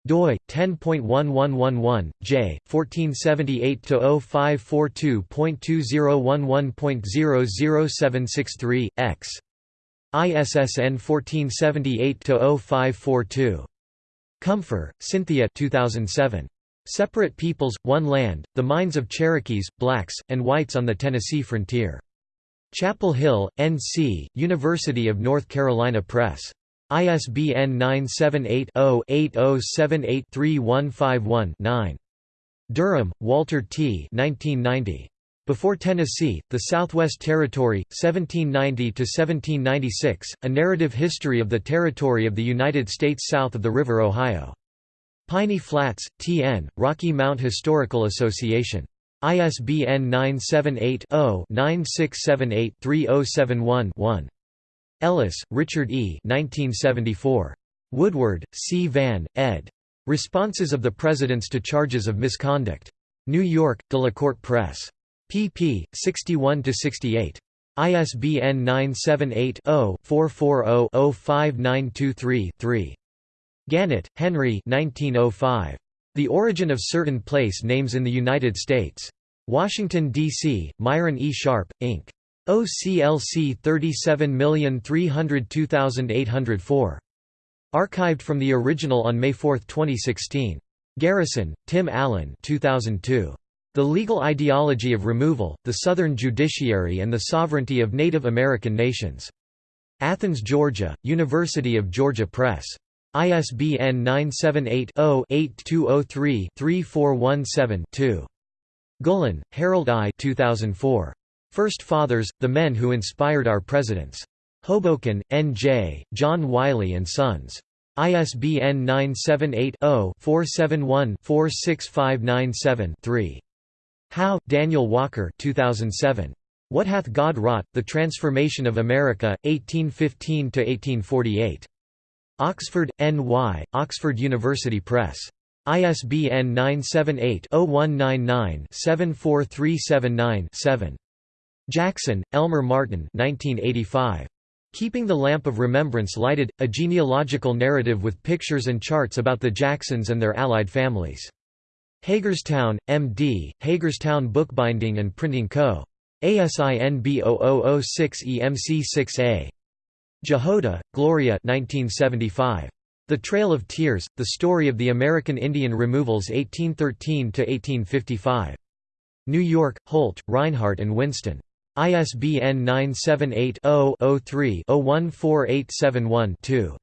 doi 10.1111 j 1478/0542.2011.00763 x. ISSN 1478/0542 Cumfer, Cynthia 2007 Separate Peoples One Land The Minds of Cherokees Blacks and Whites on the Tennessee Frontier Chapel Hill, N.C., University of North Carolina Press. ISBN 978-0-8078-3151-9. Durham, Walter T. 1990. Before Tennessee, The Southwest Territory, 1790–1796, A Narrative History of the Territory of the United States south of the River Ohio. Piney Flats, T.N., Rocky Mount Historical Association. ISBN 978-0-9678-3071-1. Ellis, Richard E. 1974. Woodward, C. Van, ed. Responses of the Presidents to Charges of Misconduct. New York, Delacorte Press. pp. 61–68. ISBN 978 0 440 05923 3. Gannett, Henry 1905. The Origin of Certain Place Names in the United States. Washington, D.C., Myron E. Sharpe, Inc. OCLC 37302804. Archived from the original on May 4, 2016. Garrison, Tim Allen 2002. The Legal Ideology of Removal, the Southern Judiciary and the Sovereignty of Native American Nations. Athens, Georgia, University of Georgia Press. ISBN 978-0-8203-3417-2. Gullan, Harold I 2004. First Fathers, The Men Who Inspired Our Presidents. Hoboken, N.J., John Wiley & Sons. ISBN 978-0-471-46597-3. Howe, Daniel Walker 2007. What Hath God Wrought, The Transformation of America, 1815–1848. Oxford, N.Y., Oxford University Press. ISBN 978-0199-74379-7. Jackson, Elmer Martin 1985. Keeping the Lamp of Remembrance Lighted, a genealogical narrative with pictures and charts about the Jacksons and their allied families. Hagerstown, M.D., Hagerstown Bookbinding and Printing Co. ASIN B0006EMC6A. Jahoda, Gloria 1975. The Trail of Tears, The Story of the American Indian Removals 1813–1855. New York, Holt, Rinehart and Winston. ISBN 978-0-03-014871-2.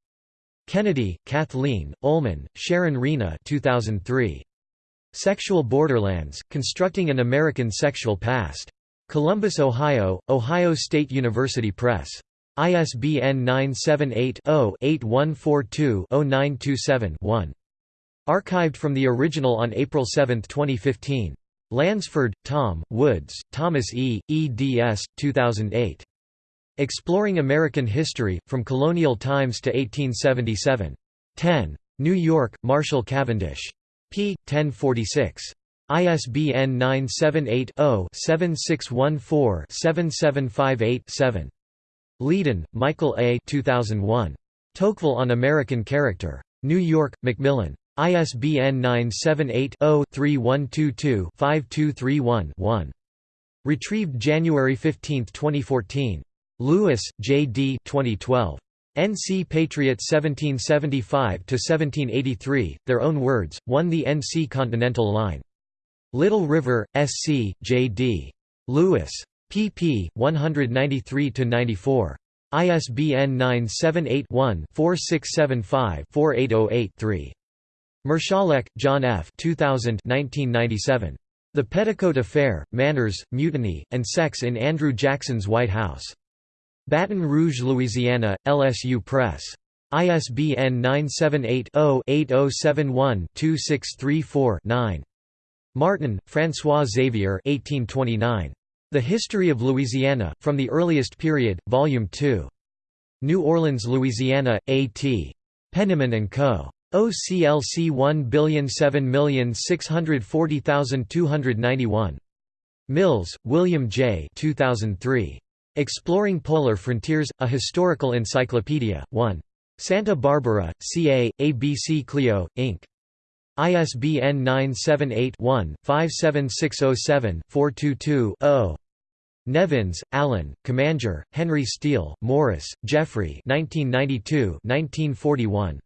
Kennedy, Kathleen, Ullman, Sharon Rena 2003. Sexual Borderlands, Constructing an American Sexual Past. Columbus, Ohio, Ohio State University Press. ISBN 978-0-8142-0927-1. Archived from the original on April 7, 2015. Lansford, Tom, Woods, Thomas E., eds. 2008. Exploring American History, From Colonial Times to 1877. 10. New York, Marshall Cavendish. p. 1046. ISBN 978-0-7614-7758-7. Ledeen, Michael A. 2001. Tocqueville on American Character. New York, Macmillan. ISBN 978-0-3122-5231-1. Retrieved January 15, 2014. Lewis, J. D. 2012. NC Patriot 1775–1783, Their Own Words, Won the NC Continental Line. Little River, S.C., J.D. Lewis. Pp. 193–94. ISBN 978-1-4675-4808-3. Marszalek, John F. 2000 1997. The Petticoat Affair, Manners, Mutiny, and Sex in Andrew Jackson's White House. Baton Rouge, Louisiana, LSU Press. ISBN 978-0-8071-2634-9. Martin, François Xavier 1829. The History of Louisiana, From the Earliest Period, Volume 2. New Orleans, Louisiana, A.T. Penniman & Co. OCLC 107640291. Mills, William J. 2003. Exploring Polar Frontiers, A Historical Encyclopedia, 1. Santa Barbara, CA, ABC Clio, Inc. ISBN 978-1-57607-422-0. Nevins, Allen, Commager, Henry Steele, Morris, Jeffrey 1992-1941.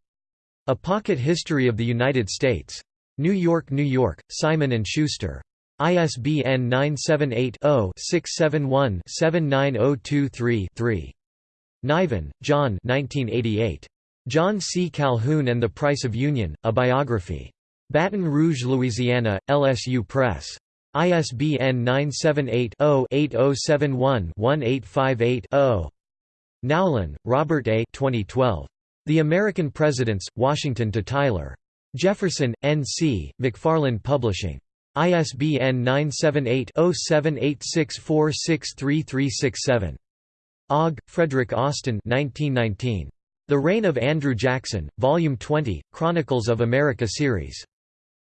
A Pocket History of the United States. New York, New York, Simon & Schuster. ISBN 978-0-671-79023-3. Niven, John John C. Calhoun and the Price of Union, A Biography. Baton Rouge, Louisiana, LSU Press. ISBN 978-0-8071-1858-0. Nowlin, Robert A. 2012. The American Presidents, Washington to Tyler. Jefferson, N.C., McFarland Publishing. ISBN 978-0786463367. Ogg, Frederick Austin 1919. The Reign of Andrew Jackson, Volume 20, Chronicles of America Series.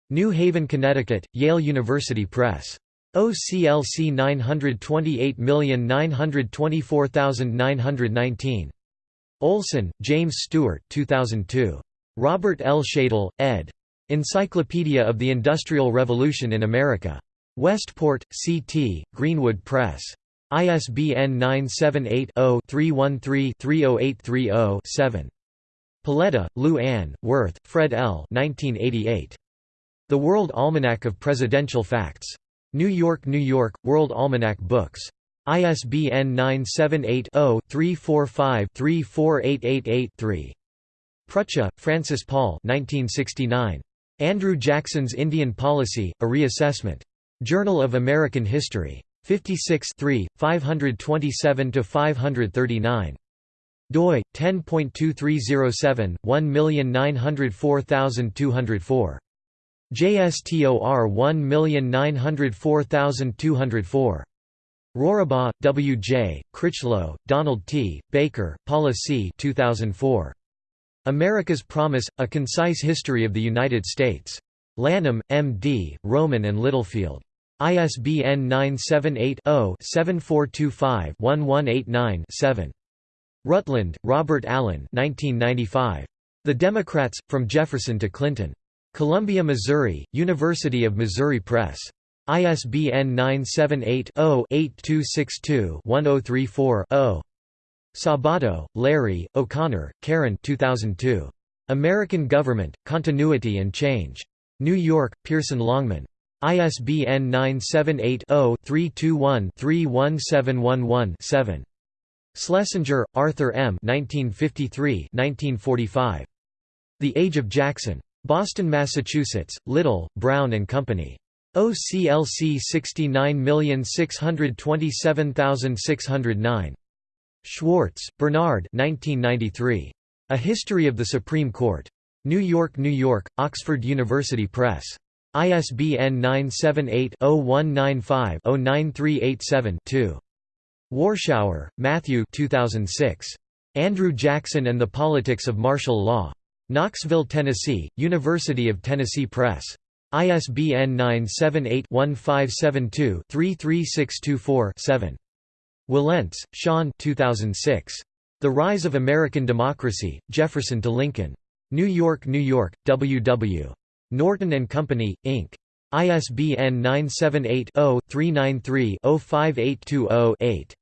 New Haven, Connecticut, Yale University Press. OCLC 928924919. Olson, James Stewart 2002. Robert L. Shadle, ed. Encyclopedia of the Industrial Revolution in America. Westport, C.T., Greenwood Press. ISBN 978-0-313-30830-7. Paletta, Lou Ann, Worth, Fred L. 1988. The World Almanac of Presidential Facts. New York, New York, World Almanac Books. ISBN 978 0 345 34888 3. Prucha, Francis Paul 1969. Andrew Jackson's Indian Policy, A Reassessment. Journal of American History. 56 527–539. doi, 10.2307, 1904204. JSTOR 1904204. Rorabaugh, W. J., Critchlow, Donald T., Baker, Paula C. 2004. America's Promise, A Concise History of the United States. Lanham, M.D., Rowman and Littlefield. ISBN 978-0-7425-1189-7. Rutland, Robert Allen 1995. The Democrats, From Jefferson to Clinton. Columbia, Missouri, University of Missouri Press. ISBN 978-0-8262-1034-0. Sabato, Larry, O'Connor, Karen 2002. American Government, Continuity and Change. New York, Pearson Longman. ISBN 978-0-321-31711-7. Schlesinger, Arthur M. 1953 1945. The Age of Jackson. Boston, Massachusetts, Little, Brown and Company. OCLC 69627609. Schwartz, Bernard 1993. A History of the Supreme Court. New York, New York, Oxford University Press. ISBN 978-0195-09387-2. Warshauer, Matthew 2006. Andrew Jackson and the Politics of Martial Law. Knoxville, Tennessee, University of Tennessee Press. ISBN 978-1572-33624-7. Wilentz, Sean 2006. The Rise of American Democracy, Jefferson to Lincoln. New York, New York, W.W. Norton and Company, Inc. ISBN 978-0-393-05820-8.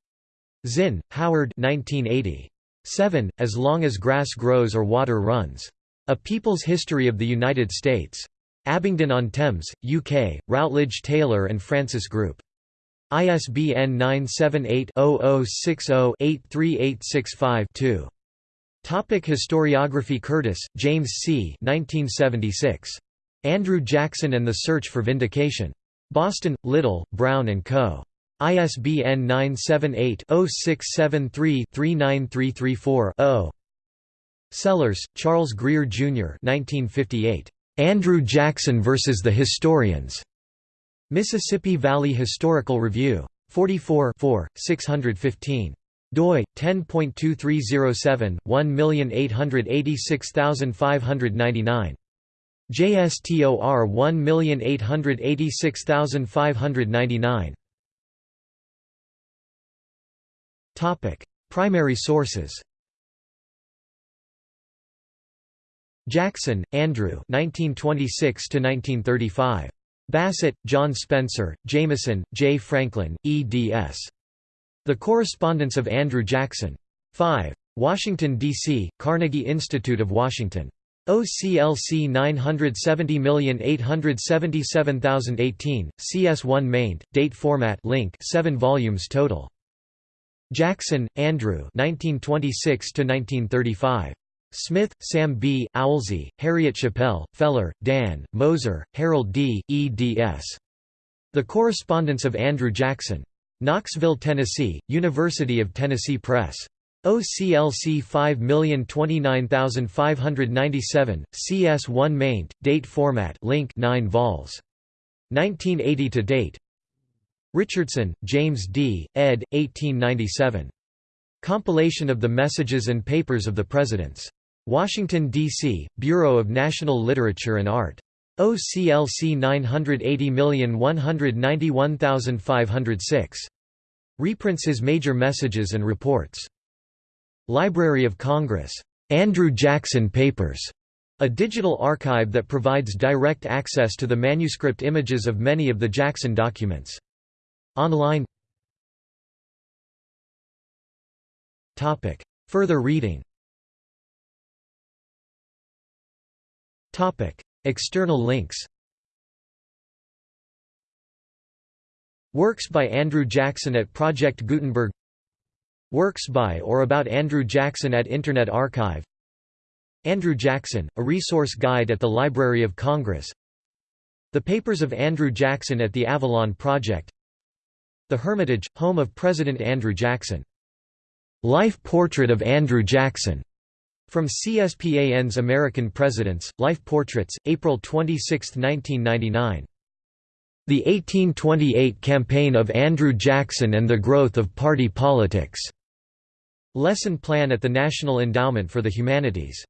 Zinn, Howard 1980. 7. As Long as Grass Grows or Water Runs. A People's History of the United States. Abingdon-on-Thames, UK, Routledge Taylor and Francis Group. ISBN 978-0060-83865-2. Topic Historiography Curtis, James C. 1976. Andrew Jackson and the Search for Vindication. Boston, Little, Brown & Co. ISBN 978-0673-39334-0. Sellers, Charles Grier, Jr. 1958. Andrew Jackson vs. the Historians. Mississippi Valley Historical Review. 44 615 doi 10.2307 1886599 JSTOR 1886599 Topic Primary sources Jackson, Andrew 1926 1935 Bassett, John Spencer, Jameson, J. Franklin, eds. The Correspondence of Andrew Jackson. 5. Washington, D.C., Carnegie Institute of Washington. OCLC 970877018, CS1 maint, date format link 7 volumes total. Jackson, Andrew 1926 1935. Smith, Sam B., Owsley, Harriet Chappell, Feller, Dan, Moser, Harold D., eds. The Correspondence of Andrew Jackson. Knoxville, Tennessee, University of Tennessee Press. OCLC 5029597, CS1 maint, date format link 9 vols. 1980 to date Richardson, James D., ed. 1897. Compilation of the Messages and Papers of the Presidents. Washington, D.C., Bureau of National Literature and Art. OCLC 980191506. Reprints his major messages and reports. Library of Congress. Andrew Jackson Papers. A digital archive that provides direct access to the manuscript images of many of the Jackson documents. Online. Topic. Further reading. Topic. External links. Works by Andrew Jackson at Project Gutenberg. Works by or about Andrew Jackson at Internet Archive. Andrew Jackson, a resource guide at the Library of Congress. The Papers of Andrew Jackson at the Avalon Project The Hermitage, home of President Andrew Jackson. Life Portrait of Andrew Jackson from CSPAN's American Presidents, Life Portraits, April 26, 1999. The 1828 Campaign of Andrew Jackson and the Growth of Party Politics. Lesson Plan at the National Endowment for the Humanities.